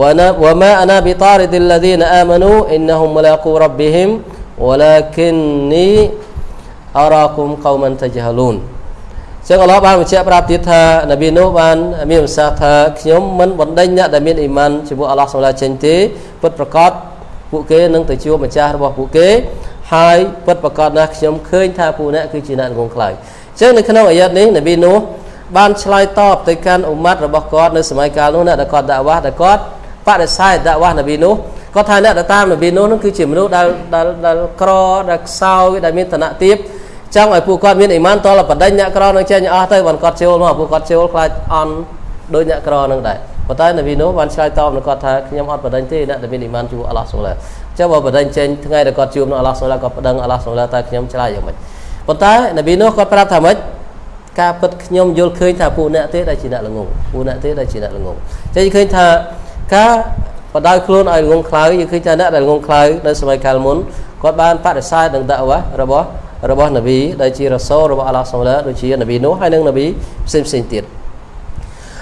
វ៉ាណាវ៉ាម៉ាអាណាប៊ីតារិឌីលឡាឌីនអាម៉ានូអ៊ីនណហ៊ុមមឡាគូរ៉ប៊ីហ៊ីមវ៉ាឡាគិននីអរ៉ាគុំកោមិនត ජහ លូនចឹងអល់ឡោះបានបញ្ជាក់ប្រាប់ទៀតថានប៊ីនូបានមានប្រសាសន៍ថាខ្ញុំមិនបណ្ដេញអ្នកដែលមានអ៊ីម៉ានជាមួយអល់ឡោះសូឡាចេញទេពិតប្រកបពួកគេនឹងទៅជួបម្ចាស់របស់ពួកគេហើយពិតប្រកបណាស់ខ្ញុំឃើញថាពួកអ្នកគឺជាអ្នកងងខ្លាយអញ្ចឹងនៅក្នុងអាយ៉ាតនេះនប៊ីនូបានឆ្លើយតបទៅកាន់អ៊ុម៉ាត់របស់គាត់នៅសម័យកាលនោះអ្នកដែលគាត់ដាក់វ៉ាស់ដែលគាត់បដិសេធដាក់វ៉ាស់នប៊ីនោះគាត់ថាអ្នកដែលតាមនប៊ីនោះនឹងគឺជាមនុស្សដែលដែលដែលក្រដែលខ្សោយដែលមានឋានៈទាបចង់ឲ្យពួកគាត់មានអ៊ីម៉ានតលបដិញ្ញអ្នកក្រនឹងចេញអស់ទៅបានគាត់ចូលមកពួកគាត់ចូលខ្លាចអន់ដោយអ្នកក្រនឹងដែរប៉ុន្តែនប៊ីនោះបានឆ្លើយតបនឹងគាត់ថាខ្ញុំអត់បដិញ្ញទេអ្នកដែលមានអ៊ីម៉ានជួអល់ឡោះសូឡាចាំបើបដិញ្ញចេញថ្ងៃដែលគាត់ជួបនឹងអល់ឡោះសូឡាគាត់ប្តឹងអល់ឡោះសូឡាតែខ្ញុំឆ្លើយយ៉ាងម៉េច ប៉ុន្តែនប៊ីនោះគាត់ប្រាប់ថាម៉េចការពិតខ្ញុំយល់ឃើញថាពួកអ្នកទេដែលជាអ្នកល្ងងពួកអ្នកទេដែលជាអ្នកល្ងងចឹងឃើញថាការបដៅខ្លួនឲ្យល្ងងខ្លៅយើងឃើញថាអ្នកដែលល្ងងខ្លៅនៅសម័យកាលមុនគាត់បានបដិសេធនឹងដាក់វ៉ារបស់របស់នប៊ីដែលជារ៉ាសូលរបស់អល់ឡោះសូឡាដូចជានប៊ីនោះហើយនិងនប៊ីផ្សេងផ្សេងទៀត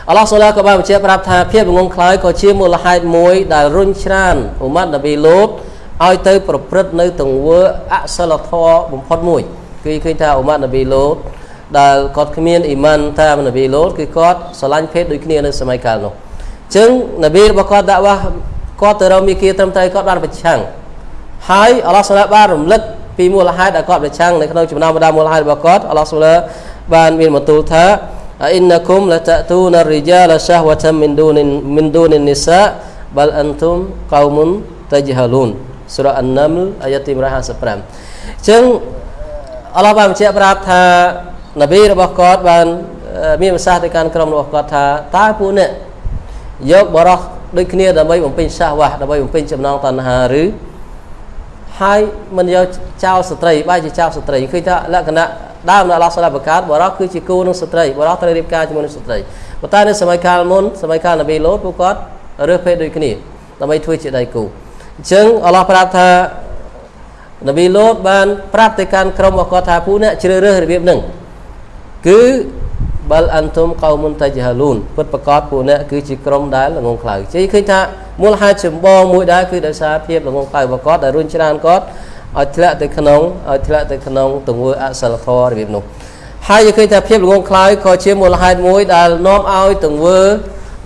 អល់ឡោះសូឡាក៏បានបញ្ជាក់ប្រាប់ថាភាពល្ងងខ្លៅក៏ជាមូលហេតុមួយដែលរុញច្រានអ៊ុម៉ាត់នប៊ីលូតឲ្យទៅប្រព្រឹត្តនៅទង្វើអសិលធម៌បំផុតមួយ គឺឃើញថាអ៊ុម៉ាត់នប៊ីលូតដែលគាត់គ្មានអ៊ីម៉ានតាមនប៊ីលូតគឺគាត់ស្រឡាញ់ភេទដូចគ្នានៅសម័យកាលនោះអញ្ចឹងនប៊ីរបស់គាត់ដាក់វ៉ាគាត់ទៅរកមីគីត្រឹមត្រូវគាត់បានប្រឆាំងហើយអល់ឡោះសូឡាបានរំលឹកពីមូលហេតុដែលគាត់ប្រឆាំងនៅក្នុងចំណោមបដាមូលហេតុរបស់គាត់អល់ឡោះសូឡាបានមានបន្ទូលថាអ៊ីនណគុមលតតូនរិជាលសាហវតមិនឌូនមិនឌូននិសាបលអន្ទុមកោមុនតជហលូនសូរ៉ាអនណាមលអាយ៉ាទី155អញ្ចឹង អល់ឡោះបានបញ្ជាក់ប្រាប់ថានប៊ីរបស់គាត់បានមានប្រសាសន៍ទៅកាន់ក្រុមរបស់គាត់ថាតើពួកអ្នកយកបរោះដូចគ្នាដើម្បីបំពេញសាសវ៉ាស់ដើម្បីបំពេញចំណងតណ្ហាឬហើយមិនយកចោលស្ត្រីបែរជាចោលស្ត្រីឃើញថាលក្ខណៈដើមនៅអល់ឡោះសាឡាបកាតបរោះគឺជាគូនឹងស្ត្រីបរោះត្រូវរៀបការជាមួយនឹងស្ត្រីប៉ុន្តែនៅសម័យកាលមុនសម័យកាលនប៊ីលូតពួកគាត់រើសភេទដូចគ្នាដើម្បីធ្វើជាដៃគូអញ្ចឹងអល់ឡោះប្រាប់ថា នប៊ីលូតបានប្រាប់ទៅកាន់ក្រុមរបស់គាត់ថាពួកអ្នកជ្រើសរើសរបៀបហ្នឹងគឺបលអន្ទុមកោមុនតជាហលូនពិតប្រកបពួកអ្នកគឺជាក្រុមដែលល្ងងខ្លៅជ័យឃើញថាមូលហេតុចម្បងមួយដែរគឺដោយសារភាពល្ងងខ្លៅរបស់គាត់ដែលរុញច្រានគាត់ឲ្យធ្លាក់ទៅក្នុងឲ្យធ្លាក់ទៅក្នុងទង្វើអសិលធម៌របៀបនោះហើយយើងឃើញថាភាពល្ងងខ្លៅក៏ជាមូលហេតុមួយដែលនាំឲ្យទង្វើ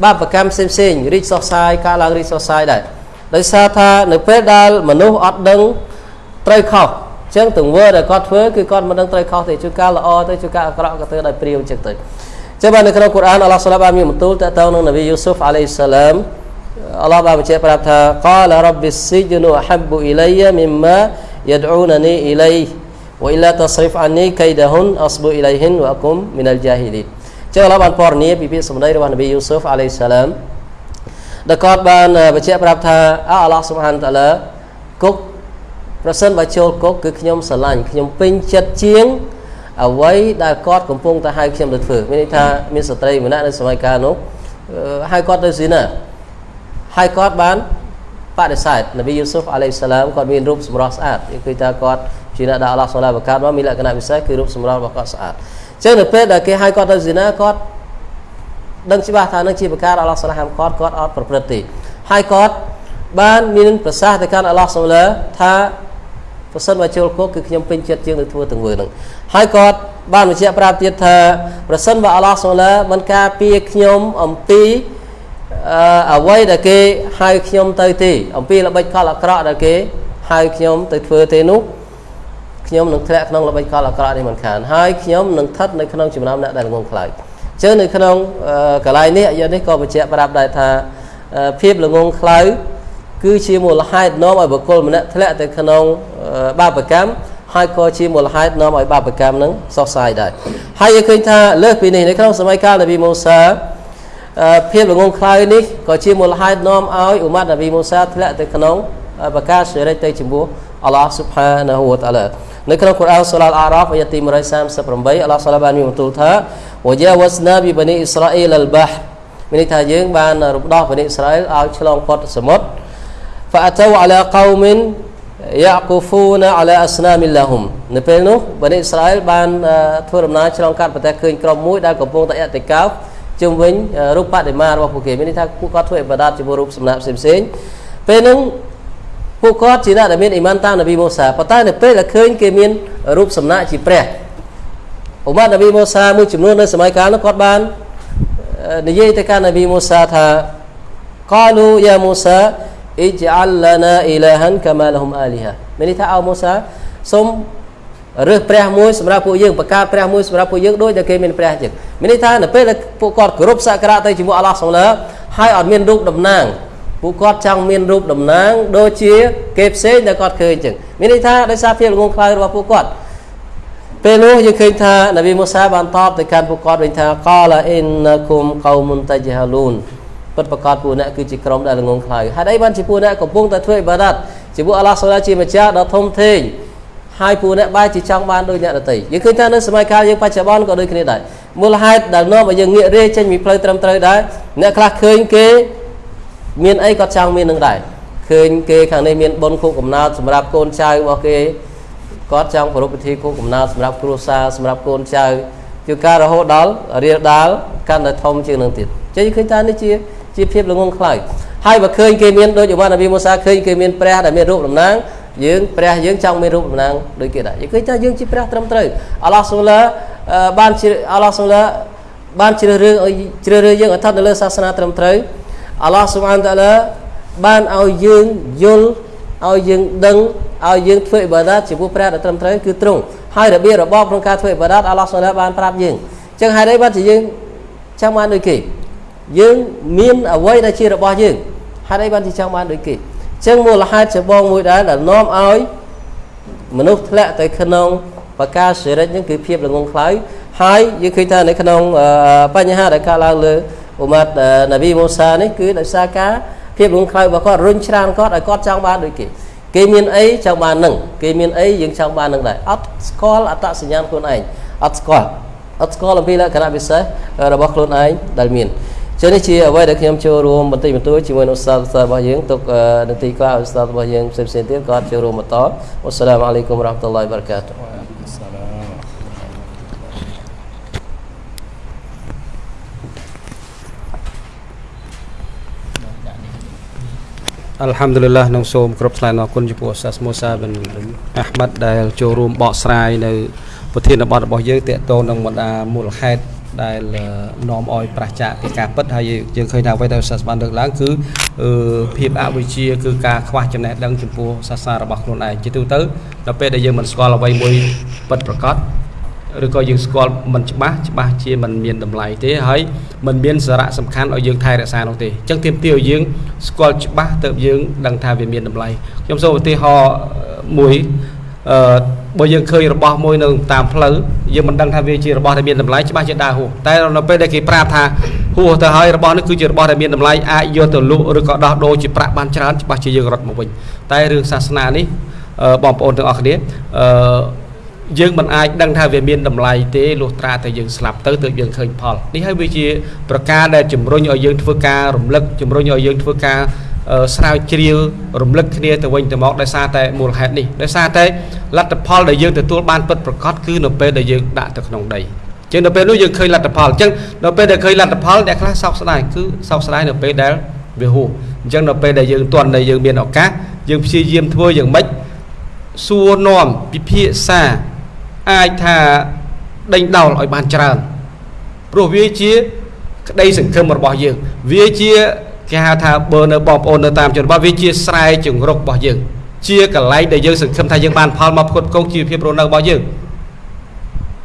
បាបកម្មផ្សេងផ្សេងរីកសុសសាយការឡើងរីកសុសសាយដែរដោយសារថានៅពេលដែលមនុស្សអត់ដឹង ត្រូវខុសអញ្ចឹងទង្វើដែលគាត់ធ្វើគឺគាត់មិនដឹងត្រូវខុសទេជួនកាលល្អទៅជួនកាលអាក្រក់ក៏ធ្វើដោយព្រាវអញ្ចឹងទៅចឹងបាននៅក្នុងកូរ៉ានអល់ឡោះសាឡាបានមានបន្ទូលតទៅនឹងនប៊ីយូស៊ុហ្វអាឡៃសាឡាមអល់ឡោះបានបញ្ជាក់ប្រាប់ថាកលរ៉ាប៊ីស៊ីជនូអហាប់អ៊ីឡៃមីម៉ាយដូណានីអ៊ីឡៃវអ៊ីឡាតស្រីហ្វអានីកៃដាហ៊ុនអស្ប៊ូអ៊ីឡៃហ៊ិនវអគុមមីនលជាហ៊ីលីតចឹងអល់ឡោះបានពណ៌នាពីពាក្យសម្ដីរបស់នប៊ីយូស៊ុហ្វអាឡៃសាឡាមដែលគាត់បានបញ្ជាក់ប្រាប់ថាអល់ឡោះស៊ុបហានតាឡាគុក ប្រសិនបើចូលគុកគឺខ្ញុំស្រឡាញ់ខ្ញុំពេញចិត្តជាងអ្វីដែលគាត់កំពុងតែហៅខ្ញុំទៅធ្វើមានន័យថាមានស្ត្រីម្នាក់នៅសម័យកាលនោះហៅគាត់ទៅស៊ីណាហើយគាត់បានបដិសេធនប៊ីយូស៊ុហ្វអាឡៃសាឡាមគាត់មានរូបសម្រស់ស្អាតគឺថាគាត់ជាអ្នកដែលអល់ឡោះសូឡាបកាត់មកមានលក្ខណៈពិសេសគឺរូបសម្រស់របស់គាត់ស្អាតអញ្ចឹងនៅពេលដែលគេហៅគាត់ទៅស៊ីណាគាត់ដឹងច្បាស់ថានឹងជាប្រការអល់ឡោះសូឡាហាមគាត់គាត់អត់ប្រព្រឹត្តទេហើយគាត់បានមានប្រសាសន៍ទៅកាន់អល់ឡោះសូឡាថា ប្រសិនបើចូលគុកគឺខ្ញុំពេញចិត្តជាងនឹងធ្វើទាំងវើនឹងហើយគាត់បានបញ្ជាក់ប្រាប់ទៀតថាប្រសិនបើអល់ឡោះសូឡាមិនការពារខ្ញុំអំពីអ្វីដែលគេហៅខ្ញុំទៅទេអំពីល្បិចកលអាក្រក់ដែលគេហៅខ្ញុំទៅធ្វើទេនោះខ្ញុំនឹងធ្លាក់ក្នុងល្បិចកលអាក្រក់នេះមិនខានហើយខ្ញុំនឹងស្ថិតនៅក្នុងចំណោមអ្នកដែលងងខ្លោចជើនៅក្នុងកន្លែងនេះអាយនេះក៏បញ្ជាក់ប្រាប់ដែរថាភាពល្ងងខ្លៅ គឺជាមូលហេតុនាំឲ្យបុគ្គលម្នាក់ធ្លាក់ទៅក្នុងបាបកម្មហើយក៏ជាមូលហេតុនាំឲ្យបាបកម្មនឹងសោះសាយដែរហើយយើងឃើញថាលើសពីនេះនៅក្នុងសម័យកាលនប៊ីមូសាភាពល្ងងខ្លៅនេះក៏ជាមូលហេតុនាំឲ្យអ៊ុម៉ាត់នប៊ីមូសាធ្លាក់ទៅក្នុងបកាសិរិចទៅចំពោះអល់ឡោះស៊ុបហានាហ៊ូវតាឡានៅក្នុងកូរ៉ានសូឡាអារ៉ាហ្វអាយ៉ាទី138អល់ឡោះសាឡាបានមានបន្ទូលថាវយ៉ាវ៉ាស្ណាប៊ីបានីអ៊ីស្រាអ៊ីលអលបាហ៍មានន័យថាយើងបានរំដោះបានីអ៊ីស្រាអែលឲ្យឆ្លងផុតសមុទ្រ فأتوا على قوم يعقفون على أسنام لهم នៅពេលនោះបានីអ៊ីស្រាអែលបានធ្វើដំណើរឆ្លងកាត់ប្រទេសឃើញក្រុមមួយដែលកំពុងតែអតិកោជុំវិញរូបបដិមារបស់ពួកគេមានន័យថាពួកគាត់ធ្វើអ៊ីបាដាតជាមួយរូបសំណាកផ្សេងៗពេលហ្នឹងពួកគាត់ជាអ្នកដែលមានអ៊ីម៉ានតាមនប៊ីម៉ូសាប៉ុន្តែនៅពេលដែលឃើញគេមានរូបសំណាកជាព្រះអ៊ុម៉ាត់នប៊ីម៉ូសាមួយចំនួននៅសម័យកាលនោះគាត់បាននិយាយទៅកាន់នប៊ីម៉ូសាថា قالوا يا موسى អ៊ីជាអលឡាណាអ៊ីឡាហានកាម៉ាលហុំអាលីហាមានន័យថាអោមូសាសូមរើសព្រះមួយសម្រាប់ពួកយើងបង្កើតព្រះមួយសម្រាប់ពួកយើងដូចតែគេមានព្រះចឹងមានន័យថានៅពេលដែលពួកគាត់គោរពសក្ការៈទៅជាមួយអល់ឡោះសុលាហើយអត់មានរូបតំណាងពួកគាត់ចង់មានរូបតំណាងដូចជាគេផ្សេងដែលគាត់ឃើញចឹងមានន័យថាដោយសារភាពល្ងងខ្លៅរបស់ពួកគាត់ពេលនោះយើងឃើញថានប៊ីមូសាបានតបទៅកាន់ពួកគាត់វិញថាកាឡាអ៊ីនណាគុំកោមុនតាជាហាលូន ពិតប្រកបពួកអ្នកគឺជាក្រុមដែលល្ងងខ្លៅហើយអីបានជាពួកអ្នកកំពុងតែធ្វើអ៊ីបាដាតជាពួកអល់ឡោះសូឡាជាម្ចាស់ដ៏ធំធេងហើយពួកអ្នកបែរជាចង់បានដូចអ្នកដទៃយើងឃើញថានៅសម័យកាលយើងបច្ចុប្បន្នក៏ដូចគ្នាដែរមូលហេតុដែលនាំឲ្យយើងងាករាចេញពីផ្លូវត្រឹមត្រូវដែរអ្នកខ្លះឃើញគេមានអីគាត់ចង់មាននឹងដែរឃើញគេខាងនេះមានបុណ្យខួបកំណើតសម្រាប់កូនចៅរបស់គេគាត់ចង់ប្រារព្ធពិធីខួបកំណើតសម្រាប់គ្រួសារសម្រាប់កូនចៅជាការរហូតដល់រៀលដាលកាន់តែធំជាងនឹងទៀតចឹងឃើញថានេះជា ជាភាពល្ងងខ្លៅហើយបើឃើញគេមានដូចអវ៉ានប៊ីមូសាឃើញគេមានព្រះដែលមានរូបតំណាងយើងព្រះយើងចង់មានរូបតំណាងដូចគេដែរយើងឃើញថាយើងជាព្រះត្រឹមត្រូវអល់ឡោះសូឡាបានអល់ឡោះសូឡាបានជ្រើសរើសឲ្យជ្រើសរើសយើងឲ្យស្ថិតនៅលើសាសនាត្រឹមត្រូវអល់ឡោះស៊ុបហានតាឡាបានឲ្យយើងយល់ឲ្យយើងដឹងឲ្យយើងធ្វើអ៊ីបាដាតចំពោះព្រះដែលត្រឹមត្រូវគឺត្រង់ហើយរបៀបរបបក្នុងការធ្វើអ៊ីបាដាតអល់ឡោះសូឡាបានប្រាប់យើងអញ្ចឹងហេតុអីបានជាយើងចង់បានដូចគេ យើងមានអ្វីដែលជារបស់យើងហេតុអីបានជាចង់បានដូចគេអញ្ចឹងមូលហេតុច្បងមួយដែរដែលនាំឲ្យមនុស្សធ្លាក់ទៅក្នុងបកាសិរិចហ្នឹងគឺភាពល្ងងខ្លៅហើយយើងឃើញថានៅក្នុងបញ្ហាដែលកើតឡើងលើអ៊ុម៉ាត់ណាប៊ីមូសានេះគឺដោយសារការភាពរងខ្លៅរបស់គាត់រុញច្រានគាត់ឲ្យគាត់ចង់បានដូចគេគេមានអីចង់បាននឹងគេមានអីយើងចង់បាននឹងដែរអត់ស្គាល់អត្តសញ្ញាណខ្លួនឯងអត់ស្គាល់អត់ស្គាល់អំពីលក្ខណៈពិសេសរបស់ខ្លួនឯងដែលមាន ចឹងនេះជាអ្វីដែលខ្ញុំចូលរួមបន្តិចបន្តួចជាមួយនឹងឧស្សាហ៍របស់យើងទុកនាទីក្រោយឧស្សាហ៍របស់យើងផ្សេងៗទៀតក៏ចូលរួមបន្តអ៊ុសសាឡាមអាឡៃគុំរ៉ាហ្មាតុលឡាហ៊ីវបារកាតុ Alhamdulillah នឹងសូមគ្រប់ថ្លែងអរគុណចំពោះសាស្មូសាបិនអាហ្មាត់ដែលចូលរួមបកស្រាយនៅប្រធានបទរបស់យើងតកតងនឹងបណ្ដាមូលហេតុ ដែលនាំឲ្យប្រះចាកពីការពិតហើយយើងឃើញថាអ្វីដែលសាសបានលើកឡើងគឺភាពអវិជ្ជាគឺការខ្វះចំណេះដឹងចំពោះសាសនារបស់ខ្លួនឯងជាទូទៅដល់ពេលដែលយើងមិនស្គាល់អ្វីមួយពិតប្រាកដឬក៏យើងស្គាល់មិនច្បាស់ច្បាស់ជាមិនមានតម្លៃទេហើយមិនមានសារៈសំខាន់ឲ្យយើងថែរក្សានោះទេអញ្ចឹងទាមទារឲ្យយើងស្គាល់ច្បាស់ទៅយើងដឹងថាវាមានតម្លៃខ្ញុំសូមឧទាហរណ៍មួយ អឺបើយើងឃើញរបស់មួយនៅតាមផ្លូវយើងមិនដឹងថាវាជារបស់ដែលមានតម្លៃច្បាស់ជាដើរហួសតែនៅពេលដែលគេប្រាប់ថាហួសទៅហើយរបស់នេះគឺជារបស់ដែលមានតម្លៃអាចយកទៅលក់ឬក៏ដោះដូរជាប្រាក់បានច្រើនច្បាស់ជាយើងរត់មកវិញតែរឿងសាសនានេះបងប្អូនទាំងអស់គ្នាអឺយើងមិនអាចដឹងថាវាមានតម្លៃទេលុះត្រាតែយើងស្លាប់ទៅទើបយើងឃើញផលនេះហើយវាជាប្រការដែលជំរុញឲ្យយើងធ្វើការរំលឹកជំរុញឲ្យយើងធ្វើការ ស្រាវជ្រាវរំលឹកគ្នាទៅវិញទៅមកដោយសារតែមូលហេតុនេះដោយសារតែលទ្ធផលដែលយើងទទួលបានពិតប្រាកដគឺនៅពេលដែលយើងដាក់ទៅក្នុងដីចឹងនៅពេលនោះយើងឃើញលទ្ធផលអញ្ចឹងនៅពេលដែលឃើញលទ្ធផលអ្នកខ្លះសោកស្ដាយគឺសោកស្ដាយនៅពេលដែលវាហួសអញ្ចឹងនៅពេលដែលយើងទាន់ដែលយើងមានឱកាសយើងព្យាយាមធ្វើយ៉ាងម៉េចសួរនាំពិភាក្សាអាចថាដេញដោលឲ្យបានច្រើនព្រោះវាជាក្តីសង្ឃឹមរបស់យើងវាជា គេហៅថាបើនៅបងប្អូននៅតាមជនបទវាជាស្រែជង្រុករបស់យើងជាកន្លែងដែលយើងសង្ឃឹមថាយើងបានផលមកផ្គត់ផ្គង់ជីវភាពរស់នៅរបស់យើង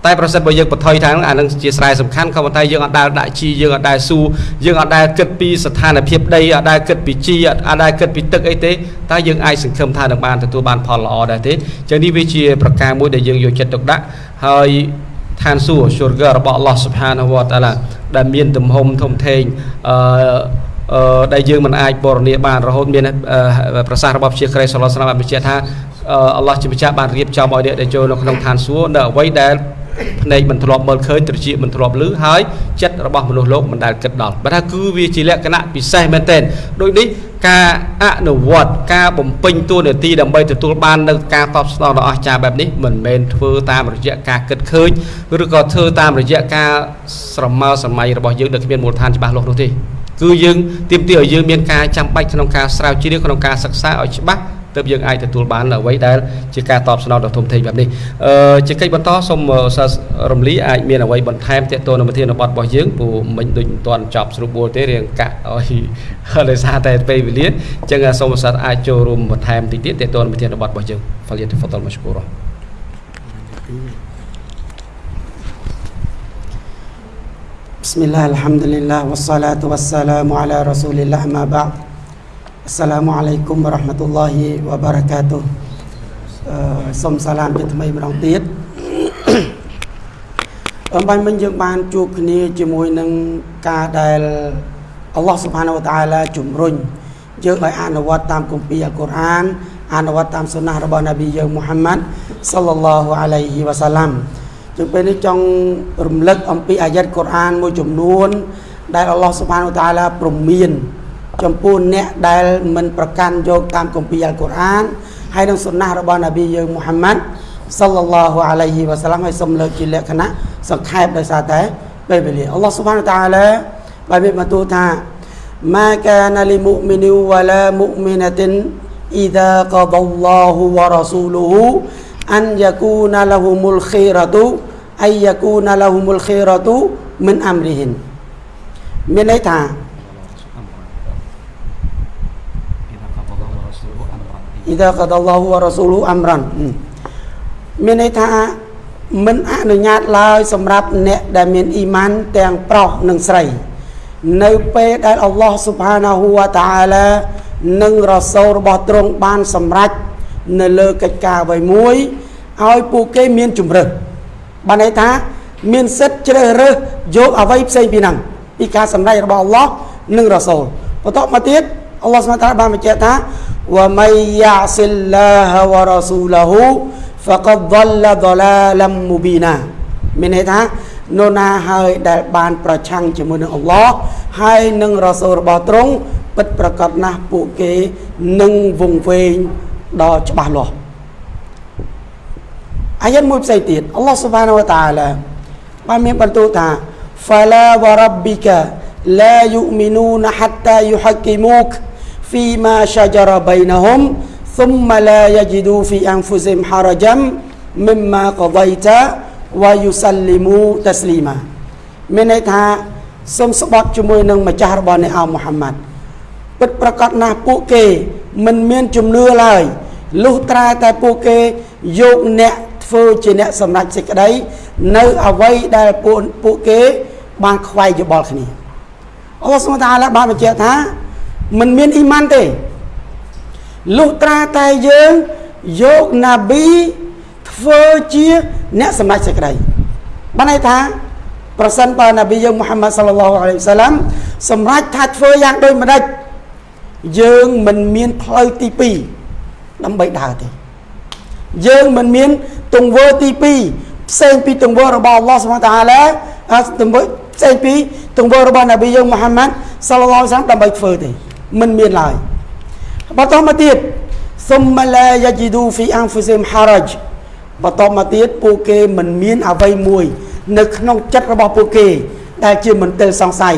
តែប្រសិនបើយើងបន្ថយថាអានឹងជាស្រែសំខាន់ក៏ប៉ុន្តែយើងអត់ដែលដាក់ជីយើងអត់ដែលស៊ូយើងអត់ដែលគិតពីស្ថានភាពដីអត់ដែលគិតពីជីអត់ដែលគិតពីទឹកអីទេតែយើងអាចសង្ឃឹមថានឹងបានទទួលបានផលល្អដែរទេចឹងនេះវាជាប្រការមួយដែលយើងយកចិត្តទុកដាក់ហើយឋានសួគ៌ sugar របស់ Allah Subhanahu wa Taala ដែលមានទំហំធំធេងអឺអឺ ដែលយើងមិនអាចបរនីបានរហូតមានប្រសាសន៍របស់ជាគ្រីស្ទសឡោះស្លាមបានបញ្ជាក់ថាអល់ឡោះជាម្ចាស់បានរៀបចំឲ្យអ្នកដែលចូលនៅក្នុងឋានសួគ៌នៅអ្វីដែលភ្នែកមិនធ្លាប់មើលឃើញត្រចៀកមិនធ្លាប់ឮហើយចិត្តរបស់មនុស្សលោកមិនដែលគិតដល់បើថាគឺវាជាលក្ខណៈពិសេសមែនទែនដូចនេះការអនុវត្តការបំពេញតួនាទីដើម្បីទទួលបាននៅការតបស្នងដ៏អស្ចារ្យបែបនេះមិនមែនធ្វើតាមរយៈការគិតឃើញឬក៏ធ្វើតាមរយៈការស្រមើសម័យរបស់យើងដែលគ្មានមូលដ្ឋានច្បាស់លាស់នោះទេ គឺយើងទាមទារឲ្យយើងមានការចាំបាច់ក្នុងការស្រាវជ្រាវក្នុងការសិក្សាឲ្យច្បាស់ទើបយើងអាចទទួលបានអ្វីដែលជាការតបស្នងដ៏ធំធេងបែបនេះអឺជាកិច្ចបន្តសូមសិស្សរំលីអាចមានអ្វីបន្ថែមទាក់ទងនឹងប្រធានបទរបស់យើងព្រោះមិញដូចមិនទាន់ចប់ស្រួលបួលទេរៀងកាក់ឲ្យដោយសារតែពេលវេលាអញ្ចឹងសូមសិស្សអាចចូលរួមបន្ថែមតិចទៀតទាក់ទងនឹងប្រធានបទរបស់យើងហ្វាលីតហ្វតលម៉ាឈគូរ៉ា بسم الله الحمد لله والصلاة والسلام على رسول الله ما بعد السلام عليكم ورحمة الله وبركاته សូមសាឡាមជាថ្មីម្ដងទៀតអំបញ្ញមិញយើងបានជួបគ្នាជាមួយនឹងការដែលអល់ឡោះសុបហានវតាឡាជំរុញយើងឲ្យអនុវត្តតាមគម្ពីរអល់កុរអានអនុវត្តតាមសុណារបស់នប៊ីយើងមូហាម៉ាត់សល្លឡោះអាឡៃហ៊ីវ៉ាសាឡាំ ចឹងពេលនេះចង់រំលឹកអំពីអាយ៉ាត់កូរ៉ានមួយចំនួន ដែលអល់ឡោះសុបានតាឡាព្រមាន ចំពោះអ្នកដែលមិនប្រកាន់យកតាមគម្ពីរអល់កូរ៉ានហើយនឹងសុណារបស់នប៊ីយើងមូហាម៉ាត់សល្លឡោះអាឡៃហ៊ីវ៉ាសាឡាំហើយសូមលើកជាលក្ខណៈសង្ខេបដោយសារតែពេលវេលាអល់ឡោះសុបានតាឡាបានមានបន្ទូលថា ما كان لمؤمن ولا مؤمنة إذا قضى الله ورسوله أن يكون لهم الخيرة អាយយាគូណាឡាហ៊ូមុលខេរ៉ាទូមិនអាមរីហ៊ីនមានន័យថាអ៊ីដាកាដឡោះវ៉ារ៉ាស៊ូលហ៊ូអាមរ៉ានមានន័យថាមិនអនុញ្ញាតឡើយសម្រាប់អ្នកដែលមានអ៊ីម៉ានទាំងប្រុសនិងស្រី នៅពេលដែលអល់ឡោះស៊ុបហានាហ៊ូវតាអាឡានិងរ៉ាសូលរបស់ទ្រង់បានសម្រេចនៅលើកិច្ចការអ្វីមួយឲ្យពួកគេមានជំរឿន បានន័យថា មានសិទ្ធជ្រើសរើសយកអ្វីផ្សេងពីហ្នឹងពីការសម្ដែងរបស់អល់ឡោះនិងរ៉ាសូលបន្តមកទៀតអល់ឡោះស្មតាបានបញ្ជាក់ថាវមៃយ៉ាសិលឡាហវរ៉ាស៊ូលហ៊ូហ្វកដដលដឡាលមមូប៊ីណាមានន័យថានោណាហើយដែលបានប្រឆាំងជាមួយនឹងអល់ឡោះហើយនឹងរ៉ាសូលរបស់ទ្រង់ពិតប្រកបណាស់ពួកគេនឹងវង្វេងដល់ច្បាស់លាស់ អាយ៉ាតមួយផ្សេងទៀតអល់ឡោះស៊ុបហានវតាឡាបានមានបន្ទូលថា فلا وربك لا يؤمنون حتى يحكموك فيما شجر بينهم ثم لا يجدوا في أنفسهم حرجا مما قضيت ويسلموا تسليما មានន័យថាសូមស្បត់ជាមួយនឹងម្ចាស់របស់អ្នកអោមូហាម៉ាត់ពិតប្រកបណាស់ពួកគេមិនមានជំនឿឡើយលុះត្រាតែពួកគេយកអ្នក ធ្វើជាអ្នកសម្រេចសេចក្តី នៅអ្វីដែលពួកពួកគេ បានខ្វាយយោបល់គ្នាអល់ឡោះសុបតាឡាបានបញ្ជាក់ថាមិនមានអ៊ីម៉ានទេលុះត្រាតែយើងយកណាប៊ីធ្វើធ្វើជាអ្នកសម្រេចសេចក្តីបានន័យថាប្រសិនបើនប៊ីយើងមូហាម៉ាត់សល្លឡោះអាឡៃហ៊ីវសាឡាំសម្រេចថាធ្វើយ៉ាងដូចម្ដេចយើងមិនមានផ្លូវទី2ដើម្បីដើរទេយើងមិនមាន ទង្វើទី2ផ្សេងពីទង្វើរបស់អល់ឡោះសុបហានតាអាឡាទង្វើផ្សេងពីទង្វើរបស់នប៊ីយើងមូហាម៉ាត់សាឡឡោះសាមដើម្បីធ្វើទេមិនមានឡើយបន្តមកទៀតសុំឡាយាជីឌូហ្វីអាំហ្វូសេមហារ៉ាច់បន្តមកទៀតពួកគេមិនមានអ្វីមួយ នៅក្នុងចិត្តរបស់ពួកគេ ដែលជាមន្ទិលសង្ស័យ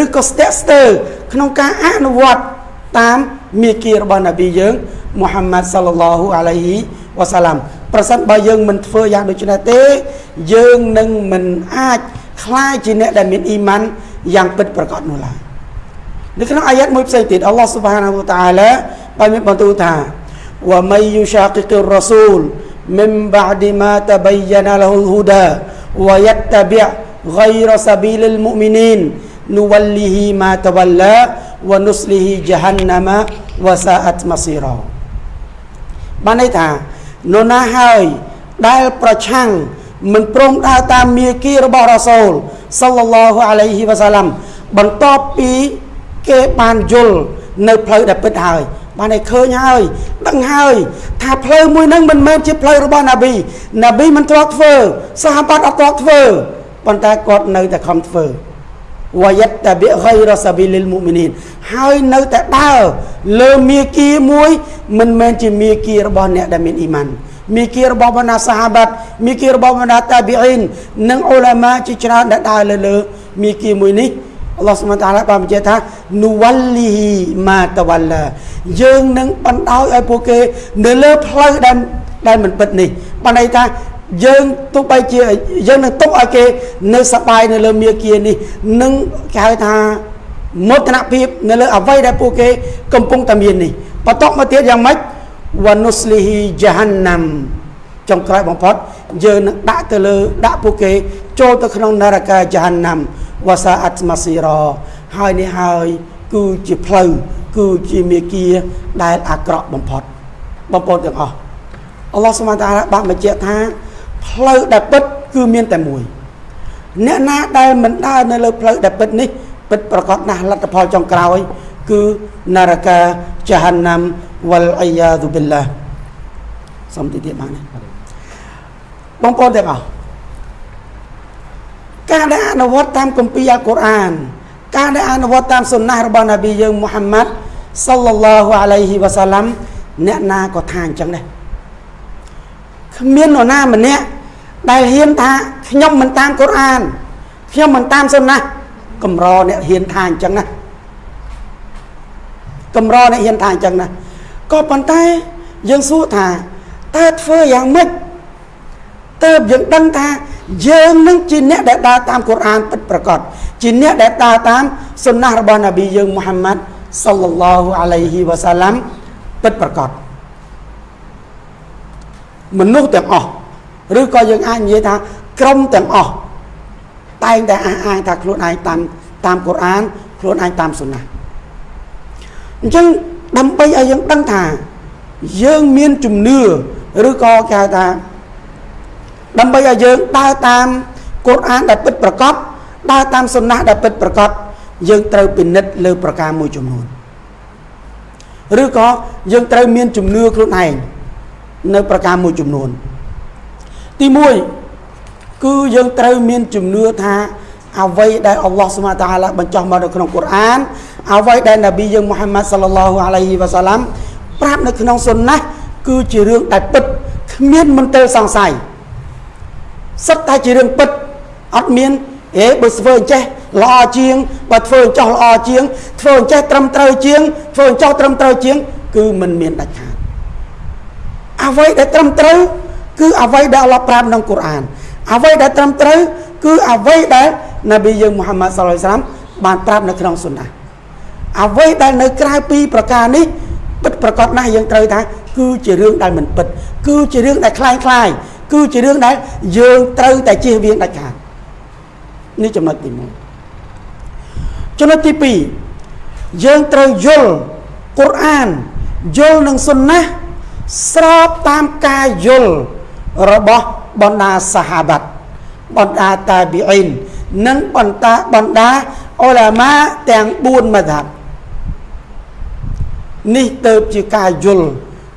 ឬក៏ស្ទាក់ស្ទើរក្នុងការអនុវត្តតាមមាគ៌ារបស់នប៊ីយើងមូហាម៉ាត់សាឡឡោះអាឡៃហ៊ីវ៉ាសាឡាម ប្រសិនបើយើងមិនធ្វើយ៉ាងដូចនេះទេ យើងនឹងមិនអាចคล้ายជាអ្នកដែលមានអ៊ីម៉ានយ៉ាងពិតប្រាកដនោះឡើយនៅក្នុងអាយ៉ាតមួយផ្សេងទៀតអល់ឡោះស៊ុបហានាហ៊ូតាអាឡាបានមានបន្ទូលថាវ៉ាមៃយូសាគីកររ៉ាស៊ូល من بعد ما تبين له الهدى ويتبع غير سبيل المؤمنين نوله ما تولى ونصله جهنم وساءت مصيرا បានន័យថា នរណាហើយដែលប្រឆាំងមិនព្រមដើរតាមមាគ៌ារបស់រ៉ាសូលសល្លឡោះអាឡៃហ៊ីវ៉ាសាឡាំបន្ទាប់ពីគេបានយល់នៅផ្លូវដែលពិតហើយ បានឲ្យឃើញហើយដឹងហើយ ថាផ្លូវមួយហ្នឹងមិនមែនជាផ្លូវរបស់ណាប៊ីណាប៊ីមិនធ្លាប់ធ្វើសាហាបាត់អត់ធ្លាប់ធ្វើប៉ុន្តែគាត់នៅតែខំធ្វើ វយតបិហ្គៃរសាប៊ីលិលមុមីនីនហើយនៅតែដើរលើមាគីមួយ មិនមែនជាមាគីរបស់អ្នកដែលមានអ៊ីម៉ានមាគីរបស់បណ្ដាសាហាបាត់មាគីរបស់បណ្ដាតាប៊ីអ៊ីននិងអ៊ូឡាម៉ាជាច្រើនដែលដើរលើលើមាគីមួយនេះអល់ឡោះសុបហានតាឡាបានបញ្ជាក់ថានូវលលីហ៊ីម៉ាតវលឡាយើងនឹងបណ្ដោយឲ្យពួកគេ នៅលើផ្លូវដែលដែលមិនពិតនេះបានន័យថា យើងទោះបីជាយើងនឹងទុកឲ្យគេនៅសបាយនៅលើមាគ៌ានេះនឹងគេហៅថាមោទនភាពនៅលើអ្វីដែលពួកគេកំពុងតែមាននេះបន្តមកទៀតយ៉ាងម៉េចវនុស្លីហ៊ីជាហាន់ណាំចុងក្រោយបំផុតយើងនឹងដាក់ទៅលើដាក់ពួកគេ ចូលទៅក្នុងនរកាជាហាន់ណាំវ៉ាសាអាត់ម៉ាស៊ីរ៉ហើយនេះហើយគឺជាផ្លូវគឺជាមេគាដែលអាក្រក់បំផុតបងប្អូនទាំងអស់អល់ឡោះសុបហានតាឡាបានបញ្ជាក់ថា ផ្លូវដែលពិតគឺមានតែមួយអ្នកណាដែលមិនដើរនៅលើផ្លូវដែលពិតនេះពិតប្រកបណាស់លទ្ធផលចុងក្រោយ គឺនរកាជាហាណាំវលអាយ៉ាឌុបិលឡាសំទីទៀតបានបងប្អូនទាំងអស់ការដែលអនុវត្តតាមគម្ពីរអល់កុរអាន ការដែលអនុវត្តតាមសុណារបស់នប៊ីយើងមូហាម៉ាត់សល្លឡោះអាឡៃហ៊ីវ៉ាសាឡាំអ្នកណាក៏ថាអញ្ចឹងដែរ គ្មាននរណាម្នាក់ដែលហ៊ានថាខ្ញុំមិនតាមកុរអានខ្ញុំមិនតាមសុណាកម្រអ្នកហ៊ានថាអញ្ចឹងណាកម្រអ្នកហ៊ានថាអញ្ចឹងណាក៏ប៉ុន្តែយើងសួរថាតើធ្វើយ៉ាងម៉េចតើយើងដឹងថាយើងនឹងជាអ្នកដែលដើរតាមកុរអានពិតប្រាកដជាអ្នកដែលដើរតាមសុណារបស់នប៊ីយើងមូហាម៉ាត់សល្លឡោះអាឡៃហ៊ីវ៉ាសាឡាំពិតប្រាកដ មនុស្សទាំងអស់ឬក៏យើងអាចនិយាយថាក្រុមទាំងអស់តែងតែអះអាងថាខ្លួនឯងតាមតាមកុរអានខ្លួនឯងតាមសុណាអញ្ចឹងដើម្បីឲ្យយើងដឹងថាយើងមានជំនឿឬក៏គេហៅថាដើម្បីឲ្យយើងដើរតាមកុរអានដែលពិតប្រាកដដើរតាមសុណាដែលពិតប្រាកដយើងត្រូវពិនិត្យលើប្រការមួយចំនួនឬក៏យើងត្រូវមានជំនឿខ្លួនឯង នៅប្រការមួយចំនួន ទី1គឺយើងត្រូវមានជំនឿថាអ្វីដែលអល់ឡោះសុបហាតាឡាបញ្ចុះមកនៅក្នុងកុរអានអ្វីដែលនប៊ីយើងមូហាម៉ាត់សល្លឡោះអាឡៃហ៊ីវ៉ាសាឡាំប្រាប់នៅក្នុងសុណាគឺជារឿងដែលពិតគ្មានមន្ទិលសង្ស័យសិតតែជារឿងពិតអត់មានអេបើធ្វើអញ្ចេះល្អជាងបើធ្វើអញ្ចោះល្អជាងធ្វើអញ្ចេះត្រឹមត្រូវជាងធ្វើអញ្ចោះត្រឹមត្រូវជាង គឺមិនមានដាច់ខាត អ្វីដែលត្រឹមត្រូវគឺអ្វីដែលអល់ឡោះប្រាប់ក្នុងកូរ៉ានអ្វីដែលត្រឹមត្រូវគឺអ្វីដែលនប៊ីយើងមូហាម៉ាត់សាឡៃសាឡាមបានប្រាប់នៅក្នុងសុណាអ្វីដែលនៅក្រៅពីប្រការនេះពិតប្រកបណាស់យើងត្រូវថាគឺជារឿងដែលមិនពិតគឺជារឿងដែលคล้ายคล้ายគឺជារឿងដែលយើងត្រូវតែជៀសវាងដាច់ខាតនេះចំណុចទី1ចំណុចទី2យើងត្រូវយល់កុរអានយល់នឹងសុណា ស្របតាមការយល់របស់បណ្ដាសាហាបាត់បណ្ដាតាប៊ីអ៊ីននិងបណ្ដាបណ្ដាអ៊ុលាម៉ាទាំង4មធ្យបនេះទៅជាការយល់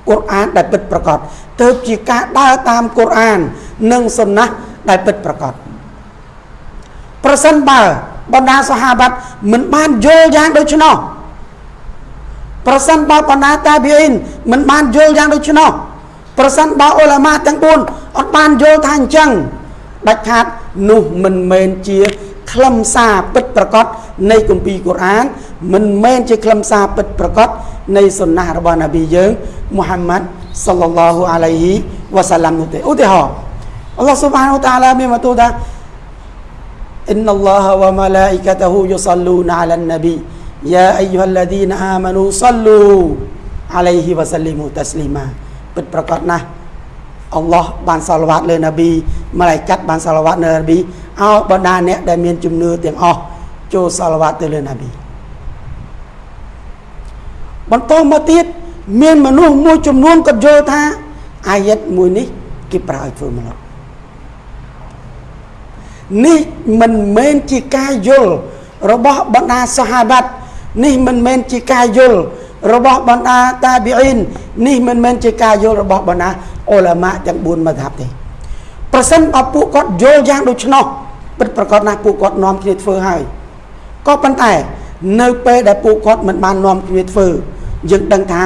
កូរ៉ានដែលពិតប្រាកដទៅជាការដើរតាមកូរ៉ាន និងសុណាដែលពិតប្រាកដប្រសិនបើបណ្ដាសាហាបាត់មិនបានយល់យ៉ាងដូច្នោះ ប្រសិនបើបណ្ដាតាប៊ីអ៊ីនមិនបានយល់យ៉ាងដូច្នោះប្រសិនបើអ៊ុលាម៉ាទាំង4អត់បានយល់ថាអញ្ចឹងដាច់ខាតនោះមិនមែនជាខ្លឹមសារពិតប្រកបនៃគម្ពីរកូរ៉ានមិនមែនជាខ្លឹមសារពិតប្រកបនៃសុណារបស់នប៊ីយើងមូហាម៉ាត់សល្លឡោះអាឡៃហ៊ីវ៉ាសាឡាំនោះទេឧទាហរណ៍អល់ឡោះស៊ុបហានវតាឡាមានបន្ទូលថា إن الله وملائكته يصلون على النبي យ៉ាអាយុហលឌីនអាម៉ានូសលូអាឡៃហ៊ីវ៉ាសលីមូតាស្លីម៉ាពិតប្រកបណាស់អល់ឡោះបានសាឡាវ៉ាត់លើនប៊ីម៉ាឡៃកាត់បានសាឡាវ៉ាត់លើនប៊ីឲ្យបណ្ដាអ្នកដែលមានជំនឿទាំងអស់ចូលសាឡាវ៉ាត់ទៅលើនប៊ីបន្តមកទៀតមានមនុស្សមួយចំនួនគាត់យល់ថាអាយិតមួយនេះគេប្រើឲ្យធ្វើមនុស្សនេះមិនមែនជាការយល់របស់បណ្ដាសហបាត់ នេះមិនមែនជាការយល់របស់បណ្ដាតាប៊ីអ៊ីននេះមិនមែនជាការយល់របស់បណ្ដាអ៊ុលាម៉ាទាំង4មធ្យបទេប្រសិនបើពួកគាត់យល់យ៉ាងដូច្នោះពិតប្រកបណាស់ពួកគាត់នាំគ្នាធ្វើហើយក៏ប៉ុន្តែ នៅពេលដែលពួកគាត់មិនបាននាំគ្នាធ្វើយើងដឹងថា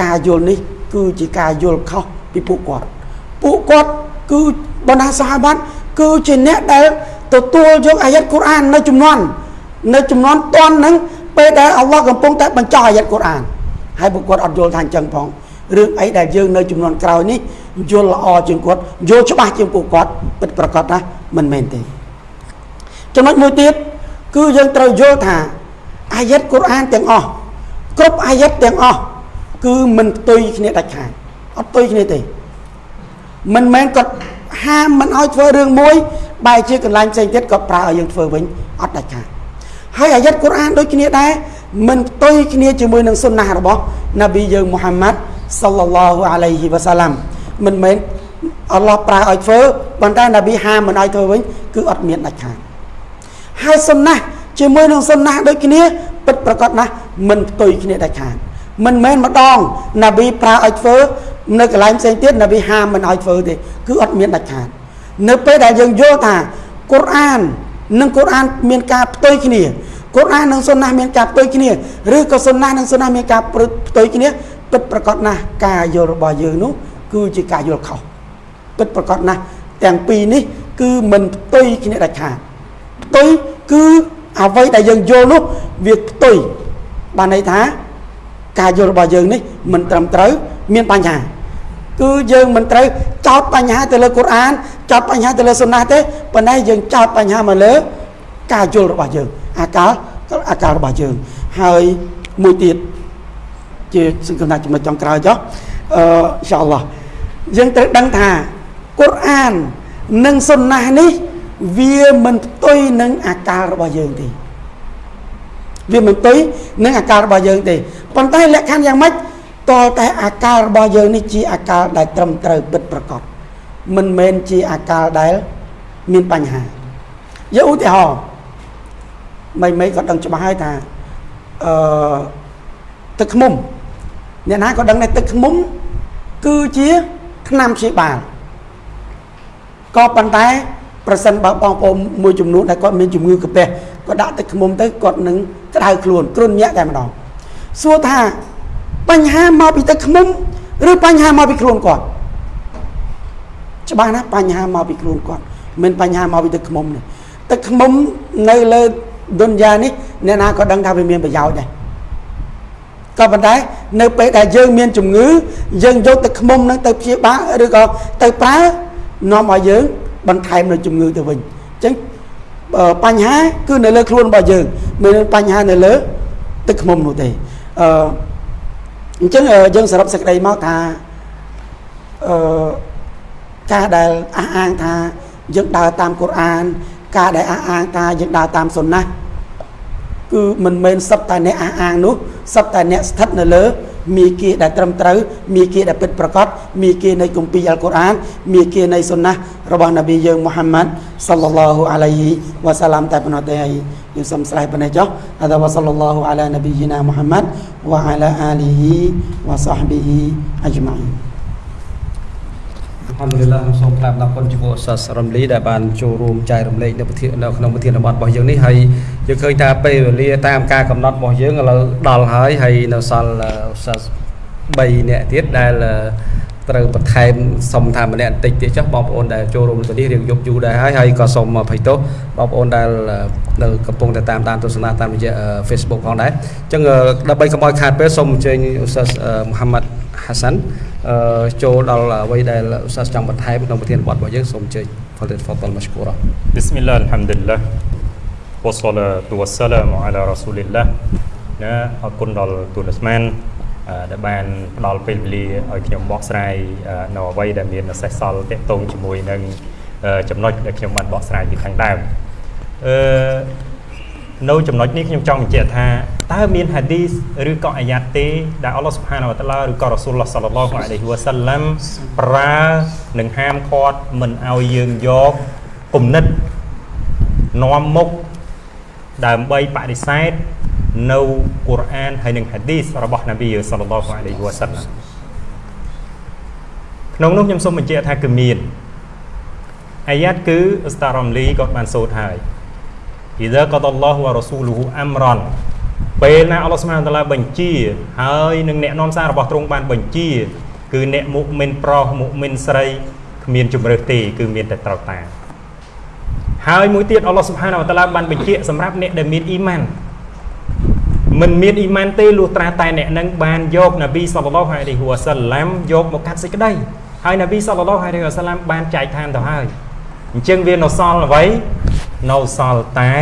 ការយល់នេះ គឺជាការយល់ខុសពីពួកគាត់ពួកគាត់គឺបណ្ដាសាហាបាត់គឺជាអ្នកដែលទទួលយកអាយ៉ាត់កូរ៉ាននៅចំនួននៅចំនួនតន់ហ្នឹង ពេលដែលអល់ឡោះកំពុងតែបញ្ចុះអាយ៉ាត់កូរ៉ានហើយពួកគាត់អត់យល់ថាអញ្ចឹងផងរឿងអីដែលយើងនៅចំនួនក្រោយនេះយល់ល្អជាងគាត់យល់ច្បាស់ជាងពួកគាត់ពិតប្រកបណាមិនមែនទេចំណុចមួយទៀតគឺយើងត្រូវយល់ថាអាយ៉ាត់កូរ៉ានទាំងអស់គ្រប់អាយ៉ាត់ទាំងអស់គឺមិនផ្ទុយគ្នាដាច់ខាតអត់ផ្ទុយគ្នាទេមិនមែនគាត់ហាមមិនឲ្យធ្វើរឿងមួយបែរជាកន្លែងផ្សេងទៀតក៏ប្រើឲ្យយើងធ្វើវិញអត់ដាច់ខាត ហើយអាយ៉ាត់កូរ៉ានដូចគ្នាដែរមិនផ្ទុយគ្នាជាមួយនឹងសុនណារបស់នប៊ីយើងមូហាម៉ាត់សល្លឡោះអាឡៃហ៊ីវ៉ាសាឡាំមិនមែនអល់ឡោះប្រើឲ្យធ្វើប៉ុន្តែនប៊ីហាមមិនឲ្យធ្វើវិញគឺអត់មានដាច់ខាតហើយសុនណាជាមួយនឹងសុនណាដូចគ្នាពិតប្រកបណាស់មិនផ្ទុយគ្នាដាច់ខាតមិនមែនម្ដងនប៊ីប្រើឲ្យធ្វើនៅកន្លែងផ្សេងទៀតនប៊ីហាមមិនឲ្យធ្វើទេគឺអត់មានដាច់ខាតនៅពេលដែលយើងយល់ថាកូរ៉ាន និងកូរ៉ានមានការផ្ទុយគ្នាកូរ៉ាននិងសុនណាមានការផ្ទុយគ្នាឬក៏សុនណានិងសុនណាមានការផ្ទុយគ្នាពិតប្រកបណាស់ការយល់របស់យើងនោះគឺជាការយល់ខុសពិតប្រកបណាស់ទាំងពីរនេះគឺមិនផ្ទុយគ្នាដាច់ខាតផ្ទុយគឺអ្វីដែលយើងយល់នោះវាផ្ទុយបានន័យថា ការយល់របស់យើងនេះមិនត្រឹមត្រូវមានបញ្ហា គឺយើងមិនត្រូវចោតបញ្ហាទៅលើកូរ៉ានចោតបញ្ហាទៅលើសុណាទេប៉ុន្តែយើងចោតបញ្ហាមកលើ ការយល់របស់យើង អាកាលអាកាលរបស់យើង ហើយមួយទៀតជាសង្ឃឹមថាចំណុចចុងក្រោយចុះអឺអ៊ីនសាអល់ឡោះយើងត្រូវដឹងថាកូរ៉ាននិងសុណានេះវាមិនផ្ទុយនឹងអាកាលរបស់យើងទេវាមិនផ្ទុយនឹងអាកាលរបស់យើងទេប៉ុន្តែលក្ខខណ្ឌយ៉ាងម៉េច តតែអាកាលរបស់យើងនេះជាអាកាលដែលត្រឹមត្រូវពិតប្រាកដមិនមែនជាអាកាលដែលមានបញ្ហាយកឧទាហរណ៍មិនមិនក៏ដឹងច្បាស់ហើយថាអឺទឹកខ្មុំអ្នកណាក៏ដឹងដែរទឹកខ្មុំគឺជាថ្នាំព្យាបាលក៏ប៉ុន្តែប្រសិនបើបងប្អូនមួយចំនួនដែលគាត់មានជំងឺកាពះគាត់ដាក់ទឹកខ្មុំទៅគាត់នឹងក្តៅខ្លួនគ្រុនញាក់តែម្ដងសួរថា បញ្ហាមកពីទឹកខ្មុំឬបញ្ហាមកពីខ្លួនគាត់ច្បាស់ណាបញ្ហាមកពីខ្លួនគាត់មិនបញ្ហាមកពីទឹកខ្មុំនេះទឹកខ្មុំនៅលើឌុនយ៉ានេះអ្នកណាក៏ដឹងថាវាមានប្រយោជន៍ដែរក៏ប៉ុន្តែនៅពេលដែលយើងមានជំងឺយើងយកទឹកខ្មុំនឹងទៅព្យាបាលឬក៏ទៅប្រើនាំឲ្យយើងបន្ថែមនៅជំងឺទៅវិញអញ្ចឹងបញ្ហាគឺនៅលើខ្លួនរបស់យើងមិនបញ្ហានៅលើទឹកខ្មុំនោះទេអឺ អញ្ចឹងយើងសរុបសេចក្តីមកថាអឺការដែលអះអាងថាយើងដើរតាមកូរ៉ាន ការដែលអះអាងថាយើងដើរតាមសុនណាគឺមិនមែនសឹកតែអ្នកអះអាងនោះសឹកតែអ្នកស្ថិតនៅលើ មីគាដែលត្រឹមត្រូវមីគាដែលពិតប្រាកដមីគានៃគម្ពីរអល់កុរអានមីគានៃសុណារបស់នប៊ីយើងមូហាម៉ាត់សល្លឡោះអាឡៃហ៊ីវ៉ាសាឡាមតែប៉ុណ្ណោះទេហើយយើងសូមស្រែកប៉ុណ្ណេះចុះអដាវ៉ាសល្លឡោះអាឡានប៊ីយីណាមូហាម៉ាត់វ៉ាអាឡាអាលីហ៊ីវ៉ាសាហ្ប៊ីហ៊ីអជ្ម៉ា អ៊ីនអល់ហំឌុលឡាសូមថ្លែងអំណរគុណចំពោះអសាសរំលីដែលបានចូលរួមចែករំលែកនៅប្រធាននៅក្នុងប្រធានបទរបស់យើងនេះហើយយើងឃើញថាពេលវេលាតាមការកំណត់របស់យើងឥឡូវដល់ហើយហើយនៅសល់អសាស3នាក់ទៀតដែលត្រូវបន្ថែមសុំថាម្នាក់បន្តិចទៀតចុះបងប្អូនដែលចូលរួមនៅនេះរៀងយប់យូរដែរហើយហើយក៏សូមអភ័យទោសបងប្អូនដែលនៅកំពុងតែតាមដានទស្សនាតាមរយៈ Facebook ផងដែរអញ្ចឹងដើម្បីកុំឲ្យខាតពេលសូមអញ្ជើញអ៊ូសាសមូហាម៉ាត់ហាសាន់ ចូលដល់អ្វីដែលឧស្សាហ៍ចង់បន្ថែមក្នុងប្រធានបទរបស់យើងសូមអញ្ជើញ فليتفضل مشكورا بسم الله الحمد لله والصلاة والسلام على رسول الله ណាអរគុណដល់ទូនស្មានដែលបានផ្ដល់ពេលវេលាឲ្យខ្ញុំបកស្រាយនៅអ្វីដែលមានសេសសល់ទាក់ទងជាមួយនឹងចំណុចដែលខ្ញុំបានបកស្រាយពីខាងដើមអឺ នៅចំណុចនេះខ្ញុំចង់បញ្ជាក់ថាតើមានហាឌីសឬក៏អាយ៉ាតទេដែលអល់ឡោះស៊ុបហានវតាឡាឬក៏រ៉ាស៊ូលឡោះសល្លឡោះអាឡៃហ៊ីវ៉ាសាឡាំប្រើនិងហាមឃាត់មិនឲ្យយើងយកគំនិតនាំមុខដើម្បីបដិសេធនៅកូរ៉ានហើយនិងហាឌីសរបស់នប៊ីសល្លឡោះអាឡៃហ៊ីវ៉ាសាឡាំក្នុងនោះខ្ញុំសូមបញ្ជាក់ថាគឺមានអាយ៉ាតគឺអស្តារ៉ាំលីក៏បានសូត្រហើយ អ៊ីដាកដឡោះវ៉ារ៉ាស៊ូលហ៊ូអាំរ៉ាន់ពេលណាអល់ឡោះស្មានតាឡាបញ្ជា ហើយនឹងអ្នកនាំសាររបស់ទ្រង់បានបញ្ជា គឺអ្នកមុមិនប្រុសមុមិនស្រីគ្មានជំរើសទេគឺមានតែត្រូវតាមហើយមួយទៀតអល់ឡោះសុបហានវតាឡាបានបញ្ជាក់សម្រាប់អ្នកដែលមានអ៊ីម៉ានមិនមានអ៊ីម៉ានទេលុះត្រាតែអ្នកនឹងបានយកនប៊ីសល្លឡោះអាឡៃហ៊ីវ៉ាសាឡាំយកមកកាត់សេចក្តីហើយនប៊ីសល្លឡោះអាឡៃហ៊ីវ៉ាសាឡាំបានចែកឋានទៅហើយអញ្ចឹងវានៅសល់អ្វី នៅសល់តែ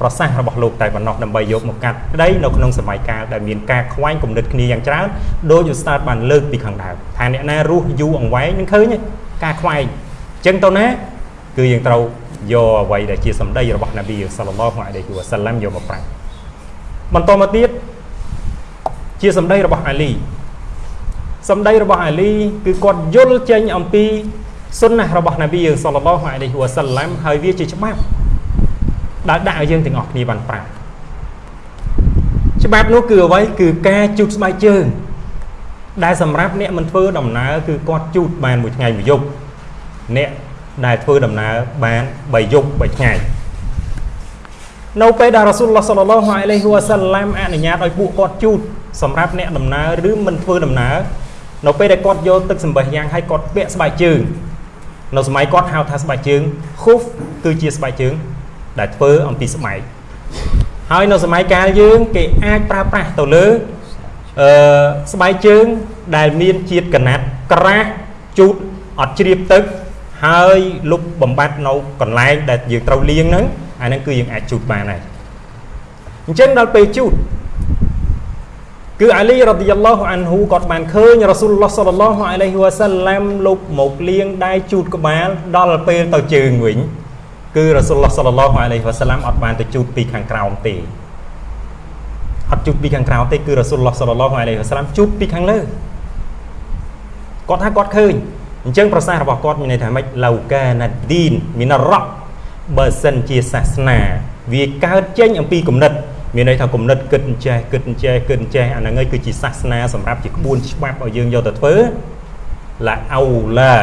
ប្រសាសន៍របស់លោកតែប៉ុណ្ណោះដើម្បីយកមកកាត់ក្តីនៅក្នុងសម័យកាលដែលមានការខ្វែងគំនិតគ្នាយ៉ាងច្រើនដោយឧស្តាតបានលើកពីខាងដើមថាអ្នកណារស់យូរអង្វែងនឹងឃើញការខ្វែងអញ្ចឹងទៅណាគឺយើងត្រូវយកអ្វីដែលជាសម្ដីរបស់នប៊ីសល្លឡោះអាឡៃហ៊ីវ៉ាសាឡាំយកមកប្រាំងបន្តមកទៀតជាសម្ដីរបស់អាលីសម្ដីរបស់អាលីគឺគាត់យល់ចេញអំពីសុនណះរបស់នប៊ីសល្លឡោះអាឡៃហ៊ីវ៉ាសាឡាំហើយវាជាច្បាប់ ដែលដាក់ឲ្យយើងទាំងអស់គ្នាបានប្រាប់ច្បាប់នោះគឺអ្វីគឺការជូតស្បែកជើងដែលសម្រាប់អ្នកមិនធ្វើដំណើរគឺគាត់ជូតបានមួយថ្ងៃមួយយប់អ្នកដែលធ្វើដំណើរបាន3យប់3ថ្ងៃនៅពេលដែលរ៉ាស៊ូលឡោះសល្លឡោះអាឡៃហ៊ីវ៉ាសាឡាំអនុញ្ញាតឲ្យពួកគាត់ជូតសម្រាប់អ្នកដំណើរឬមិនធ្វើដំណើរនៅពេលដែលគាត់យកទឹកសម្បះយ៉ាងឲ្យគាត់ពាក់ស្បែកជើងនៅសម័យគាត់ហៅថាស្បែកជើងខូហ្វគឺជាស្បែកជើង ដែលធ្វើអំពីស្បែកហើយនៅសម័យកាលយើងគេអាចប្រើប្រាស់ទៅលើអឺស្បែកជើងដែលមានជាតិកណាត់ក្រាស់ជូតអត់ជ្រាបទឹកហើយលុបបំបត្តិនៅកន្លែងដែលយើងត្រូវលាងហ្នឹងអាហ្នឹងគឺយើងអាចជូតបានហើយអញ្ចឹងដល់ពេលជូតគឺអាលីរ៉ាឌីយ៉ាឡោះអានហ៊ូគាត់បានឃើញរ៉ាស៊ូលឡោះសល្លឡោះអាឡៃហ៊ីវ៉ាសាឡាំលុបមកលាងដៃជូតក្បាលដល់ពេលទៅជើងវិញ គឺរ៉ាស៊ូលឡោះសល្លឡោះអាឡៃហ៊ីវ៉ាសាឡាំអត់បានទៅជូតពីខាងក្រោមទេអត់ជូតពីខាងក្រោមទេគឺរ៉ាស៊ូលឡោះសល្លឡោះអាឡៃហ៊ីវ៉ាសាឡាំជូតពីខាងលើគាត់ថាគាត់ឃើញអញ្ចឹងប្រសាសន៍របស់គាត់មានន័យថាម៉េចឡៅកាណាឌីនមីណារ៉ាបើសិនជាសាសនា វាកើតចេញអំពីគំនិតមានន័យថាគំនិតគិតអញ្ចេះគិតអញ្ចេះគិតអញ្ចេះអាហ្នឹងឯងគឺជាសាសនាសម្រាប់ជាក្បួនច្បាប់ឲ្យយើងយកទៅធ្វើឡាអោឡា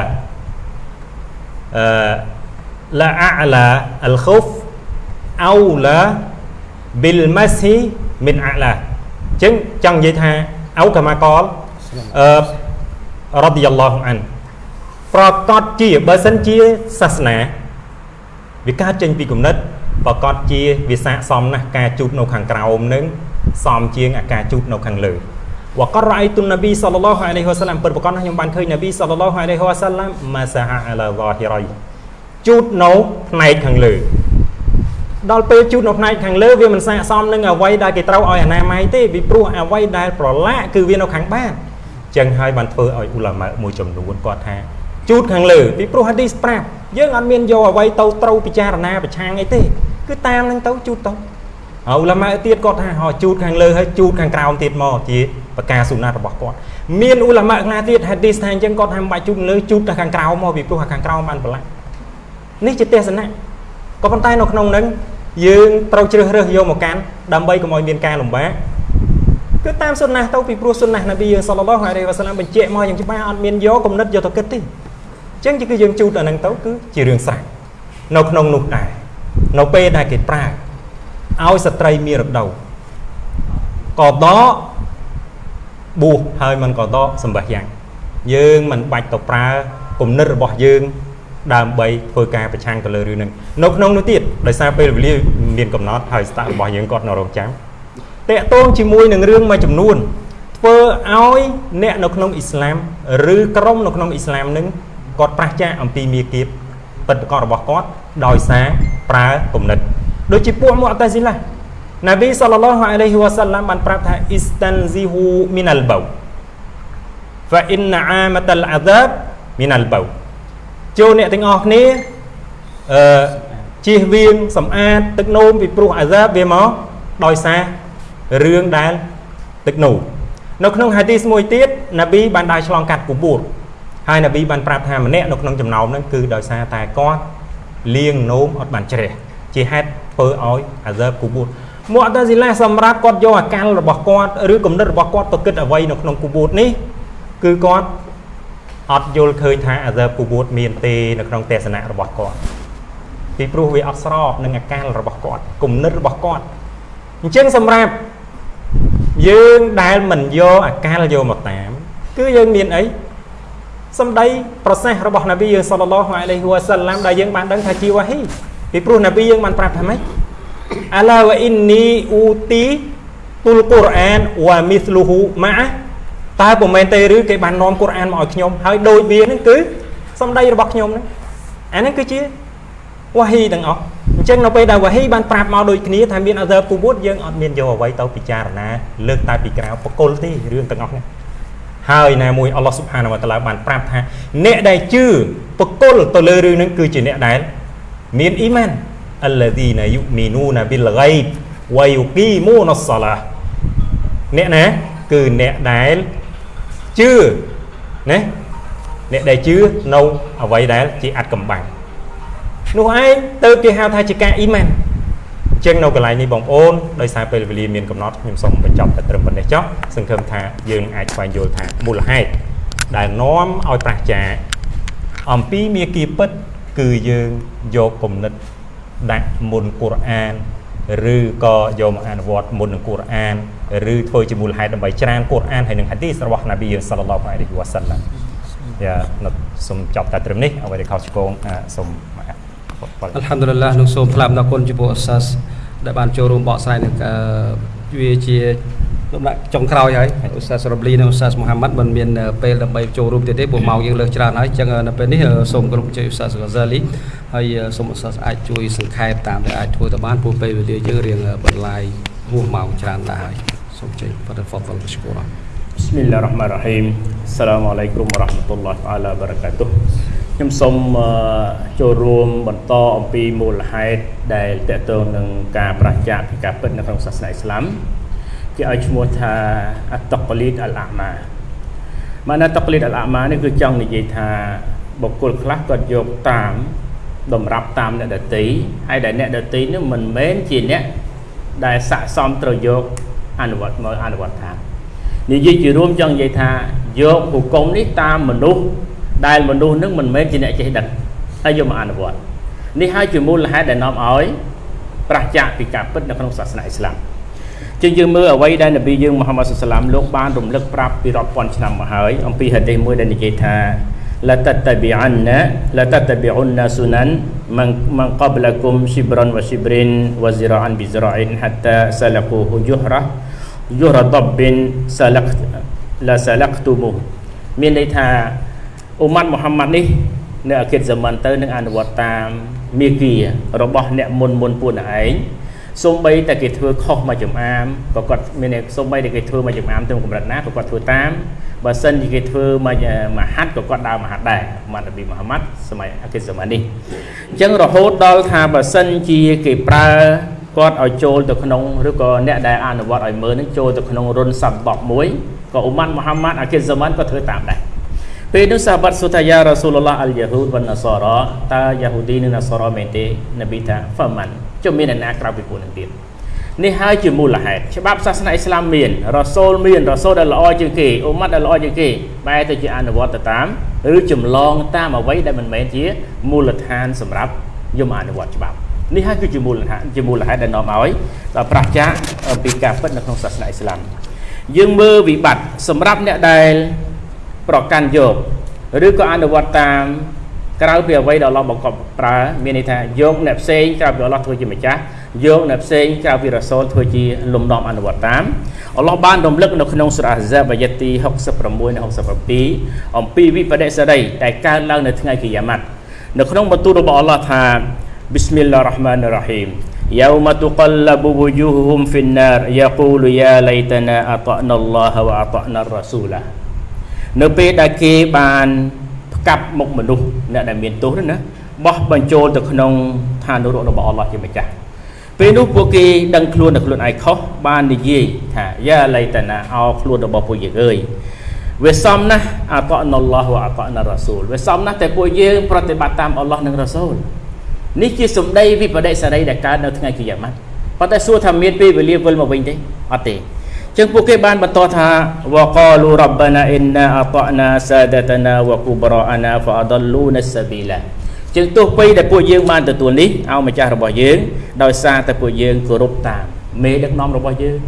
អឺ ឡាអាឡាអលខូហ្វអោឡាប៊ីលម៉ាស៊ីមិនអាឡាអញ្ចឹងចង់និយាយថាអោកាម៉ាកលអឺរ៉ាឌីយ៉ាឡោះអានប្រកបជាបើសិនជាសាសនាវាកើតចេញពីគំនិតប្រកបជាវាស័កសមណាស់ការជូតនៅខាងក្រោមនឹងសមជាងអាការជូតនៅខាងលើវករ៉ៃទុននប៊ីសល្លឡោះអាឡៃហ៊ីវ៉ាសាឡាំពិតប្រកបណាស់ខ្ញុំបានឃើញនប៊ីសល្លឡោះអាឡៃហ៊ីវ៉ាសាឡាំម៉ាសាហាអាឡាហ្សាហ៊ីរ៉ៃ ជូតនៅផ្នែកខាងលើដល់ពេលជូតនៅផ្នែកខាងលើវាមិនស័កសមនឹងអ្វីដែលគេត្រូវឲ្យអនាម័យទេពីព្រោះអ្វីដែលប្រឡាក់គឺវានៅខាងបាតចឹងហើយបានធ្វើឲ្យអ៊ូឡាម៉ាមួយចំនួនគាត់ថាជូតខាងលើពីព្រោះហាឌីសប្រាប់យើងអត់មានយកអ្វីទៅត្រូវពិចារណាប្រឆាំងអីទេគឺតាមនឹងទៅជូតទៅអ៊ូឡាម៉ាទៀតគាត់ថាហោជូតខាងលើហើយជូតខាងក្រោមទៀតមកជាប្រការសុណារបស់គាត់មានឧឡាម៉ាខ្លះទៀតហាឌីសថាអញ្ចឹងគាត់ថាមិនបាច់ជូតលើជូតតែខាងក្រោមមកពីព្រោះខាងក្រោមបានប្រឡាក់ នេះជាទេសនៈក៏ប៉ុន្តែនៅក្នុងហ្នឹងយើងត្រូវជ្រើសរើសយកមកកាន់ដើម្បីកុំឲ្យមានការលំបាកគឺតាមសុណាទៅពីព្រោះសុណានប៊ីយើងសល្លឡោះអាឡៃហ៊ីវ៉ាសាឡាមបញ្ជាក់មកយ៉ាងច្បាស់អត់មានយកគំនិតយកទៅគិតទេអញ្ចឹងគឺយើងជូតអាហ្នឹងទៅគឺជារឿងស្រេចនៅក្នុងនោះដែរនៅពេលដែលគេប្រើឲ្យស្ត្រីមានរដូវក៏ដកបួសហើយមិនក៏ដកសម្បះយ៉ាង យើងមិនបាច់ទៅប្រើគំនិតរបស់យើង ដើម្បីធ្វើការប្រឆាំងទៅលើរឿងហ្នឹងនៅក្នុងនោះទៀតដោយសារពេលវេលាមានកំណត់ហើយស្តាក់របស់យើងគាត់នៅរងចាំតកតងជាមួយនឹងរឿងមួយចំនួនធ្វើឲ្យអ្នកនៅក្នុងអ៊ីស្លាមឬក្រុមនៅក្នុងអ៊ីស្លាមនឹងគាត់ប្រះចាកអំពីមាគៀបពិតប្រាកដរបស់គាត់ដោយសារប្រើគំនិតដូចជាពួកមុអតាស៊ីឡាណាប៊ីសល្លឡោះអាឡៃហ៊ីវ៉ាសាឡាមបានប្រាប់ថាអ៊ីស្តានស៊ីហ៊ូមីនអលបៅ فإن عامة العذاب من البو ចូលអ្នកទាំងអស់គ្នាអឺជៀសវាងសម្អាតទឹកនោមពីព្រោះអាហ្សាបវាមកដោយសាររឿងដែលទឹកនោមនៅក្នុងហាឌីសមួយទៀតណាប៊ីបានដើរឆ្លងកាត់គូបួរហើយណាប៊ីបានប្រាប់ថាម្នាក់នៅក្នុងចំណោមហ្នឹងគឺដោយសារតែគាត់លៀងនោមអត់បានជ្រះជាហេតុធ្វើឲ្យអាហ្សាបគូបួរមុអតាស៊ីឡាសម្រាប់គាត់យកអាកាលរបស់គាត់ឬគំនិតរបស់គាត់ទៅគិតអ្វីនៅក្នុងគូបួរនេះគឺគាត់ អត់យល់ឃើញថាអាសើពូវូតមានទេនៅក្នុងទេសនៈរបស់គាត់ពីព្រោះវាអត់ស្របនឹងអាកាលរបស់គាត់គំនិតរបស់គាត់អញ្ចឹងសម្រាប់យើងដែលមិនយកអាកាលយកមកតាម គឺយើងមានអីសម្ដីប្រសេសរបស់នប៊ីយើងសល្លឡោះអាឡៃហ៊ីវ៉ាសាឡាមដែលយើងបានដឹងថាជាវ៉ាហ៊ីពីព្រោះនប៊ីយើងបានប្រាប់ថាម៉េចអាឡាវ៉ាអ៊ីននីអ៊ូទីទុលកូរ៉ានវ៉ាមីស្លូហ៊ូម៉ា តើពុំមែនទេឬគេបាននាំកូរ៉ានមកឲ្យខ្ញុំហើយដូចវាហ្នឹងគឺសម្ដីរបស់ខ្ញុំហ្នឹងអាហ្នឹងគឺជាវ៉ាហ៊ីទាំងអស់អញ្ចឹងនៅពេលដែលវ៉ាហ៊ីបានប្រាប់មកដូចគ្នាថាមានអឺពូវូតយើងអត់មានយកអ្វីទៅពិចារណាលើកតែពីក្រៅបកុលទេរឿងទាំងអស់ហ្នឹងហើយណាមួយអល់ឡោះស៊ុបហានវតាឡាបានប្រាប់ថាអ្នកដែលជឿបកុលទៅលើរឿងហ្នឹងគឺជាអ្នកដែលមានអ៊ីម៉ានអលឡាឌីណាយុមីនូណាប៊ីលហ្គៃបវ៉ៃយូគីមូនសឡាអ្នកណាគឺអ្នកដែល ជឿណាអ្នកដែលជឿនៅអ្វីដែលជាអត្តកំបាំងនោះឯងទៅគេហៅថាជាការអ៊ីម៉ានចឹងនៅកន្លែងនេះបងប្អូនដោយសារពេលវេលាមានកំណត់ខ្ញុំសូមបញ្ចប់តែត្រឹមប៉ុណ្ណេះចុះសង្ឃឹមថាយើងអាចស្វែងយល់ថាមូលហេតុដែលនាំឲ្យប្រះចាអំពីមាគ៌ាពិត គឺយើងយកគំនិតដាក់មុនកូរ៉ាន ឬក៏យកមកអនុវត្តមុននឹងកូរ៉ាន ឬធ្វើជាមូលហេតុដើម្បីច្រានកូរ៉ានហើយនឹងហាឌីសរបស់ណាប៊ីយើងសល្លឡោះអាឡៃហ៊ីវ៉ាសាឡាំយ៉ានៅសូមចប់តែត្រឹមនេះអ្វីដែលខុសឆ្គងសូមអល់ហាំឌុលឡានឹងសូមថ្លែងអំណរគុណចំពោះអសាសដែលបានចូលរួមបកស្រាយនឹងវាជាលំដាប់ចុងក្រោយហើយឧស្សាហ៍រ៉ាប់លីនិងឧស្សាហ៍មូហាម៉ាត់មិនមានពេលដើម្បីចូលរួមទៀតទេព្រោះម៉ោងយើងលើសច្រើនហើយអញ្ចឹងនៅពេលនេះសូមគោរពជ័យឧស្សាហ៍ហ្កាហ្សាលីហើយសូមឧស្សាហ៍អាចជួយសង្ខេបតាមដែលអាចធ្វើទៅបានព្រោះពេលវេលាយើងរៀងបន្លាយហួសម៉ោងច្រើនដែរហើយ សូមជ័យបដិហ្វតលបស្គូរ بسم الله الرحمن الرحيم السلام عليكم ورحمة الله تعالى وبركاته ខ្ញុំសូមចូលរួមបន្តអំពីមូលហេតុដែលតកតងនឹងការប្រឆាំងពីការពិតនៅក្នុងសាសនាអ៊ីស្លាមគេឲ្យឈ្មោះថាអតកលីតអលអាម៉ាម៉ាណាតកលីតអលអាម៉ានេះគឺចង់និយាយថាបុគ្គលខ្លះគាត់យកតាមតម្រាប់តាមអ្នកដតីហើយដែលអ្នកដតីនេះមិនមែនជាអ្នកដែលស័កសមត្រូវយក អនុវត្តមកអនុវត្តតាមនិយាយជារួមចង់និយាយថាយកហុគមនេះតាមមនុស្សដែលមនុស្សនឹងមិនមែនជាអ្នកចេះដឹងហើយយកមកអនុវត្តនេះហើយជាមូលហេតុដែលនាំឲ្យប្រះចាកពីការពិតនៅក្នុងសាសនាអ៊ីស្លាមជាងយើងមើលអ្វីដែលនប៊ីយើងមូហាម៉ាត់សុសឡាមលោកបានរំលឹកប្រាប់ពីរាប់ពាន់ឆ្នាំមកហើយអំពីហាឌីសមួយដែលនិយាយថា la tattabi'anna la tattabi'unna sunan man man qablakum shibran wa shibrin wa zira'an bi zira'in hatta salaku juhrah juhra dabbin salakt la salaktumu មានន័យថាអ៊ុម៉ាត់មូហាម៉ាត់នេះនៅអាគិតសម័នទៅនឹងអនុវត្តតាមមាគីរបស់អ្នកមុនមុនពួកឯងសូម្បីតែគេធ្វើខុសមួយចំអាមក៏គាត់មានសូម្បីតែគេធ្វើមួយចំអាមទៅកម្រិតណាក៏គាត់ធ្វើតាមបើសិនជាគេធ្វើមួយមហាត់ក៏គាត់ដើរមហាត់ដែរម៉ាត់នប៊ីមូហាម៉ាត់សម័យអាគិសម័យនេះអញ្ចឹងរហូតដល់ថាបើសិនជាគេប្រើ គាត់ឲ្យចូលទៅក្នុងឬក៏អ្នកដែលអនុវត្តឲ្យមើលនឹងចូលទៅក្នុងរុនសម្បបមួយក៏អ៊ុម៉ាត់មូហាម៉ាត់អាគិសម៉ានក៏ធ្វើតាមដែរពេលនោះសាហាបាត់សុថាយ៉ារ៉ាស៊ូលឡោះអលយ៉ាហ៊ូដវណ្ណសារ៉ាតើយ៉ាហ៊ូឌីនិងណាសារ៉ាមែនទេនប៊ីថាហ្វាម៉ាន់ជុំមានអ្នកណាក្រៅពីពួកនឹងទៀតនេះហើយជាមូលហេតុច្បាប់សាសនាអ៊ីស្លាមមានរ៉ាសូលមានរ៉ាសូលដែលល្អជាងគេអ៊ុម៉ាត់ដែលល្អជាងគេបែរទៅជាអនុវត្តទៅតាមឬចម្លងតាមអ្វីដែលមិនមែនជាមូលដ្ឋានសម្រាប់យមអនុវត្តច្បាប់ នេះហើយគឺជាមូលដ្ឋានជាមូលហេតុដែលនាំឲ្យដល់ប្រះចាកពីការពិតនៅក្នុងសាសនាអ៊ីស្លាមយើងមើលវិបត្តិសម្រាប់អ្នកដែលប្រកាន់យកឬក៏អនុវត្តតាមក្រៅពីអ្វីដែលអល់ឡោះបង្កប់ប្រើមានន័យថាយកអ្នកផ្សេងក្រៅពីអល់ឡោះធ្វើជាម្ចាស់យកអ្នកផ្សេងក្រៅពីរ៉ាសូលធ្វើជាលំនាំអនុវត្តតាមអល់ឡោះបានរំលឹកនៅក្នុងសូរ៉ាហ្សាបអាយ៉ាទី66និង67អំពីវិបដិសារីដែលកើតឡើងនៅថ្ងៃគីយ៉ាម៉ាត់នៅក្នុងបន្ទូលរបស់អល់ឡោះថា بسم الله الرحمن الرحيم يوم تقلب وجوههم في النار يقول يا ليتنا أطعنا الله وأطعنا الرسول នៅពេលដែលគេបានផ្កាប់មុខមនុស្សអ្នកដែលមានទោសណាបោះបញ្ចូលទៅក្នុងឋាននរករបស់អល់ឡោះជាម្ចាស់ពេលនោះពួកគេដឹងខ្លួនតែខ្លួនឯងខុសបាននិយាយថាយ៉ាឡៃតាណាអោខ្លួនរបស់ពួកយើងអើយវាសំណាស់អតអណឡោះវអតអណរ៉ាស៊ូលវាសំណាស់តែពួកយើងប្រតិបត្តិតាមអល់ឡោះនិងរ៉ាស៊ូល នេះជាសម្ដីវិបដិសារីដែលកើតនៅថ្ងៃគីយ៉ាម៉ាត់ប៉ុន្តែសួរថាមានពេលវេលាវិលមកវិញទេអត់ទេចឹងពួកគេបានបន្តថាវកលូរ៉ាណាអ៊ីនណាអតណាសាដតណាវគូបរអណាហ្វាដលូនសាប៊ីឡាចឹងទោះបីដែលពួកយើងបានទទួលនេះឲ្យម្ចាស់របស់យើងដោយសារតែពួកយើងគោរពតាមមេដឹកនាំរបស់យើង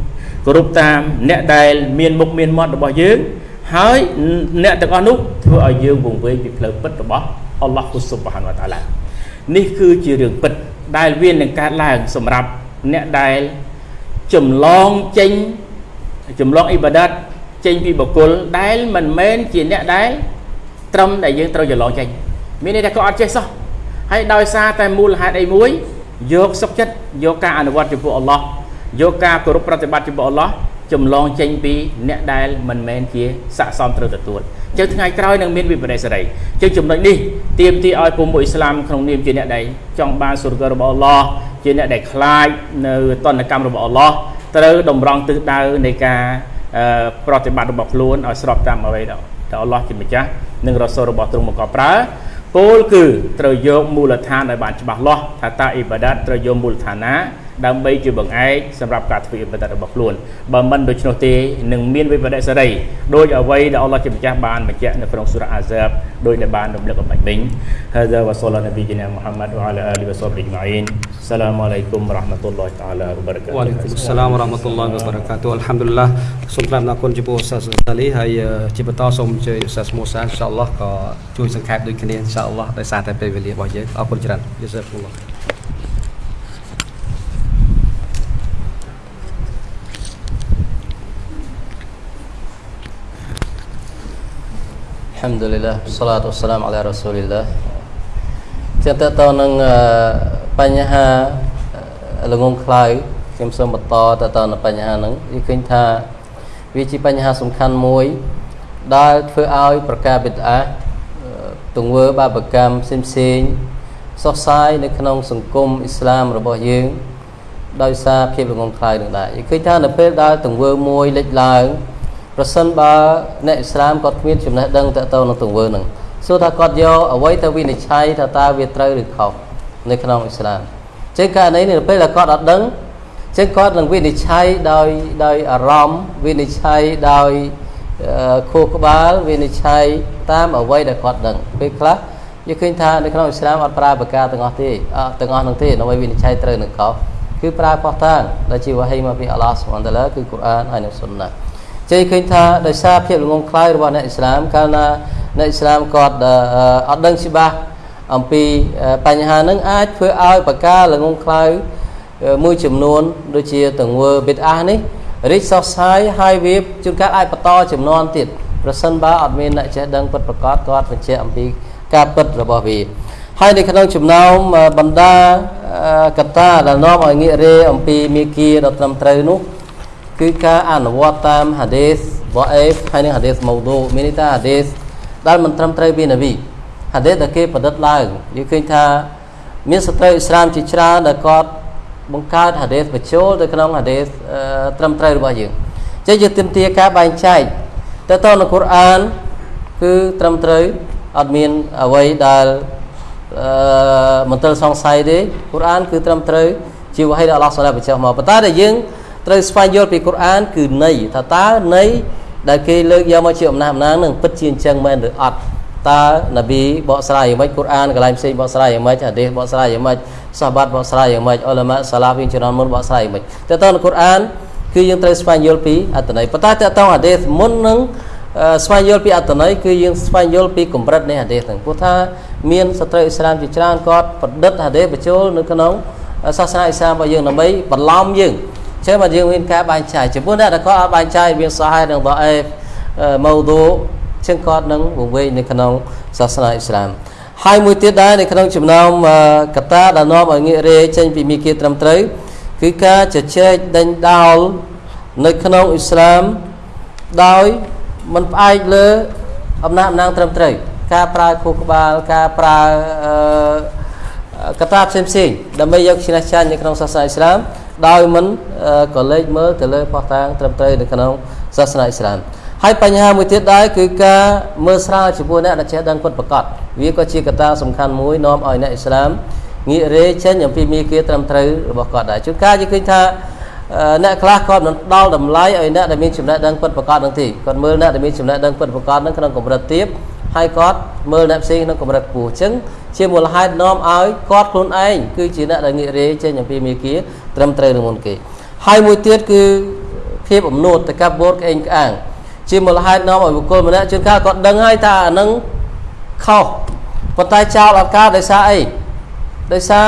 គោរពតាមអ្នកដែលមានមុខមានមាត់របស់យើងហើយអ្នកទាំងអស់នោះធ្វើឲ្យយើងវង្វេងពីផ្លូវពិតរបស់អល់ឡោះហ៊ូស៊ុបហានវតាឡា នេះគឺជារឿងពិតដែលវានឹងកើតឡើងសម្រាប់អ្នកដែលចម្លងចេញចម្លងអ៊ីបាដាតចេញពីបុគ្គលដែលមិនមែនជាអ្នកដែលត្រឹមដែលយើងត្រូវច្រឡងចេញមានន័យថាគាត់អត់ចេះសោះហើយដោយសារតែមូលហេតុអីមួយយកសុខចិត្តយកការអនុវត្តចំពោះអល់ឡោះយកការគោរពប្រតិបត្តិចំពោះអល់ឡោះចម្លងចេញពីអ្នកដែលមិនមែនជាស័កសមត្រូវទទួល ចឹងថ្ងៃក្រោយនឹងមានវិបដិសារីចឹងចំណុចនេះទៀមទីឲ្យពុំមួយអ៊ីស្លាមក្នុងនាមជាអ្នកដែលចង់បានសុរគរបស់អល់ឡោះជាអ្នកដែលខ្លាចនៅតនកម្មរបស់អល់ឡោះត្រូវតម្រង់ទិសដៅនៃការប្រតិបត្តិរបស់ខ្លួនឲ្យស្របតាមអ្វីដែលអល់ឡោះជាម្ចាស់និងរ៉ាសូលរបស់ទ្រង់មកកប្រើគោលគឺត្រូវយកមូលដ្ឋានឲ្យបានច្បាស់លាស់ថាតើអ៊ីបាដាតត្រូវយកមូលដ្ឋានណា ដើម្បីជាបង្អែកសម្រាប់ការធ្វើអ៊ីបាដាតរបស់ខ្លួនបើមិនដូច្នោះទេនឹងមានវិបត្តិសេរីដោយអ្វីដែលអល់ឡោះជាម្ចាស់បានបញ្ជាក់នៅក្នុងសូរ៉ាអាហ្សាបដោយដែលបានរំលឹកអំបញ្ញមិញ هذا وصلى نبينا محمد وعلى اله وصحبه اجمعين السلام عليكم ورحمه الله تعالى وبركاته វ៉ាឡៃគុំសាឡាមរ៉ាម៉ាតុលឡាហ៊ីវ៉ាបារកាតុអល់ហាំឌុលឡាសូមក្រាបអរគុណចំពោះឧស្សាហ៍សាលីហើយជាបន្តសូមអញ្ជើញឧស្សាហ៍មូសាអ៊ីនសាអល់ឡោះក៏ជួយសង្ខេបដូចគ្នាអ៊ីនសាអល់ឡោះដោយសារតែពេលវេលារបស់យើងអរគុណច្រើនយេសាគុំឡោះ Alhamdulillah Salatu wassalam ala rasulillah ជាតទៅនឹងបញ្ហាល្ងងខ្លៅខ្ញុំសូមបន្តទៅទៅនឹងបញ្ហាហ្នឹងវាឃើញថាវាជាបញ្ហាសំខាន់មួយ ដែលធ្វើឲ្យប្រការបិទអាទង្វើបាបកម្មផ្សេងផ្សេងសោះសាយនៅក្នុងសង្គមអ៊ីស្លាមរបស់យើងដោយសារភាពល្ងងខ្លៅនឹងដែរយើងឃើញថានៅពេលដែលទង្វើមួយលេចឡើង ប្រសិនបើអ្នកអ៊ីស្លាមគាត់គ្មានចំណេះដឹងតទៅនឹងទង្វើហ្នឹងសួរថាគាត់យកអ្វីទៅវិនិច្ឆ័យថាតើវាត្រូវឬខុសនៅក្នុងអ៊ីស្លាមចឹងករណីនេះនៅពេលដែលគាត់អត់ដឹងចឹងគាត់នឹងវិនិច្ឆ័យដោយដោយអារម្មណ៍វិនិច្ឆ័យដោយខួរក្បាលវិនិច្ឆ័យតាមអ្វីដែលគាត់ដឹងពេលខ្លះយើងឃើញថានៅក្នុងអ៊ីស្លាមអត់ប្រើប្រការទាំងអស់ទេអត់ទាំងអស់នោះទេដើម្បីវិនិច្ឆ័យត្រូវនឹងខុសគឺប្រើផុសតាងដែលជាវ៉ាហីមកពីអល់ឡោះស៊ុបហានតាឡាគឺកូរ៉ានហើយនិងស៊ុនណា ជ័យឃើញថាដោយសារភាពល្ងងខ្លៅរបស់អ្នកអ៊ីស្លាមកាលណាអ្នកអ៊ីស្លាមគាត់អត់ដឹងច្បាស់អំពីបញ្ហានឹងអាចធ្វើឲ្យបកាល្ងងខ្លៅមួយចំនួនដូចជាទង្វើបិទអាសនេះរីកសោះសាយហើយវាជួនកាលអាចបន្តចំនួនទៀតប្រសិនបើអត់មានអ្នកចេះដឹងពិតប្រកបគាត់បញ្ជាក់អំពីការពិតរបស់វាហើយនៅក្នុងចំណោមបណ្ដាកត្តាដែលនាំឲ្យងាករេអំពីមេគាដ៏ត្រឹមត្រូវនោះ គឺការអនុវត្តតាមហាឌីសវ៉អេフហើយនិងហាឌីសមូឌូមានន័យថាហាឌីសដែលមិនត្រឹមត្រូវពីនប៊ីហាឌីសដែលគេប្រឌិតឡើងយើងឃើញថាមានសត្រូវអ៊ីស្លាមជាច្រើនដែលគាត់បង្កើតហាឌីសបញ្ចូលទៅក្នុងហាឌីសត្រឹមត្រូវរបស់យើងចឹងយើងទាមទារការបែងចែកទៅទៅនៅកូរ៉ានគឺត្រឹមត្រូវអត់មានអ្វីដែលអឺមន្ទិលសង្ស័យទេកូរ៉ានគឺត្រឹមត្រូវជាវហីដែលអល់ឡោះសូឡាបញ្ចុះមកប៉ុន្តែដែលយើង ត្រូវស្វែងយល់ពីកូរ៉ាន គឺន័យថាតើន័យដែលគេលើកយកមកជាអំណះអំណាងនឹងពិតជាអញ្ចឹងមែនឬអត់តើនប៊ីបកស្រាយយ៉ាងម៉េចកូរ៉ានកន្លែងផ្សេងបកស្រាយយ៉ាងម៉េចហាឌីសបកស្រាយយ៉ាងម៉េចសាបាត់បកស្រាយយ៉ាងម៉េចអ៊ុលម៉ាសាឡាហ្វីជំនាន់មុនបកស្រាយយ៉ាងម៉េចតើតើនៅកូរ៉ានគឺយើងត្រូវស្វែងយល់ពីអត្ថន័យប៉ុន្តែតើតើហាឌីសមុននឹងស្វែងយល់ពីអត្ថន័យគឺយើងស្វែងយល់ពីកម្រិតនៃហាឌីសហ្នឹងព្រោះថាមានសត្រូវអ៊ីស្លាមជាច្រើនគាត់ប្រឌិតហាឌីសបញ្ចូលនៅក្នុងសាសនាអ៊ីស្លាមរបស់យើងដើម្បីបន្លំយើង ចឹងមកយើងមានការបែងចែកចំពោះអ្នកដែលគាត់អត់បែងចែកមានសាហេនិងដអេម៉ូឌូចឹងគាត់នឹងវង្វេងនៅក្នុងសាសនាអ៊ីស្លាមហើយមួយទៀតដែរនៅក្នុងចំណោមកតាដែលនាំឲ្យងាករេចេញពីមីគាត្រឹមត្រូវគឺការជជែកដេញដោលនៅក្នុងអ៊ីស្លាមដោយមិនផ្អែកលើអំណាចអំណាងត្រឹមត្រូវការប្រើខួរក្បាលការប្រើកតាផ្សេងផ្សេងដើម្បីយកឈ្នះចាញ់នៅក្នុងសាសនាអ៊ីស្លាម ដោយមិនក៏លេចមើលទៅលើផោះតាងត្រឹមត្រូវនៅក្នុងសាសនាអ៊ីស្លាមហើយបញ្ហាមួយទៀតដែរគឺការមើលស្រាលចំពោះអ្នកដែលចេះដឹងពិតប្រាកដវាក៏ជាកត្តាសំខាន់មួយនាំឲ្យអ្នកអ៊ីស្លាមងាករេចេញអំពីមាគ៌ាត្រឹមត្រូវរបស់គាត់ដែរជួនកាលយើងឃើញថាអ្នកខ្លះគាត់មិនដល់តម្លៃឲ្យអ្នកដែលមានចំណេះដឹងពិតប្រាកដនឹងទេគាត់មើលអ្នកដែលមានចំណេះដឹងពិតប្រាកដនឹងក្នុងកម្រិតទាបហើយគាត់មើលអ្នកផ្សេងក្នុងកម្រិតខ្ពស់អញ្ចឹងជាមូលហេតុនាំឲ្យគាត់ខ្លួនឯងគឺជាអ្នកដែលងាករេចេញអំពីមាគ៌ា ត្រឹមត្រូវនឹងមុនគេហើយមួយទៀតគឺភាពអំនួតតកបូតក្អេងក្អាងជាមូលហេតុនាំឲ្យបុគ្គលម្នាក់ជួនកាលគាត់ដឹងហើយថាអានឹងខុសប៉ុន្តែចោលអត់ការដោយសារអីដោយសារ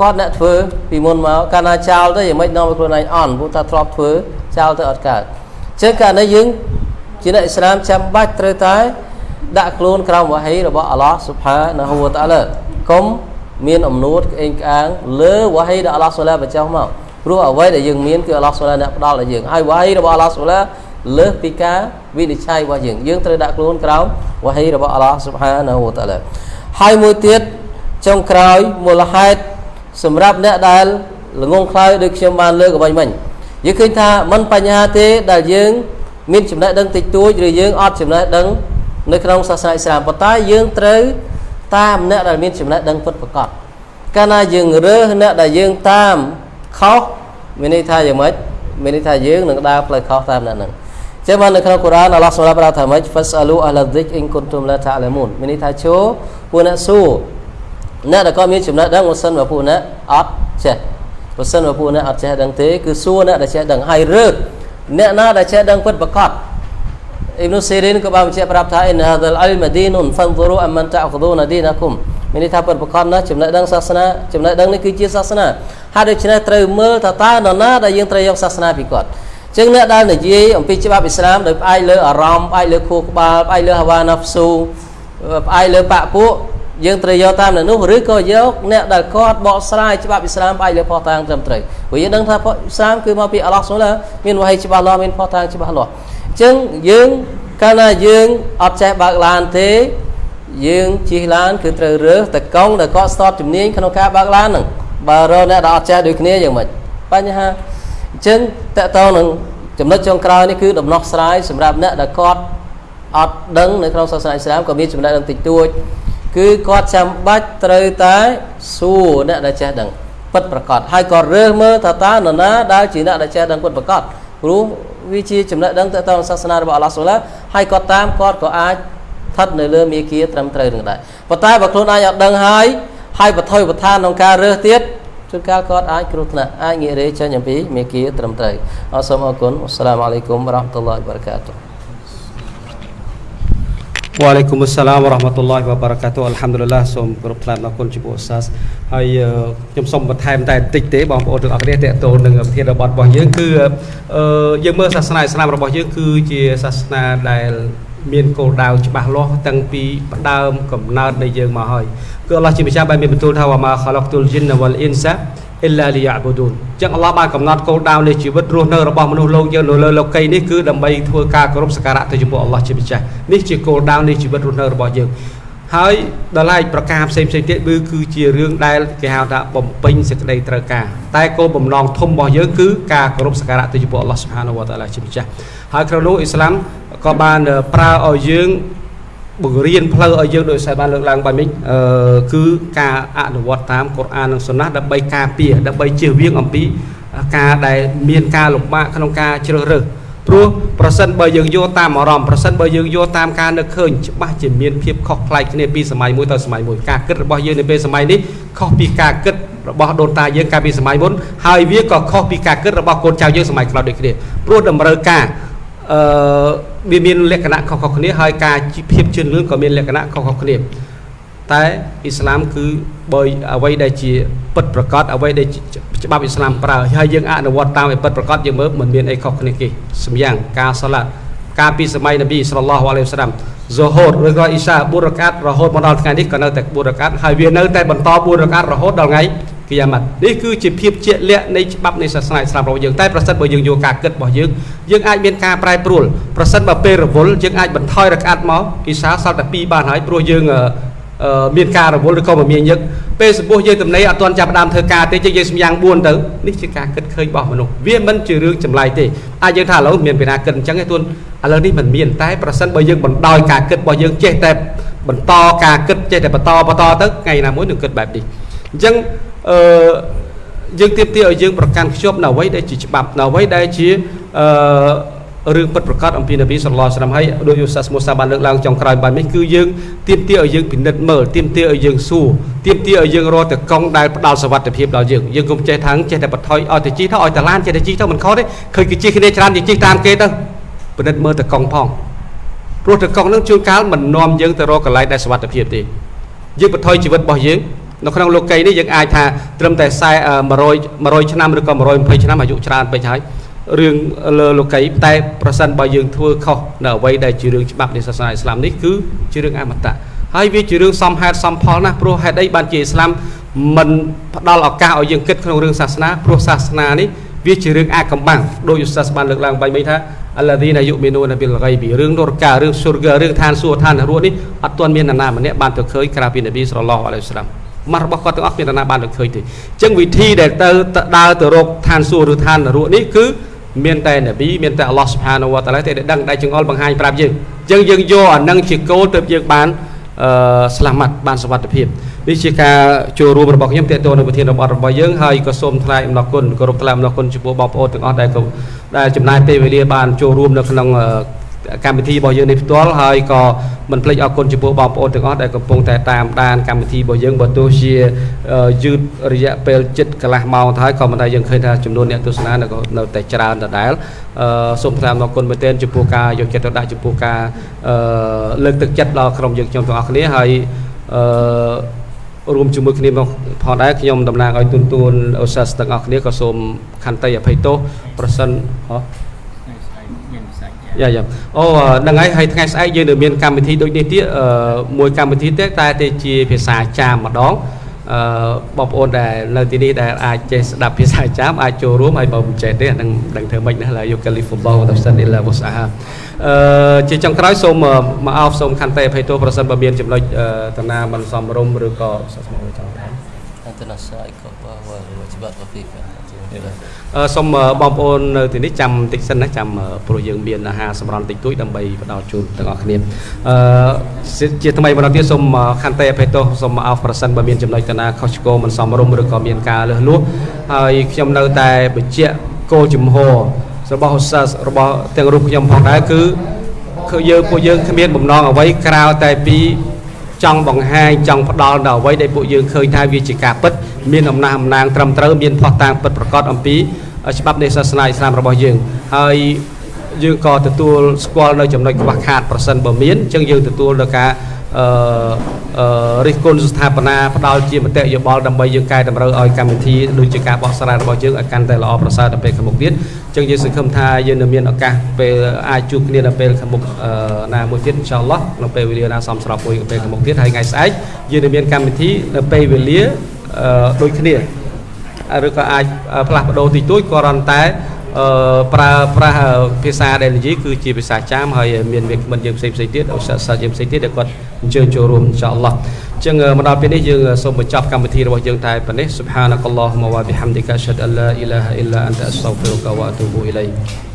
គាត់អ្នកធ្វើពីមុនមកកាលណាចោលទៅយ៉ាងម៉េចនាំឲ្យខ្លួនឯងអន់ព្រោះថាធ្លាប់ធ្វើចោលទៅអត់កើតអញ្ចឹងករណីយើងជាអ្នកអ៊ីស្លាមចាំបាច់ត្រូវតែដាក់ខ្លួនក្រោមវ៉ាហីរបស់អល់ឡោះស៊ុបហានហូវតាឡាកុំ មានអំនួតក្អេងក្អាងលើវ៉ាហីដែលអល់ឡោះសូឡាបញ្ចុះមកព្រោះអ្វីដែលយើងមានគឺអល់ឡោះសូឡាអ្នកផ្ដល់ឲ្យយើងហើយវ៉ាហីរបស់អល់ឡោះសូឡាលើសពីការវិនិច្ឆ័យរបស់យើងយើងត្រូវដាក់ខ្លួនក្រោមវ៉ាហីរបស់អល់ឡោះស៊ុបហានហូវតាឡាហើយមួយទៀតចុងក្រោយមូលហេតុសម្រាប់អ្នកដែលល្ងងខ្លៅដូចខ្ញុំបានលើកអ្វីមិញយើងឃើញថាមិនបញ្ហាទេដែលយើងមានចំណេះដឹងតិចតួចឬយើងអត់ចំណេះដឹងនៅក្នុងសាសនាអ៊ីស្លាមប៉ុន្តែយើងត្រូវ តាមអ្នកដែលមានចំណេះដឹងពិតប្រាកដកាលណាយើងរើសអ្នកដែលយើងតាមខុសមានន័យថាយ៉ាងម៉េចមានន័យថាយើងនឹងដើរផ្លូវខុសតាមអ្នកហ្នឹងចឹងបាននៅក្នុងកូរ៉ានអល់ឡោះសម្រាប់ប្រាប់ថាម៉េច fasalu ahla dhikr in kuntum la ta'lamun មានន័យថាចូលពួកអ្នកសួរអ្នកដែលគាត់មានចំណេះដឹងបើសិនបើពួកអ្នកអត់ចេះបើសិនបើពួកអ្នកអត់ចេះដឹងទេគឺសួរអ្នកដែលចេះដឹងហើយរើសអ្នកណាដែលចេះដឹងពិតប្រាកដ អ៊ីប៊ុសេរីនក៏បានបញ្ជាក់ប្រាប់ថាអ៊ីនហាដលអលម៉ាឌីនុនហ្វាន់ហ្វូអមមិនតាអខឌូណាឌីណាគុំមានន័យថាពិតប្រាកដណាស់ចំណេះដឹងសាសនាចំណេះដឹងនេះគឺជាសាសនាហើយដូច្នេះត្រូវមើលថាតើនរណាដែលយើងត្រូវយកសាសនាពីគាត់ចឹងអ្នកដែលនិយាយអំពីច្បាប់អ៊ីស្លាមដោយផ្អែកលើអារម្មណ៍ផ្អែកលើខួរក្បាលផ្អែកលើហាវ៉ាណាហ្វស៊ូផ្អែកលើបាក់ពួកយើងត្រូវយកតាមនៅនោះឬក៏យកអ្នកដែលគាត់បកស្រាយច្បាប់អ៊ីស្លាមផ្អែកលើផុសតាងត្រឹមត្រូវព្រោះយើងដឹងថាអ៊ីស្លាមគឺមកពីអល់ឡោះសូឡាមានវហីច្បាស់លាស់មានផុសតាងច្បាស់លាស់អញ្ចឹងយើងកាលណាយើងអត់ចេះបើកឡានទេ យើងជិះឡានគឺត្រូវរើសតកង់ដែលគាត់ស្ទាត់ជំនាញក្នុងការបើកឡានហ្នឹងបើរកអ្នកដែលអត់ចេះដូចគ្នាយ៉ាងម៉េចបញ្ហាអញ្ចឹងតកតងនឹងចំណុចចុងក្រោយនេះគឺដំណោះស្រាយសម្រាប់អ្នកដែលគាត់អត់ដឹងនៅក្នុងសាសនាអ៊ីស្លាមក៏មានចំណេះដឹងតិចតួចគឺគាត់ចាំបាច់ត្រូវតែសួរអ្នកដែលចេះដឹងពិតប្រកបហើយក៏រើសមើលថាតើនរណាដែលជាអ្នកដែលចេះដឹងពិតប្រកបព្រោះ វាជាចំណេះដឹងទៅតាមសាសនារបស់អល់ឡោះសូឡាហើយគាត់តាមគាត់ក៏អាចស្ថិតនៅលើមេគាត្រឹមត្រូវនឹងដែរប៉ុន្តែបើខ្លួនឯងអត់ដឹងហើយហើយបថុយបឋានក្នុងការរើសទៀតជួនកាលគាត់អាចគ្រោះថ្នាក់អាចងាករេចេញអំពីមេគាត្រឹមត្រូវអរសូមអរគុណអស្សាឡាមអាឡៃគុំរ៉ាហ្មាតុលឡាហ៊ីវបារកាតុហ៍ Waalaikumsalam warahmatullahi wabarakatuh អល់ហាំឌុលឡាសូមគោរពថ្លែងអរគុណចំពោះឧស្សាហ៍ហើយខ្ញុំសូមបន្ថែមតែបន្តិចទេបងប្អូនទាំងអស់គ្នាតេតូននឹងវិធានរបស់របស់យើងគឺយើងមើលសាសនាអ៊ីស្លាមរបស់យើងគឺជាសាសនាដែលមានគោលដៅច្បាស់លាស់តាំងពីផ្ដើមកំណើតនៃយើងមកហើយគឺអល់ឡោះជាម្ចាស់បានមានបន្ទូលថាវ៉ាម៉ាខឡុកទុលជីនវលអ៊ីនសា អ៊ីឡាលីយ៉ាប៊ូឌូនចឹងអល់ឡោះបានកំណត់គោលដៅនៃជីវិតរស់នៅរបស់មនុស្សលោកយើងនៅលើលោកីនេះគឺដើម្បីធ្វើការគោរពសក្ការៈទៅចំពោះអល់ឡោះជាម្ចាស់នេះជាគោលដៅនៃជីវិតរស់នៅរបស់យើងហើយដល់ឡែកប្រការផ្សេងផ្សេងទៀតគឺគឺជារឿងដែលគេហៅថាបំពេញសេចក្តីត្រូវការតែគោលបំណងធំរបស់យើងគឺការគោរពសក្ការៈទៅចំពោះអល់ឡោះស៊ុបហានវតាឡាជាម្ចាស់ហើយក្នុងនោះអ៊ីស្លាមក៏បានប្រើឲ្យយើង បង្រៀនផ្លូវឲ្យយើងដោយសារបានលើកឡើងបែបនេះអឺគឺការអនុវត្តតាមកុរអាននិងសុណាស់ដើម្បីការពារដើម្បីជៀសវាងអំពីការដែលមានការលំបាកក្នុងការជ្រើសរើសព្រោះប្រសិនបើយើងយកតាមអារម្មណ៍ប្រសិនបើយើងយកតាមការនឹកឃើញច្បាស់ជាមានភាពខុសប្លែកគ្នាពីសម័យមួយទៅសម័យមួយការគិតរបស់យើងនៅពេលសម័យនេះខុសពីការគិតរបស់ដូនតាយើងកាលពីសម័យមុនហើយវាក៏ខុសពីការគិតរបស់កូនចៅយើងសម័យក្រោយដូចគ្នាព្រោះតម្រូវការ អឺវាមានលក្ខណៈខុសៗគ្នាហើយការភាពជឿនលឿនក៏មានលក្ខណៈខុសៗគ្នាតែអ៊ីស្លាមគឺបើអ្វីដែលជាពិតប្រកបអ្វីដែលច្បាប់អ៊ីស្លាមប្រើហើយយើងអនុវត្តតាមឲ្យពិតប្រកបយើងមើលមិនមានអីខុសគ្នាគេសម្យ៉ាងការសាឡាត់ការពីសម័យនប៊ីសល្លឡោះអាឡៃហ៊ីវសាឡាមហ្សូហូតឬក៏អ៊ីសា4រកាត់រហូតមកដល់ថ្ងៃនេះក៏នៅតែ4រកាត់ហើយវានៅតែបន្ត4រកាត់រហូតដល់ថ្ងៃ គីយ៉ាម៉ាត់នេះគឺជាភាពជាក់លាក់នៃច្បាប់នៃសាសនាអ៊ីស្លាមរបស់យើងតែប្រសិនបើយើងយកការគិតរបស់យើងយើងអាចមានការប្រែប្រួលប្រសិនបើពេលរវល់យើងអាចបន្ថយរកាត់មកអ៊ីសាសល់តែ2បានហើយព្រោះយើងមានការរវល់ឬក៏មមាញឹកពេលសម្ពោះយើងទំនេរអត់ទាន់ចាប់ផ្ដើមធ្វើការទេយើងយើងសម្យ៉ាង4ទៅនេះជាការគិតឃើញរបស់មនុស្សវាមិនជារឿងចម្លែកទេអាចយើងថាឥឡូវមានពីណាគិតអញ្ចឹងទេទួនឥឡូវនេះមិនមានតែប្រសិនបើយើងបណ្ដោយការគិតរបស់យើងចេះតែបន្តការគិតចេះតែបន្តបន្តទៅថ្ងៃណាមួយនឹងគិតបែបនេះអញ្ចឹង អឺយើងទៀមទាឲ្យយើងប្រកាន់ខ្ជាប់នៅអ្វីដែលជាច្បាប់នៅអ្វីដែលជាអឺរឿងពិតប្រកបអំពីនប៊ីសល្លោះស្លាមហើយដោយយូសាសមូសាបានលើកឡើងចុងក្រោយបែបនេះគឺយើងទៀមទាឲ្យយើងពិនិត្យមើលទៀមទាឲ្យយើងសួរទៀមទាឲ្យយើងរកតែកង់ដែលផ្ដល់សវត្ថិភាពដល់យើងយើងកុំចេះថាចេះតែបន្ថយឲ្យតែជីទៅឲ្យតែឡានចេះតែជីទៅមិនខុសទេឃើញគេជីគ្នាច្រើនយើងជីតាមគេទៅពិនិត្យមើលតែកង់ផងព្រោះតែកង់នឹងជួនកាលមិននាំយើងទៅរកកន្លែងដែលសវត្ថិភាពទេយើងបន្ថយជីវិតរបស់យើង នៅក្នុងលោកីនេះយើងអាចថាត្រឹមតែ40 100 100ឆ្នាំឬក៏120ឆ្នាំអាយុច្រើនពេកហើយរឿងលើលោកីតែប្រសិនបើយើងធ្វើខុសនៅអ្វីដែលជារឿងច្បាប់នៃសាសនាអ៊ីស្លាមនេះគឺជារឿងអមតៈហើយវាជារឿងសមហេតុសមផលណាស់ព្រោះហេតុអីបានជាអ៊ីស្លាមមិនផ្ដល់ឱកាសឲ្យយើងគិតក្នុងរឿងសាសនាព្រោះសាសនានេះវាជារឿងអាកំបាំងដោយឧស្សាហ៍បានលើកឡើងបែបនេះថាអលឌីណាយុមីនូនប៊ីលហ្គៃប៊ីរឿងនរការឿងស៊ុរហ្គារឿងឋានសួគ៌ឋាននរកនេះអត់ទាន់មាននរណាម្នាក់បានទៅឃើញក្រៅពីនប៊ីសល្លឡោះអាឡៃហ៊ីវសឡាម មករបស់គាត់ទាំងអស់មាននរណាបានទៅឃើញទេអញ្ចឹងវិធីដែលទៅដើរទៅរកឋានសួគ៌ឬឋាននរកនេះគឺមានតែនប៊ីមានតែអល់ឡោះសុបហានវតាឡាទេដែលដឹងដែលចង្អុលបង្ហាញប្រាប់យើងអញ្ចឹងយើងយកអានឹងជាគោលទើបយើងបានអឺស្លាមាត់បានសុវត្ថិភាពនេះជាការចូលរួមរបស់ខ្ញុំតេតទៅនៅប្រធានរបស់របស់យើងហើយក៏សូមថ្លែងអំណរគុណគោរពថ្លែងអំណរគុណចំពោះបងប្អូនទាំងអស់ដែលដែលចំណាយពេលវេលាបានចូលរួមនៅក្នុង កម្មវិធីរបស់យើងនេះផ្ទាល់ហើយក៏មិនភ្លេចអរគុណចំពោះបងប្អូនទាំងអស់ដែលកំពុងតែតាមដានកម្មវិធីរបស់យើងបើទោះជាយឺតរយៈពេលជិតកន្លះម៉ោងទៅហើយក៏មិនដែលយើងឃើញថាចំនួនអ្នកទស្សនានៅតែច្រើនដដែលសូមថ្លែងអរគុណមែនទែនចំពោះការយកចិត្តទុកដាក់ចំពោះការលើកទឹកចិត្តដល់ក្រុមយើងខ្ញុំទាំងអស់គ្នាហើយអឺរួមជាមួយគ្នាមកផងដែរខ្ញុំតំណាងឲ្យទូនទួនអូសាសទាំងអស់គ្នាក៏សូមខន្តីអភ័យទោសប្រសិនហ៎ យ៉ាយ៉ាអូហ្នឹងហើយហើយថ្ងៃស្អែកយើងនៅមានកម្មវិធីដូចនេះទៀតមួយកម្មវិធីទៀតតែតែជាភាសាចាមម្ដងអឺបងប្អូនដែលនៅទីនេះដែលអាចចេះស្ដាប់ភាសាចាមអាចចូលរួមហើយបើមិនចេះទេអានឹងដឹងធ្វើម៉េចណាឡើយយកកាលីហ្វូបោទៅសិនអ៊ីឡាវូសាអឺជាចុងក្រោយសូមមកអោបសូមខន្តីអភ័យទោសប្រសិនបើមានចំណុចតាណាមិនសមរម្យឬក៏សាស្មោចង់ថាអន្តរសាយក៏បើច្បាប់ពីកា សូមបងប្អូននៅទីនេះចាំតិចសិនណាចាំព្រោះយើងមានអាហារសម្រន់តិចតួចដើម្បីផ្ដល់ជូនទាំងអស់គ្នាអឺជាថ្មីម្ដងទៀតសូមខន្តីអភ័យទោសសូមអោបប្រសិនបើមានចំណុចតាណាខុសឆ្គងមិនសមរម្យឬក៏មានការលើសលួសហើយខ្ញុំនៅតែបញ្ជាក់គោលជំហររបស់ឧស្សាហ៍របស់ទាំងរូបខ្ញុំផងដែរគឺគឺយើងពួកយើងគ្មានបំណងអ្វីក្រៅតែពី ចង់បង្ហាញចង់ផ្ដល់ដល់អ្វីដែលពួកយើងឃើញថាវាជាការពិតមានអំណះអំណាងត្រឹមត្រូវមានផុសតាងពិតប្រកបអំពីច្បាប់នៃសាសនាអ៊ីស្លាមរបស់យើងហើយយើងក៏ទទួលស្គាល់នៅចំណុចខ្វះខាតប្រសិនបើមានអញ្ចឹងយើងទទួលនៅការ អឺអឺរិះគន់ស្ថាបនាផ្ដល់ជាមតិយោបល់ដើម្បីយើងកែតម្រូវឲ្យកម្មវិធីដូចជាការបោះស្រាយរបស់យើងឲ្យកាន់តែល្អប្រសើរទៅពេលខាងមុខទៀតអញ្ចឹងយើងសង្ឃឹមថាយើងនឹងមានឱកាសពេលអាចជួបគ្នានៅពេលខាងមុខណាមួយទៀតអ៊ីនសាអល់ឡោះនៅពេលវេលាណាសមស្របមួយពេលខាងមុខទៀតហើយថ្ងៃស្អែកយើងនឹងមានកម្មវិធីនៅពេលវេលាដូចគ្នាឬក៏អាចផ្លាស់ប្ដូរតិចតួចគ្រាន់តែ អឺប្រើប្រាស់ភាសាដែលនិយាយគឺជាភាសាចាមហើយមានវាគ្មិនយើងផ្សេងផ្សេងទៀតឧស្សាហ៍សិស្សយើងផ្សេងទៀតដែលគាត់អញ្ជើញចូលរួមអ៊ីនសាអល់ឡោះអញ្ចឹងមកដល់ពេលនេះយើងសូមបញ្ចប់កម្មវិធីរបស់យើងតែប៉ុណ្ណេះ Subhanakallahumma wa bihamdika asyhadu an la ilaha illa anta astaghfiruka wa atubu ilaik